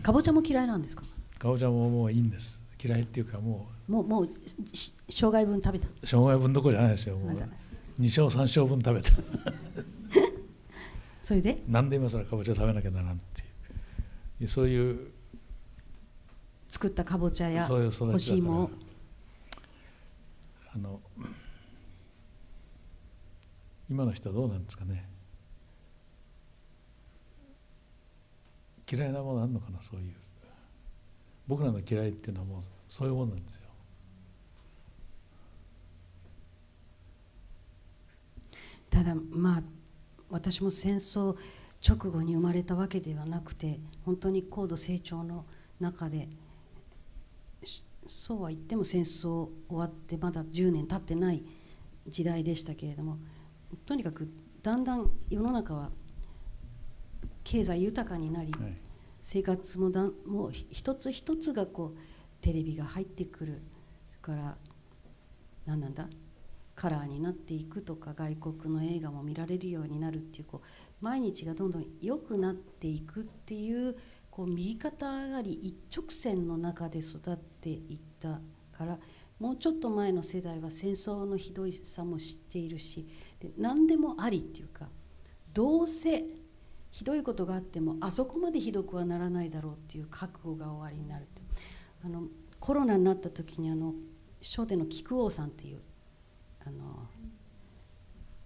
かぼちゃも嫌いなんですか？かぼちゃももういいんです。嫌いっていうかももうもうし生涯分食べた。う障害分どころじゃないですよもう。まだ。2升3升分食べた。それで？なんで今更かぼちゃ食べなきゃならんっていう。そういう。作ったかぼちゃや干し芋。をあの今の人はどうなんですかね。嫌いなものあるのかなそういう。僕らの嫌いっていうのはもうそういうものなんですよただまあ私も戦争直後に生まれたわけではなくて本当に高度成長の中でしそうは言っても戦争終わってまだ10年経ってない時代でしたけれどもとにかくだんだん世の中は経済豊かになり、はい。生活もだんもうひ一つ一つがこうテレビが入ってくるそれから何なんだ？カラーになっていくとか外国の映画も見られるようになるっていうこう毎日がどんどん良くなっていくっていうこう右肩上がり一直線の中で育っていったからもうちょっと前の世代は戦争のひどいさも知っているしで何でもありっていうかどうせひどいことがあってもあそこまでひどくはならないだろうっていう覚悟が終わりになるとあのコロナになった時にあの商店の菊王さんっていうあの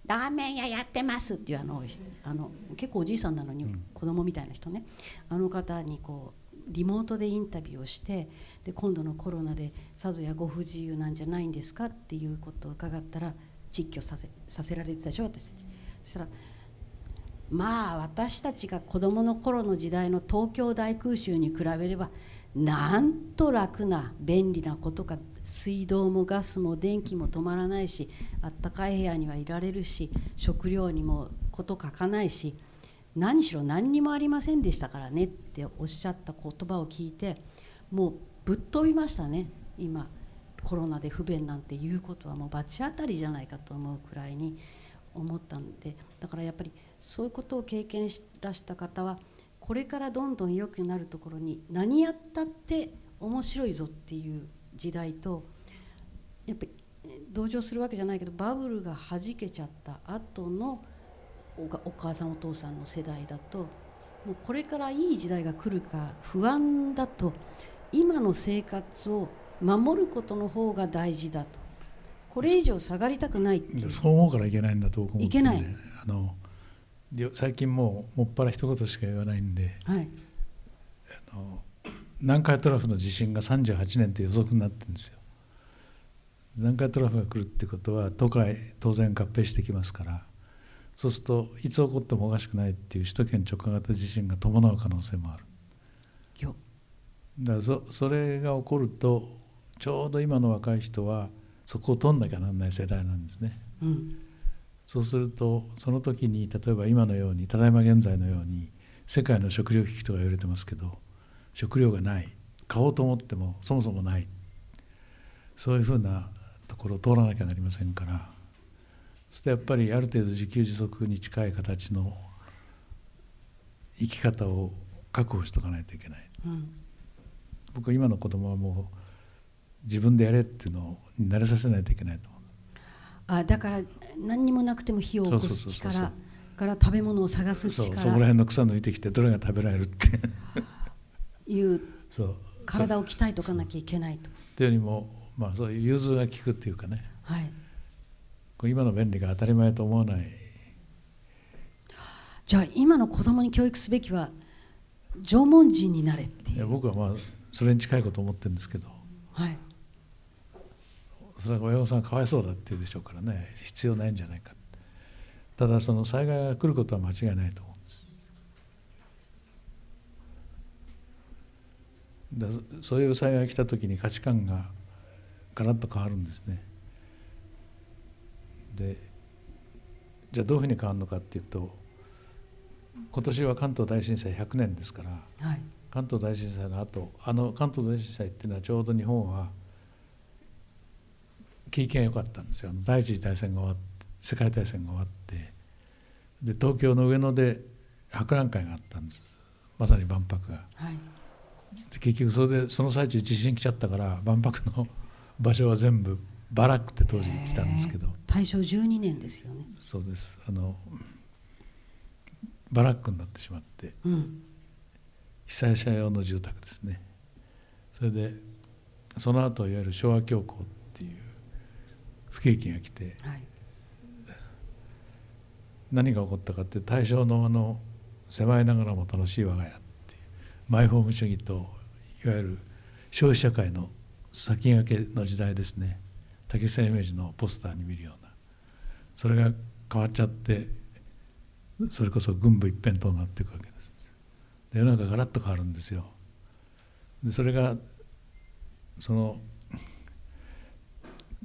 ラーメン屋やってますっていうあのあの結構おじいさんなのにうん。子供みたいな人ね、あの方にこうリモートでインタビューをしてで今度のコロナでさぞやご不自由なんじゃないんですかっていうことを伺ったら実況させさせられてたでしょ私たち。そしたらまあ私たちが子どもの頃の時代の東京大空襲に比べればなんと楽な便利なことか水道もガスも電気も止まらないしあったかい部屋にはいられるし食料にもこと書かないし何しろ何にもありませんでしたからねっておっしゃった言葉を聞いてもうぶっ飛びましたね今コロナで不便なんていうことはもう罰当たりじゃないかと思うくらいに思ったんでだからやっぱりそういうことを経験しらした方はこれからどんどん良くなるところに何やったって面白いぞっていう時代とやっぱりえ同情するわけじゃないけどバブルがはじけちゃった後のお母さんお父さんの世代だともうこれからいい時代が来るか不安だと今の生活を守ることの方が大事だと。これ以上下がりたくない。いうでそう思うからいけないんだと僕思ってるんでいけない。あの最近もうもっぱら一言しか言わないんで。はい。あの南海トラフの地震が38年って予測になってるんですよ。南海トラフが来るってことは都会当然合併してきますから。そうするといつ起こってもおかしくないっていう首都圏直下型地震が伴う可能性もある。だからそそれが起こるとちょうど今の若い人はそこを取んなきゃならない世代なんですね。うん。そうするとその時に例えば今のようにただいま現在のように世界の食料危機とか言われてますけど食料がない。買おうと思ってもそもそもない。そういうふうなところを通らなきゃなりませんから。そしてやっぱりある程度自給自足に近い形の生き方を確保しとかないといけない。うん。僕は今の子供はもう自分でやれっていうのに慣れさせないといけないと思う。あだから何にもなくても火を起こす力から食べ物を探すそうそこら力辺の草抜いてきてどれが食べられるって いう体を鍛えとかなきゃいけないと。っていうよりも、まあ、そういう融通が利くっていうかね。はい。今の便利が当たり前と思わない。じゃあ今の子供に教育すべきは縄文人になれっていいうや僕はまあそれに近いこと思ってるんですけど。はい。それは親御さんかわいそうだって言うでしょうからね。必要ないんじゃないか。ただその災害が来ることは間違いないと思うんですだそういう災害が来た時に価値観がガラッと変わるんですね。でじゃあどういうふうに変わるのかっていうと今年は関東大震災100年ですからはい。関東大震災の後あの関東大震災っていうのはちょうど日本は景気が良かったんですよ。第一次大戦が終わって世界大戦が終わってで東京の上野で博覧会があったんです。まさに万博が。はい。で結局それでその最中地震来ちゃったから万博の 場所は全部バラックって当時言ってたんですけど。大正12年ですよね。そうです。あのバラックになってしまって、うん。被災者用の住宅ですね。それでその後いわゆる昭和恐慌っていう不景気が来てはい。何が起こったかって大正のあの狭いながらも楽しい我が家マイホーム主義といわゆる消費社会の先駆けの時代ですね。竹下イメージのポスターに見るような。それが変わっちゃってそれこそ軍部一辺倒になっていくわけです。で世の中がガラッと変わるんですよ。でそれがその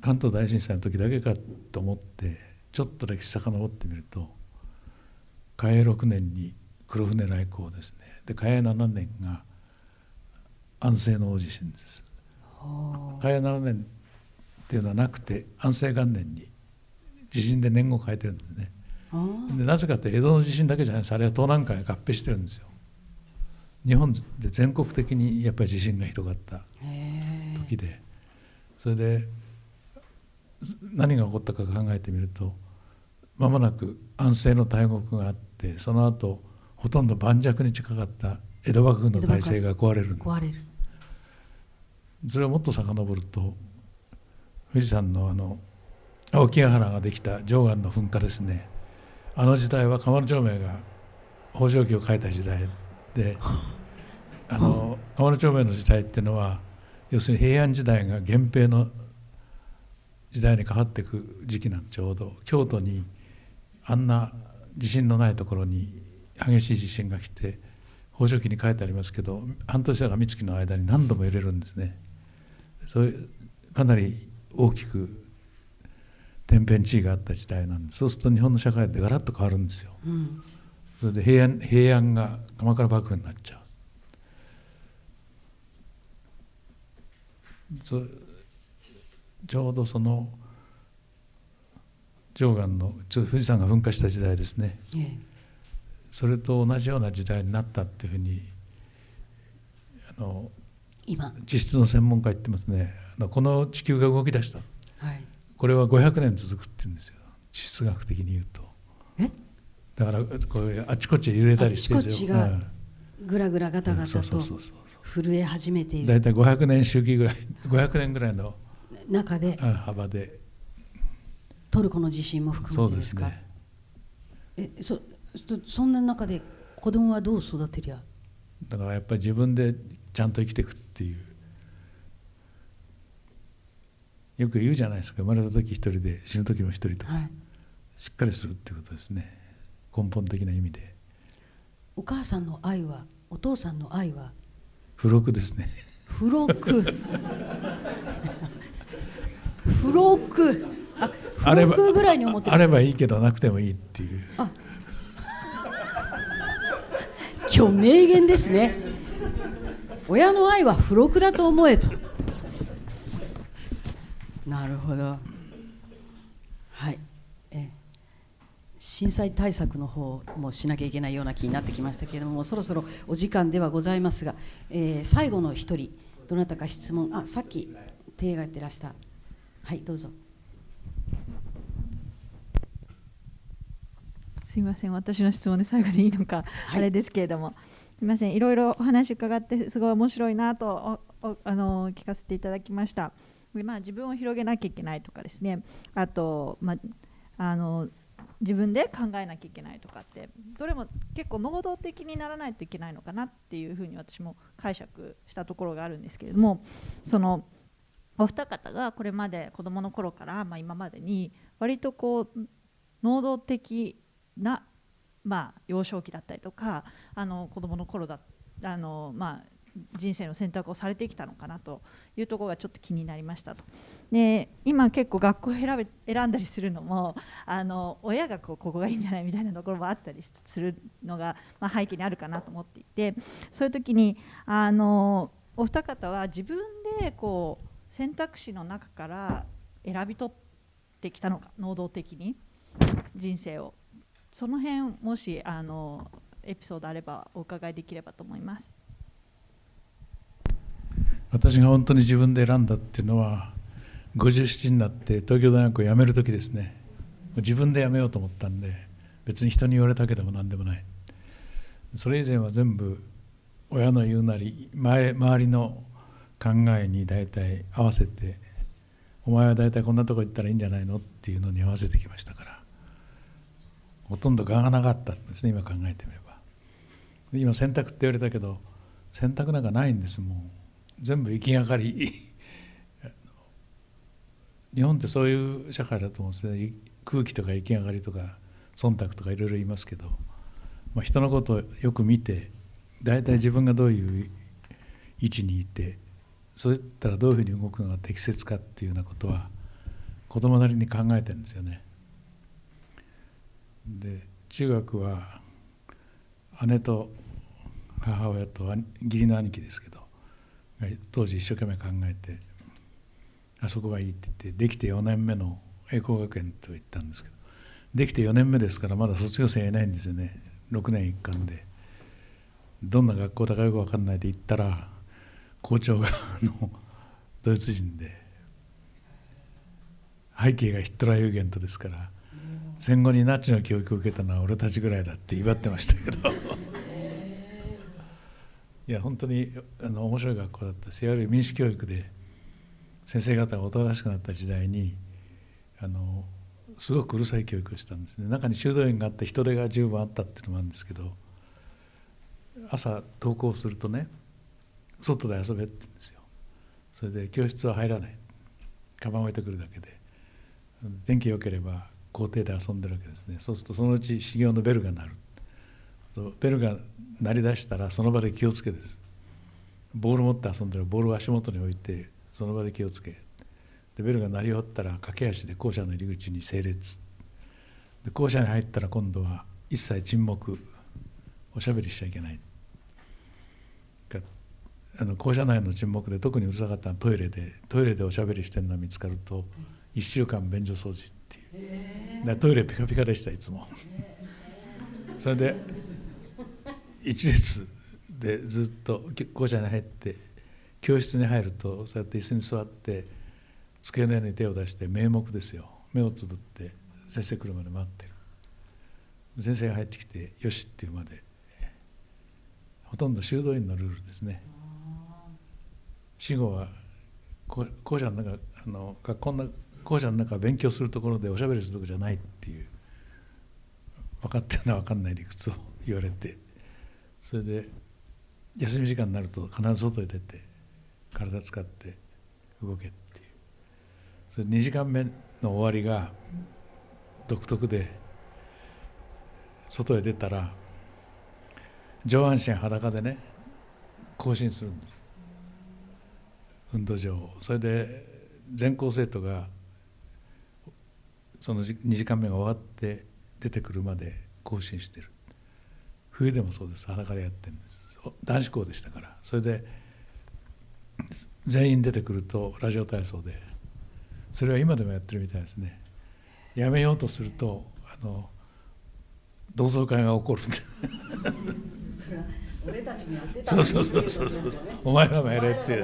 関東大震災の時だけかと思ってちょっと歴史遡ってみると嘉永6年に黒船来航ですね。で嘉永7年が安政の大地震です。嘉永7年っていうのはなくて安政元年に地震で年号を変えてるんですね。あでなぜかって江戸の地震だけじゃない。ですあれは東南海が合併してるんですよ。日本で全国的にやっぱり地震がひどかった時で。それで何が起こったか考えてみると間もなく安政の大国があってその後ほとんど盤石に近かった江戸幕府の体制が壊れるんです。壊れる。それをもっと遡ると富士山のあの青木ヶ原ができた溶岩の噴火ですね。あの時代は鎌野町明が北条記を書いた時代で あの鎌野町明の時代っていうのは要するに平安時代が源平の時代に変わっていく時期なんちょうど京都にあんな地震のないところに激しい地震が来て北条記に書いてありますけど半年だか三月の間に何度も揺れるんですね。そういうかなり大きく天変地異があった時代なんでそうすると日本の社会ってガラッと変わるんですよ。うん。それで平安平安が鎌倉幕府になっちゃう。そうちょうどその溶岩のちょ富士山が噴火した時代ですね。ええそれと同じような時代になったっていうふうにあの今。地質の専門家言ってますね。あのこの地球が動き出した。はい。これは500年続くって言うんですよ。地質学的に言うと。え？だからこういうあちこち揺れたりしてあちこちがうん。ぐらぐらガタガそうタとそうそうそう。震え始めている。大体500年周期ぐらい500年ぐらいの中で。うん幅で。トルコの地震も含そうでめてですすかね。えそそそんな中で子供はどう育てりゃ？だからやっぱり自分でちゃんと生きていくっていう。よく言うじゃないですか。生まれた時一人で死ぬ時も一人とか。はい。しっかりするっていうことですね。根本的な意味で。お母さんの愛はお父さんの愛は？付録ですね。付録。付録。あ付録ぐらいに思ってる。あればいいけどなくてもいいっていう今日名言ですね。親の愛は付録だと思えと。なるほど。はい。え震災対策の方もしなきゃいけないような気になってきましたけれどもそろそろお時間ではございますが、えー最後の一人どなたか質問。あさっき手がやってらした。はいどうぞ。すみません。私の質問で最後でいいのか、はい。あれですけれども。すみません。いろいろお話伺ってすごい面白いなとおおあの聞かせていただきました。で、まあ、自分を広げなきゃいけないとかですね。あと、まあ、あの自分で考えなきゃいけないとかってどれも結構能動的にならないといけないのかなっていうふうに私も解釈したところがあるんですけれども。そのお二方がこれまで子どもの頃から、まあ、今までに割とこう能動的な、まあ、幼少期だったりとかあの子どもの頃だあの、まあ、人生の選択をされてきたのかなというところがちょっと気になりましたと。で今結構学校を選べ選んだりするのもあの親がこうここがいいんじゃないみたいなところもあったりするのが、まあ、背景にあるかなと思っていてそういう時にあのお二方は自分でこう選択肢の中から選び取ってきたのか能動的に人生をその辺もしあのエピソードあればお伺いできればと思います。私が本当に自分で選んだっていうのは57になって東京大学を辞める時ですね。自分で辞めようと思ったんで別に人に言われたけでも何でもない。それ以前は全部親の言うなり周りの考えに大体合わせてお前は大体こんなとこ行ったらいいんじゃないのっていうのに合わせてきましたから。ほとんど我がなかったんですね今考えてみれば。今選択って言われたけど選択なんかないんですもう。全部行きがかり。日本ってそういう社会だと思うんですね。空気とか行きがかりとか忖度とかいろいろ言いますけど、まあ、人のことをよく見て大体自分がどういう位置にいてそういったらどういうふうに動くのが適切かっていうようなことは子供なりに考えてるんですよね。で中学は姉と母親と義理の兄貴ですけど当時一生懸命考えてあそこがいいって言ってできて4年目の栄光学園と言ったんですけどできて4年目ですからまだ卒業生いないんですよね。6年一貫で。どんな学校だかよく分かんないで行ったら校長がのドイツ人で背景がヒットラー・ユーゲントですから戦後にナチの教育を受けたのは俺たちぐらいだって威張ってましたけど。いや本当にあの面白い学校だったしいわゆる民主教育で先生方がおとなしくなった時代にあのすごくうるさい教育をしたんですね。中に修道院があって人手が十分あったっていうのもあるんですけど朝登校するとね外で遊べって言うんですよ。それで教室は入らない。カバン置いてくるだけで。天気良ければ校庭で遊んでるわけですね。そうするとそのうち修行のベルが鳴る。ベルが鳴り出したらその場で気をつけです。ボール持って遊んでるボールを足元に置いてその場で気をつけ。でベルが鳴り終わったら駆け足で校舎の入り口に整列。で校舎に入ったら今度は一切沈黙おしゃべりしちゃいけない。あの校舎内の沈黙で特にうるさかったのはトイレでトイレでおしゃべりしてるのが見つかると1週間便所掃除。っていう。でトイレピカピカでしたいつも。それで一列でずっと校舎に入って教室に入るとそうやって椅子に座って机の上に手を出して名目ですよ。目をつぶって先生来るまで待ってる。先生が入ってきて「よし」っていうまで。ほとんど修道院のルールですね。死後は校舎の中あの学校の中校舎の中勉強するところでおしゃべりするとこじゃないっていう分かってるのは分かんない理屈を言われてそれで休み時間になると必ず外へ出て体使って動けっていう。それ2時間目の終わりが独特で外へ出たら上半身裸でね行進するんです。運動場それで全校生徒がその2時間目が終わって出てくるまで行進してる。冬でもそうです。裸でやってるんです。男子校でしたから。それで全員出てくるとラジオ体操で。それは今でもやってるみたいですね。やめようとするとあの同窓会が起こるんで。俺たちもやってた、そうそうそうそうそう、お前らもやれって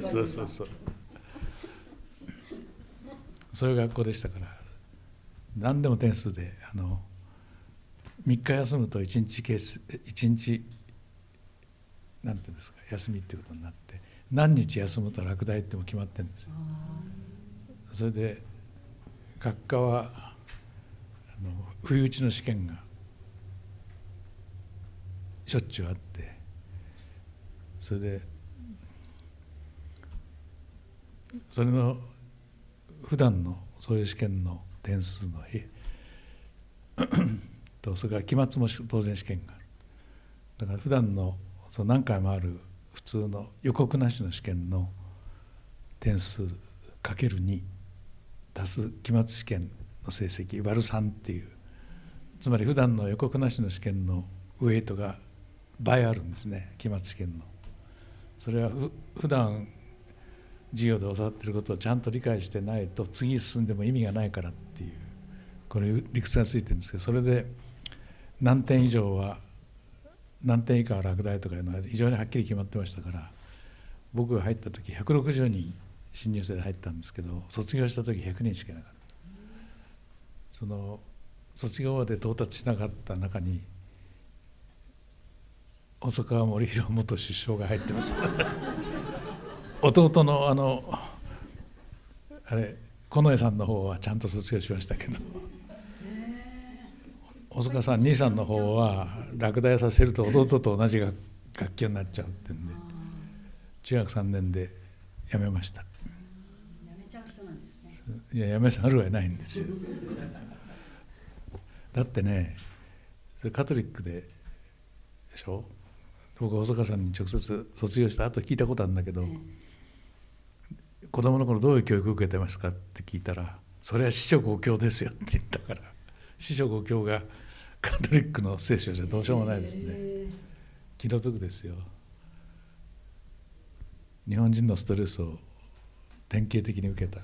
そうそうそう。そういう学校でしたから何でも点数であの3日休むと1日ケース1日なんていうんですか休みっていうことになって何日休むと落第っても決まってるんですよ。それで学科はあの不意打ちの試験がしょっちゅうあってそれでそれの普段のそういう試験の点数の とそれから期末も当然試験がある。だから普段のその何回もある普通の予告なしの試験の点数かける2足す期末試験の成績割る3っていう。つまり普段の予告なしの試験のウエイトが倍あるんですね期末試験の。それはふ普段授業で教わってることをちゃんと理解してないと次進んでも意味がないからってこれ理屈がついてるんですけどそれで何点以上は何点以下は落第とかいうのは非常にはっきり決まってましたから僕が入った時160人新入生で入ったんですけど卒業した時100人しかいなかった。その卒業まで到達しなかった中に細川森弘元首相が入ってます。弟のあのあれ近衛さんの方はちゃんと卒業しましたけど。細川さん兄さんの方は落第させると弟と同じ学級になっちゃうってんで中学3年で辞めました。いや辞めざるを得ないんですよ。だってねそれカトリックででしょ？僕細川さんに直接卒業した後聞いたことあるんだけど、子供の頃どういう教育を受けてますかって聞いたらそれは四書五経ですよって言ったから四書五経がカトリックの聖書じゃどうしようもないですね。気の毒ですよ。日本人のストレスを典型的に受けた。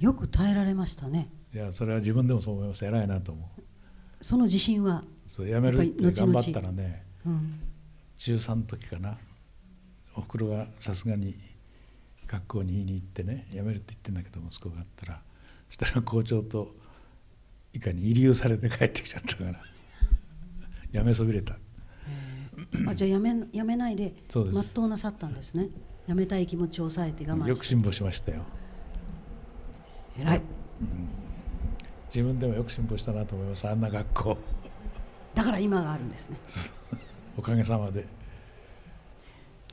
よく耐えられましたね。いやそれは自分でもそう思います偉いなと思う。その自信はそうやめるって頑張ったらね、うん、中3の時かな。おふくろがさすがに学校に言いに行ってね辞めるって言ってんだけど息子があったら。そしたら校長といかに慰留されて帰ってきちゃったから辞めそびれた。あじゃあやめやめないで全うなさったんですね。やめたい気持ちを抑えて我慢して。よく辛抱しましたよ。偉い。自分でもよく辛抱したなと思います。あんな学校。だから今があるんですね。おかげさまで。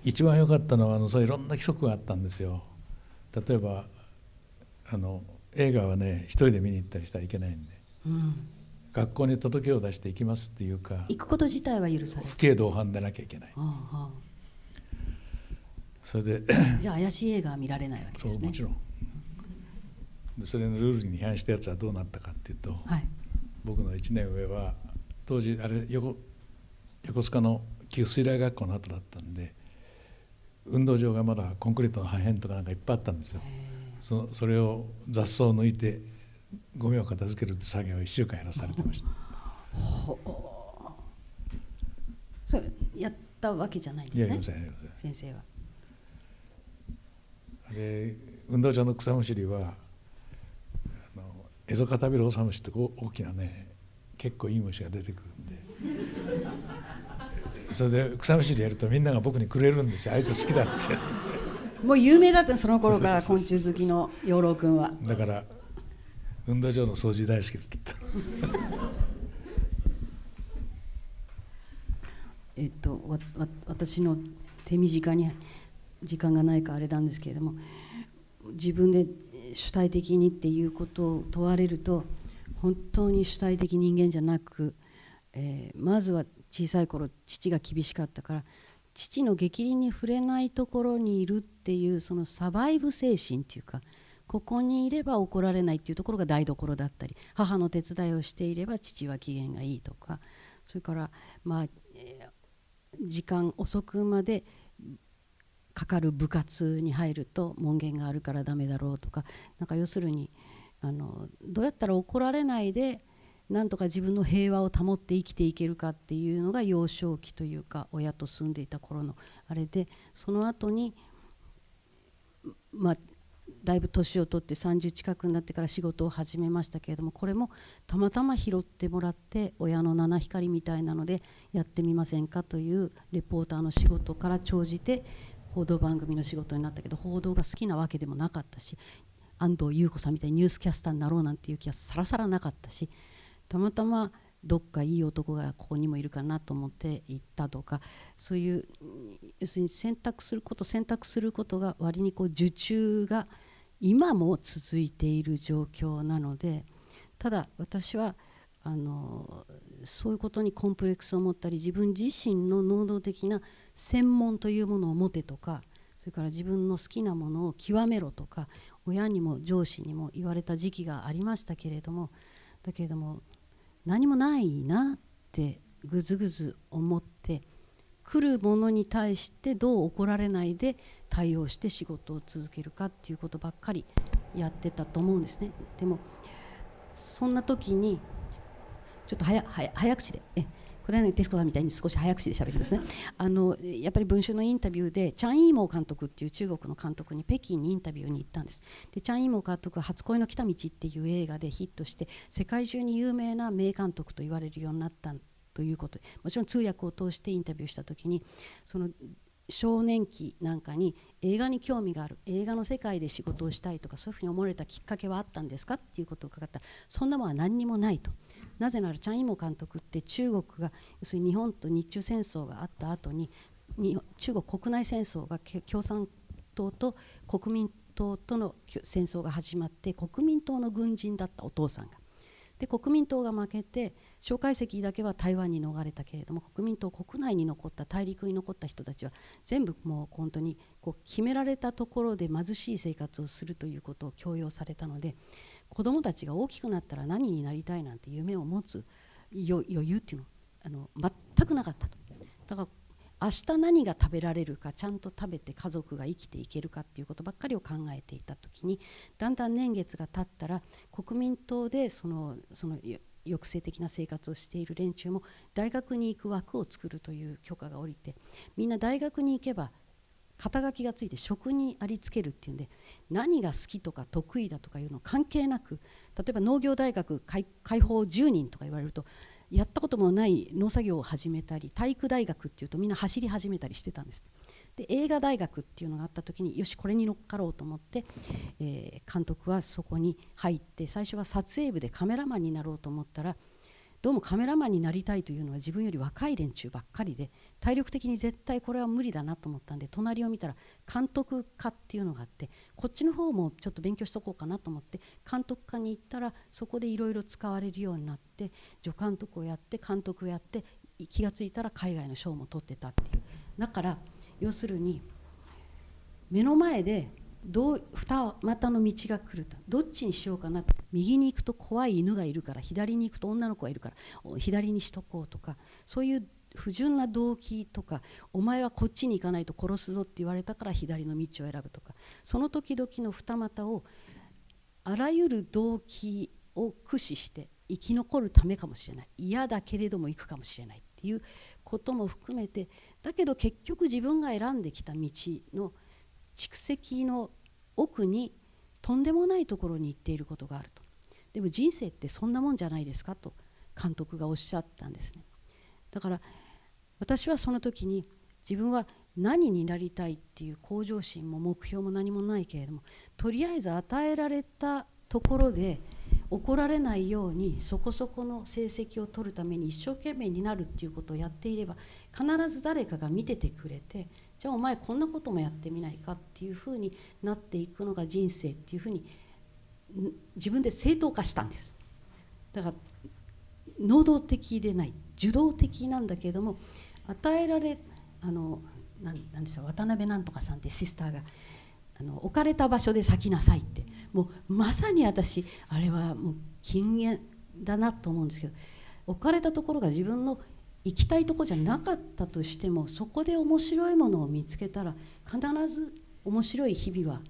一番良かったのはあのそういろんな規則があったんですよ。例えばあの映画はね一人で見に行ったりしたらいけないんで。うん学校に届けを出して行きますっていうか行くこと自体は許される不敬同伴でなきゃいけない。あああ。それであじゃあ怪しい映画は見られないわけですね。そうもちろん。でそれのルールに違反したやつはどうなったかっていうとはい。僕の1年上は当時あれ横横須賀の旧水雷学校の後だったんで運動場がまだコンクリートの破片とかなんかいっぱいあったんですよ。そのそれを雑草を抜いてゴミを片付ける作業を1週間やらされてました。それやったわけじゃないんですね。先生は。で運動場の草むしりはあのエゾカタビロオサムシってこう大きなね結構いい虫が出てくるんで。それで草むしりやるとみんなが僕にくれるんですよ。あいつ好きだって。もう有名だったのその頃から昆虫好きの養老君は。だから運動場の掃除大好きだった。えっとわわ私の手短に時間がないかあれなんですけれども自分で主体的にっていうことを問われると本当に主体的人間じゃなく、えーまずは小さい頃父が厳しかったから父の逆鱗に触れないところにいるっていうそのサバイブ精神っていうかここにいれば怒られないっていうところが台所だったり母の手伝いをしていれば父は機嫌がいいとかそれからまあ、時間遅くまでかかる部活に入ると門限があるからダメだろうとかなんか要するにあのどうやったら怒られないでなんとか自分の平和を保って生きていけるかっていうのが幼少期というか親と住んでいた頃のあれでその後にまあだいぶ年を取って30近くになってから仕事を始めましたけれどもこれもたまたま拾ってもらって親の七光みたいなのでやってみませんかというレポーターの仕事から長じて報道番組の仕事になったけど報道が好きなわけでもなかったし安藤優子さんみたいにニュースキャスターになろうなんていう気はさらさらなかったしたまたまどっかいい男がここにもいるかなと思って行ったとかそういう要するに選択すること選択することが割にこう受注が今も続いている状況なのでただ私はあのそういうことにコンプレックスを持ったり自分自身の能動的な専門というものを持てとかそれから自分の好きなものを極めろとか親にも上司にも言われた時期がありましたけれどもだけれども何もないなってぐずぐず思って来るものに対してどう怒られないで対応して仕事を続けるかっていうことばっかりやってたと思うんですね。でもそんな時にちょっと早早早口でえこれはねテスコさんみたいに少し早口で喋りますねあのやっぱり文春のインタビューでチャン・イーモー監督っていう中国の監督に北京にインタビューに行ったんですでチャン・イーモー監督は「初恋の来た道」っていう映画でヒットして世界中に有名な名監督と言われるようになったということ。もちろん通訳を通してインタビューした時にその少年期なんかに映画に興味がある映画の世界で仕事をしたいとかそういうふうに思われたきっかけはあったんですかっていうことを伺ったらそんなものは何にもないと。なぜならチャン・イモ監督って中国が要するに日本と日中戦争があった後にに中国国内戦争が共産党と国民党との戦争が始まって国民党の軍人だったお父さんが。で国民党が負けて介石だけは台湾に逃れたけれども国民党国内に残った大陸に残った人たちは全部もう本当にこう決められたところで貧しい生活をするということを強要されたので子どもたちが大きくなったら何になりたいなんて夢を持つ余裕っていうのあの全くなかったと。だから明日何が食べられるかちゃんと食べて家族が生きていけるかっていうことばっかりを考えていた時にだんだん年月が経ったら国民党でそのその抑制的な生活をしている連中も大学に行く枠を作るという許可が下りてみんな大学に行けば肩書きがついて職にありつけるっていうんで何が好きとか得意だとかいうの関係なく例えば農業大学開放10人とか言われるとやったこともない農作業を始めたり体育大学っていうとみんな走り始めたりしてたんですで映画大学っていうのがあった時によしこれに乗っかろうと思って、えー、監督はそこに入って最初は撮影部でカメラマンになろうと思ったらどうもカメラマンになりたいというのは自分より若い連中ばっかりで体力的に絶対これは無理だなと思ったんで隣を見たら監督科っていうのがあってこっちの方もちょっと勉強しとこうかなと思って監督科に行ったらそこでいろいろ使われるようになって助監督をやって監督をやって気が付いたら海外の賞も取ってたっていう。だから要するに目の前でどう二股の道が来るとどっちにしようかなって右に行くと怖い犬がいるから左に行くと女の子がいるから左にしとこうとかそういう不純な動機とかお前はこっちに行かないと殺すぞって言われたから左の道を選ぶとかその時々の二股をあらゆる動機を駆使して生き残るためかもしれない。嫌だけれども行くかもしれない。ていうことも含めてだけど結局自分が選んできた道の蓄積の奥にとんでもないところに行っていることがあると。でも人生ってそんなもんじゃないですかと監督がおっしゃったんですね。だから私はその時に自分は何になりたいっていう向上心も目標も何もないけれどもとりあえず与えられたところで怒られないようにそこそこの成績を取るために一生懸命になるっていうことをやっていれば必ず誰かが見ててくれてじゃあお前こんなこともやってみないかっていうふうになっていくのが人生っていうふうに自分で正当化したんです。だから能動的でない受動的なんだけども与えられあのなんなんですか渡辺なんとかさんってシスターがあの置かれた場所で咲きなさいって。もうまさに私あれはもう禁煙だなと思うんですけど置かれたところが自分の行きたいとこじゃなかったとしてもそこで面白いものを見つけたら必ず面白い日々は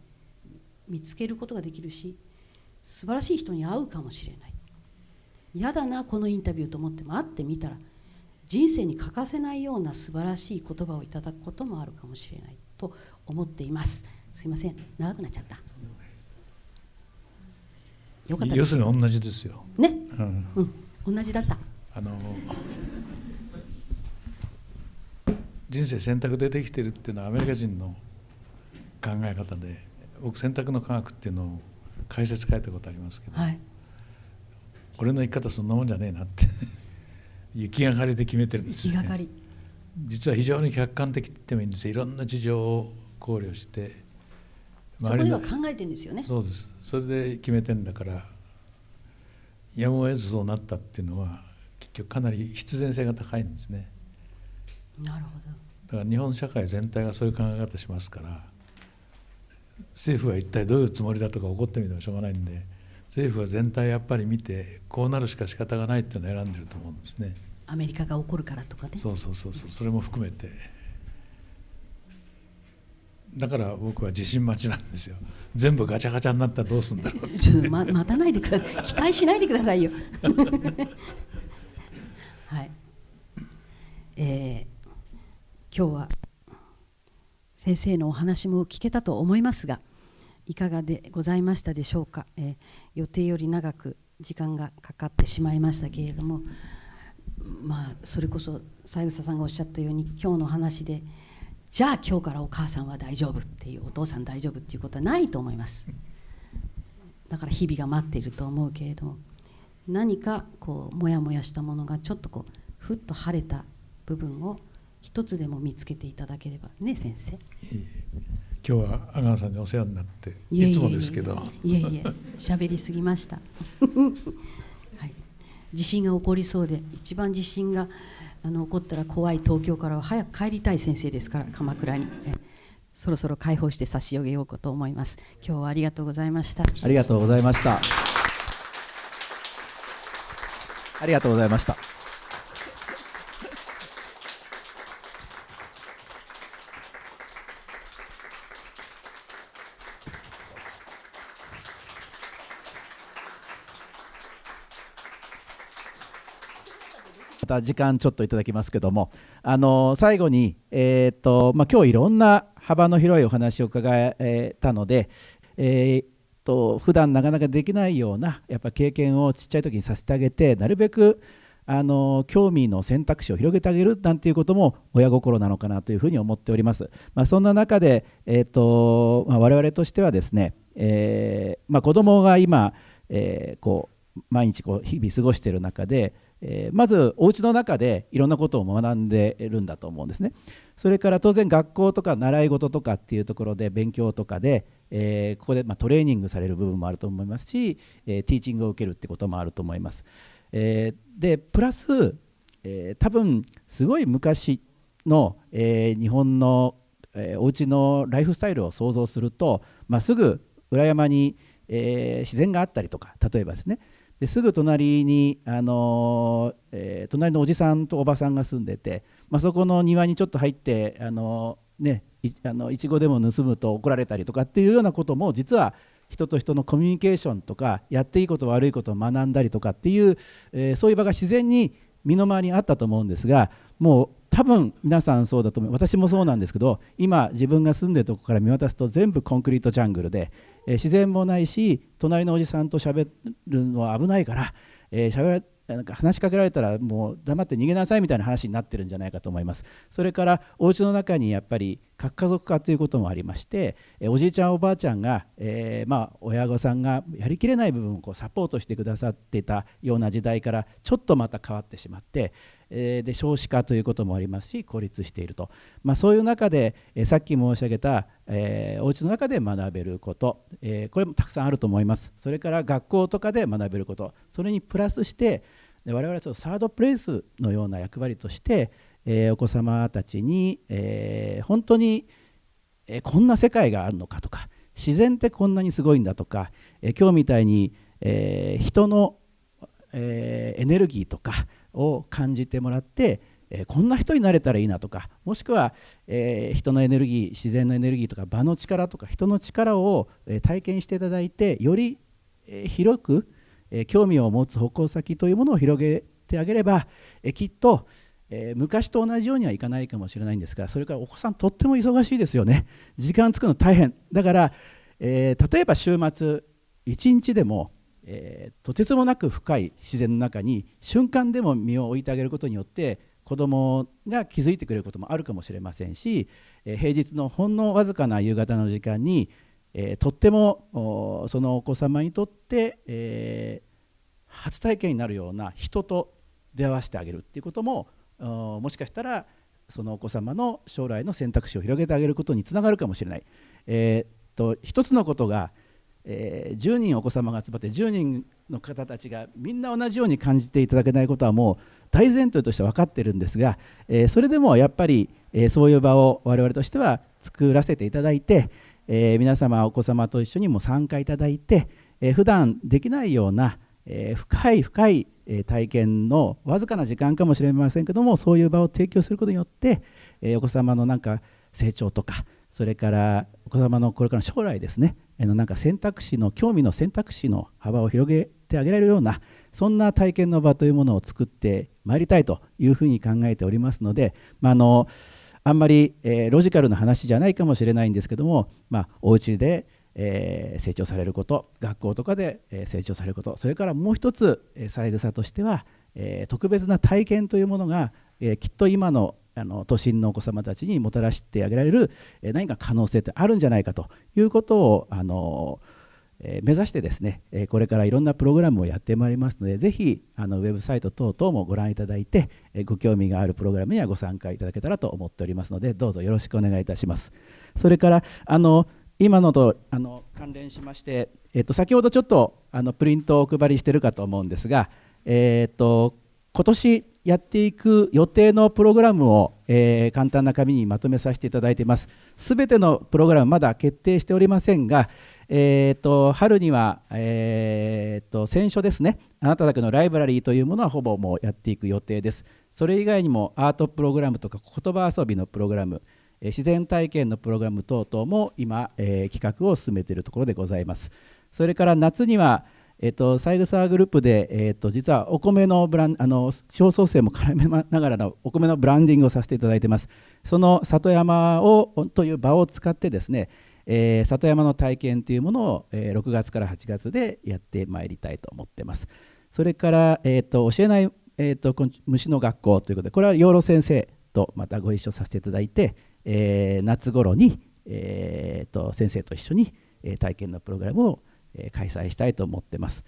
見つけることができるし素晴らしい人に会うかもしれない。嫌だなこのインタビューと思っても会ってみたら人生に欠かせないような素晴らしい言葉をいただくこともあるかもしれないと思っています。すいません。長くなっちゃった。よかった要するに同じですよ。ね、うん、うん、同じだった。あの人生選択でできてるっていうのはアメリカ人の考え方で僕選択の科学っていうのを解説書いたことありますけど、はい、俺の生き方そんなもんじゃねえなって行がかりで決めてるんですよ、ね、実は非常に客観的って言ってもいいんですよ。いろんな事情を考慮してそこでは考えてんですよね。そうです。それで決めてんだからやむを得ずそうなったっていうのは結局かなり必然性が高いんですね。なるほど。だから日本社会全体がそういう考え方しますから政府は一体どういうつもりだとか怒ってみてもしょうがないんで政府は全体やっぱり見てこうなるしか仕方がないっていうのを選んでると思うんですね。アメリカが起こるからとかね。そうそうそうそう。それも含めてだから僕は自信待ちなんですよ。全部ガチャガチャになったらどうするんだろうちょっと、ま、待たないでください期待しないでくださいよ。はい。今日は先生のお話も聞けたと思いますがいかがでございましたでしょうか、えー、予定より長く時間がかかってしまいましたけれどもまあそれこそ三枝さんがおっしゃったように今日の話でじゃあ今日からお母さんは大丈夫っていうお父さん大丈夫っていうことはないと思います。だから日々が待っていると思うけれども何かこうモヤモヤしたものがちょっとこうふっと晴れた部分を一つでも見つけていただければね先生。今日は阿川さんにお世話になっていつもですけど。いえいえ。喋りすぎました。はい。地震が起こりそうで一番地震があの怒ったら怖い東京からは早く帰りたい先生ですから鎌倉に。そろそろ解放して差し上げようかと思います。今日はありがとうございました。ありがとうございました。ありがとうございました。た時間ちょっといただきますけどもあの最後に、えーとまあ、今日いろんな幅の広いお話を伺えたので、えーと普段なかなかできないようなやっぱ経験をちっちゃい時にさせてあげてなるべくあの興味の選択肢を広げてあげるなんていうことも親心なのかなというふうに思っております。まあ、そんな中で、えーとまあ、我々としてはですね、えーまあ、子どもが今、えー、こう毎日こう日々過ごしている中で、えー、まずお家の中でいろんなことを学んでるんだと思うんですね。それから当然学校とか習い事とかっていうところで勉強とかで、えー、ここでまトレーニングされる部分もあると思いますし、えー、ティーチングを受けるってこともあると思います。えでプラス、え多分すごい昔の、え日本の、えー、お家のライフスタイルを想像すると、まあ、すぐ裏山に、え自然があったりとか例えばですねですぐ隣に、あのえー、隣のおじさんとおばさんが住んでて、まあ、そこの庭にちょっと入って、あのね、いあのいちごでも盗むと怒られたりとかっていうようなことも実は人と人のコミュニケーションとかやっていいこと悪いことを学んだりとかっていう、えー、そういう場が自然に身の回りにあったと思うんですがもう多分皆さんそうだと思う。私もそうなんですけど今自分が住んでるとこから見渡すと全部コンクリートジャングルで、えー、自然もないし隣のおじさんと喋るのは危ないから、えー、喋なんか話しかけられたらもう黙って逃げなさいみたいな話になってるんじゃないかと思います。それからお家の中にやっぱり核家族化ということもありましておじいちゃんおばあちゃんが、えー、まあ親御さんがやりきれない部分をこうサポートしてくださってたような時代からちょっとまた変わってしまってえで少子化ということもありますし孤立していると、まあ、そういう中で、えさっき申し上げた、えー、お家の中で学べること、え、これもたくさんあると思います。それから学校とかで学べることそれにプラスして我々はそのサードプレイスのような役割として、え、お子様たちに、え、本当に、え、こんな世界があるのかとか自然ってこんなにすごいんだとか、え今日みたいに、え人の、えエネルギーとかを感じてもらって、えこんな人になれたらいいなとかもしくは、え人のエネルギー自然のエネルギーとか場の力とか人の力を、え体験していただいてより、え広く、え興味を持つ方向先というものを広げてあげれば、えきっと、え昔と同じようにはいかないかもしれないんですがそれからお子さんとっても忙しいですよね。時間作るの大変。だから、え例えば週末1日でもえー、とてつもなく深い自然の中に瞬間でも身を置いてあげることによって子どもが気づいてくれることもあるかもしれませんし、えー、平日のほんのわずかな夕方の時間に、えー、とってもそのお子様にとって、え初体験になるような人と出会わせてあげるっていうことももしかしたらそのお子様の将来の選択肢を広げてあげることにつながるかもしれない。えー、と一つのことがえー、10人お子様が集まって10人の方たちがみんな同じように感じていただけないことはもう大前提として分かってるんですが、えー、それでもやっぱり、えー、そういう場を我々としては作らせていただいて、え、皆様お子様と一緒にも参加いただいて、えー、普段できないような、え、深い深い体験のわずかな時間かもしれませんけどもそういう場を提供することによって、え、お子様のなんか成長とかそれからお子様のこれからの将来ですね。のなんか選択肢の興味の選択肢の幅を広げてあげられるようなそんな体験の場というものを作ってまいりたいというふうに考えておりますので、まあ、あのあんまり、えー、ロジカルな話じゃないかもしれないんですけども、まあ、お家で、えー、成長されること学校とかで、えー、成長されることそれからもう一つ、えー、三枝としては、え、特別な体験というものが、え、きっと今のあの都心のお子様たちにもたらしてあげられる、何か可能性ってあるんじゃないかということをあの目指してですねこれからいろんなプログラムをやってまいりますのでぜひあのウェブサイト等々もご覧いただいてご興味があるプログラムにはご参加いただけたらと思っておりますのでどうぞよろしくお願いいたします。それからあの今のとあの関連しまして、えっと、先ほどちょっとあのプリントをお配りしてるかと思うんですが、えっと今年やっていく予定のプログラムを、えー、簡単な紙にまとめさせていただいています。すべてのプログラムまだ決定しておりませんが、えーと、春には、えーと、選書ですね、あなただけのライブラリーというものはほぼもうやっていく予定です。それ以外にもアートプログラムとか言葉遊びのプログラム、えー、自然体験のプログラム等々も今、えー、企画を進めているところでございます。それから夏には、えっと、サイグサーグループで、えっと、実はお米のブランあの地方創生も絡めながらのお米のブランディングをさせていただいてます。その里山をという場を使ってですね、えー、里山の体験というものを、えー、6月から8月でやってまいりたいと思ってます。それから、えーと、教えない、えーと、虫の学校ということでこれは養老先生とまたご一緒させていただいて、えー、夏頃に、えーと、先生と一緒に、え、体験のプログラムを、え、開催したいと思ってます。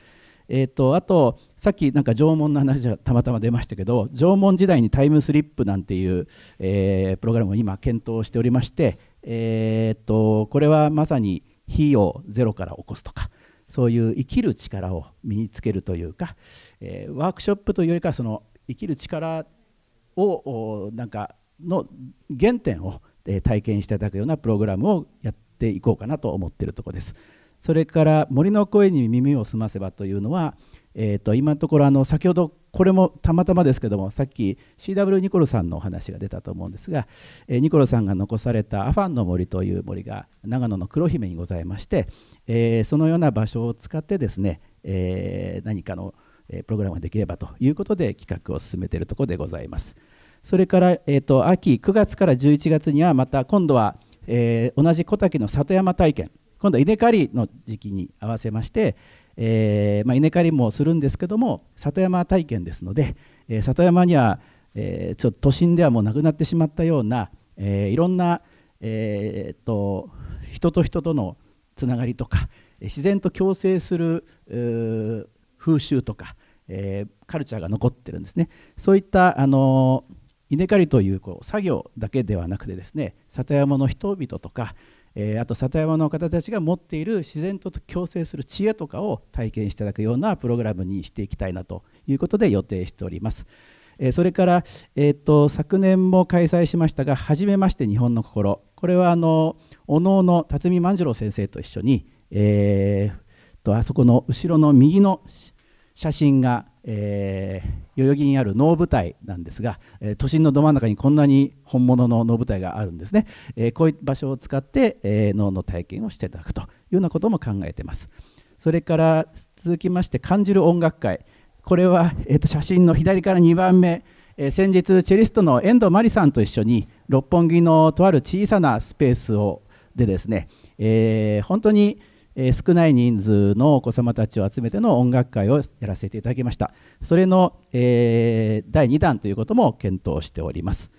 えーと、あとさっきなんか縄文の話がたまたま出ましたけど縄文時代にタイムスリップなんていう、えー、プログラムを今検討しておりまして、えー、とこれはまさに火をゼロから起こすとかそういう生きる力を身につけるというか、えー、ワークショップというよりかその生きる力をなんかの原点を体験していただくようなプログラムをやっていこうかなと思っているところです。それから森の声に耳を澄ませばというのは、えー、と今のところあの先ほどこれもたまたまですけどもさっき CW ニコルさんのお話が出たと思うんですが、えー、ニコルさんが残されたアファンの森という森が長野の黒姫にございまして、えー、そのような場所を使ってですね、えー、何かのプログラムができればということで企画を進めているところでございます。それから、えーと、秋9月から11月にはまた今度は、えー、同じ小滝の里山体験今度は稲刈りの時期に合わせまして、えーまあ、稲刈りもするんですけども里山体験ですので、えー、里山には、えー、ちょっと都心ではもうなくなってしまったような、え、いろんな、えー、と人と人とのつながりとか自然と共生する風習とか、え、カルチャーが残ってるんですね。そういったあの稲刈りというこう作業だけではなくてですね里山の人々とか、えー、あと里山の方たちが持っている自然と共生する知恵とかを体験していただくようなプログラムにしていきたいなということで予定しております。えー、それから、えーと、昨年も開催しましたが「はじめまして日本の心」これはあのお能の辰巳万次郎先生と一緒に、えー、とあそこの後ろの右の写真が、えー、代々木にある能舞台なんですが、えー、都心のど真ん中にこんなに本物の能舞台があるんですね、えー、こういう場所を使って、えー、能の体験をしていただくというようなことも考えています。それから続きまして感じる音楽会。これは、えー、と写真の左から2番目、えー、先日チェリストの遠藤真理さんと一緒に六本木のとある小さなスペースをでですね、えー、本当にえー、少ない人数のお子様たちを集めての音楽会をやらせていただきました。それの、えー、第2弾ということも検討しております、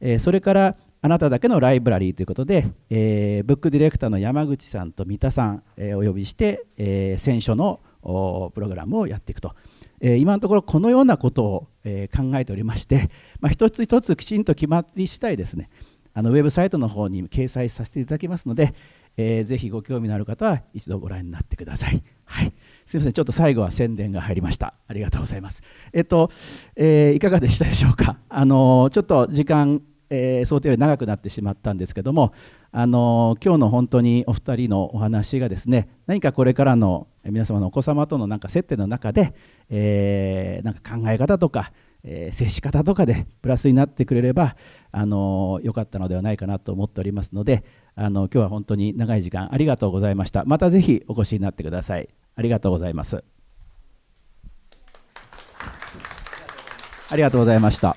えー、それからあなただけのライブラリーということで、えー、ブックディレクターの山口さんと三田さん、えー、お呼びして、えー、選書のプログラムをやっていくと、えー、今のところこのようなことを、えー、考えておりまして、まあ、一つ一つきちんと決まり次第ですねあのウェブサイトの方に掲載させていただきますので、えー、ぜひご興味のある方は一度ご覧になってください。はい、すみません、ちょっと最後は宣伝が入りました。ありがとうございます。えっと、えー、いかがでしたでしょうか？あのちょっと時間、えー、想定より長くなってしまったんですけども、あの今日の本当にお二人のお話がですね、何かこれからの皆様のお子様とのなんか接点の中で、えー、なんか考え方とか、えー、接し方とかでプラスになってくれればあの良かったのではないかなと思っておりますのであの今日は本当に長い時間ありがとうございました。またぜひお越しになってください。ありがとうございます。ありがとうございました。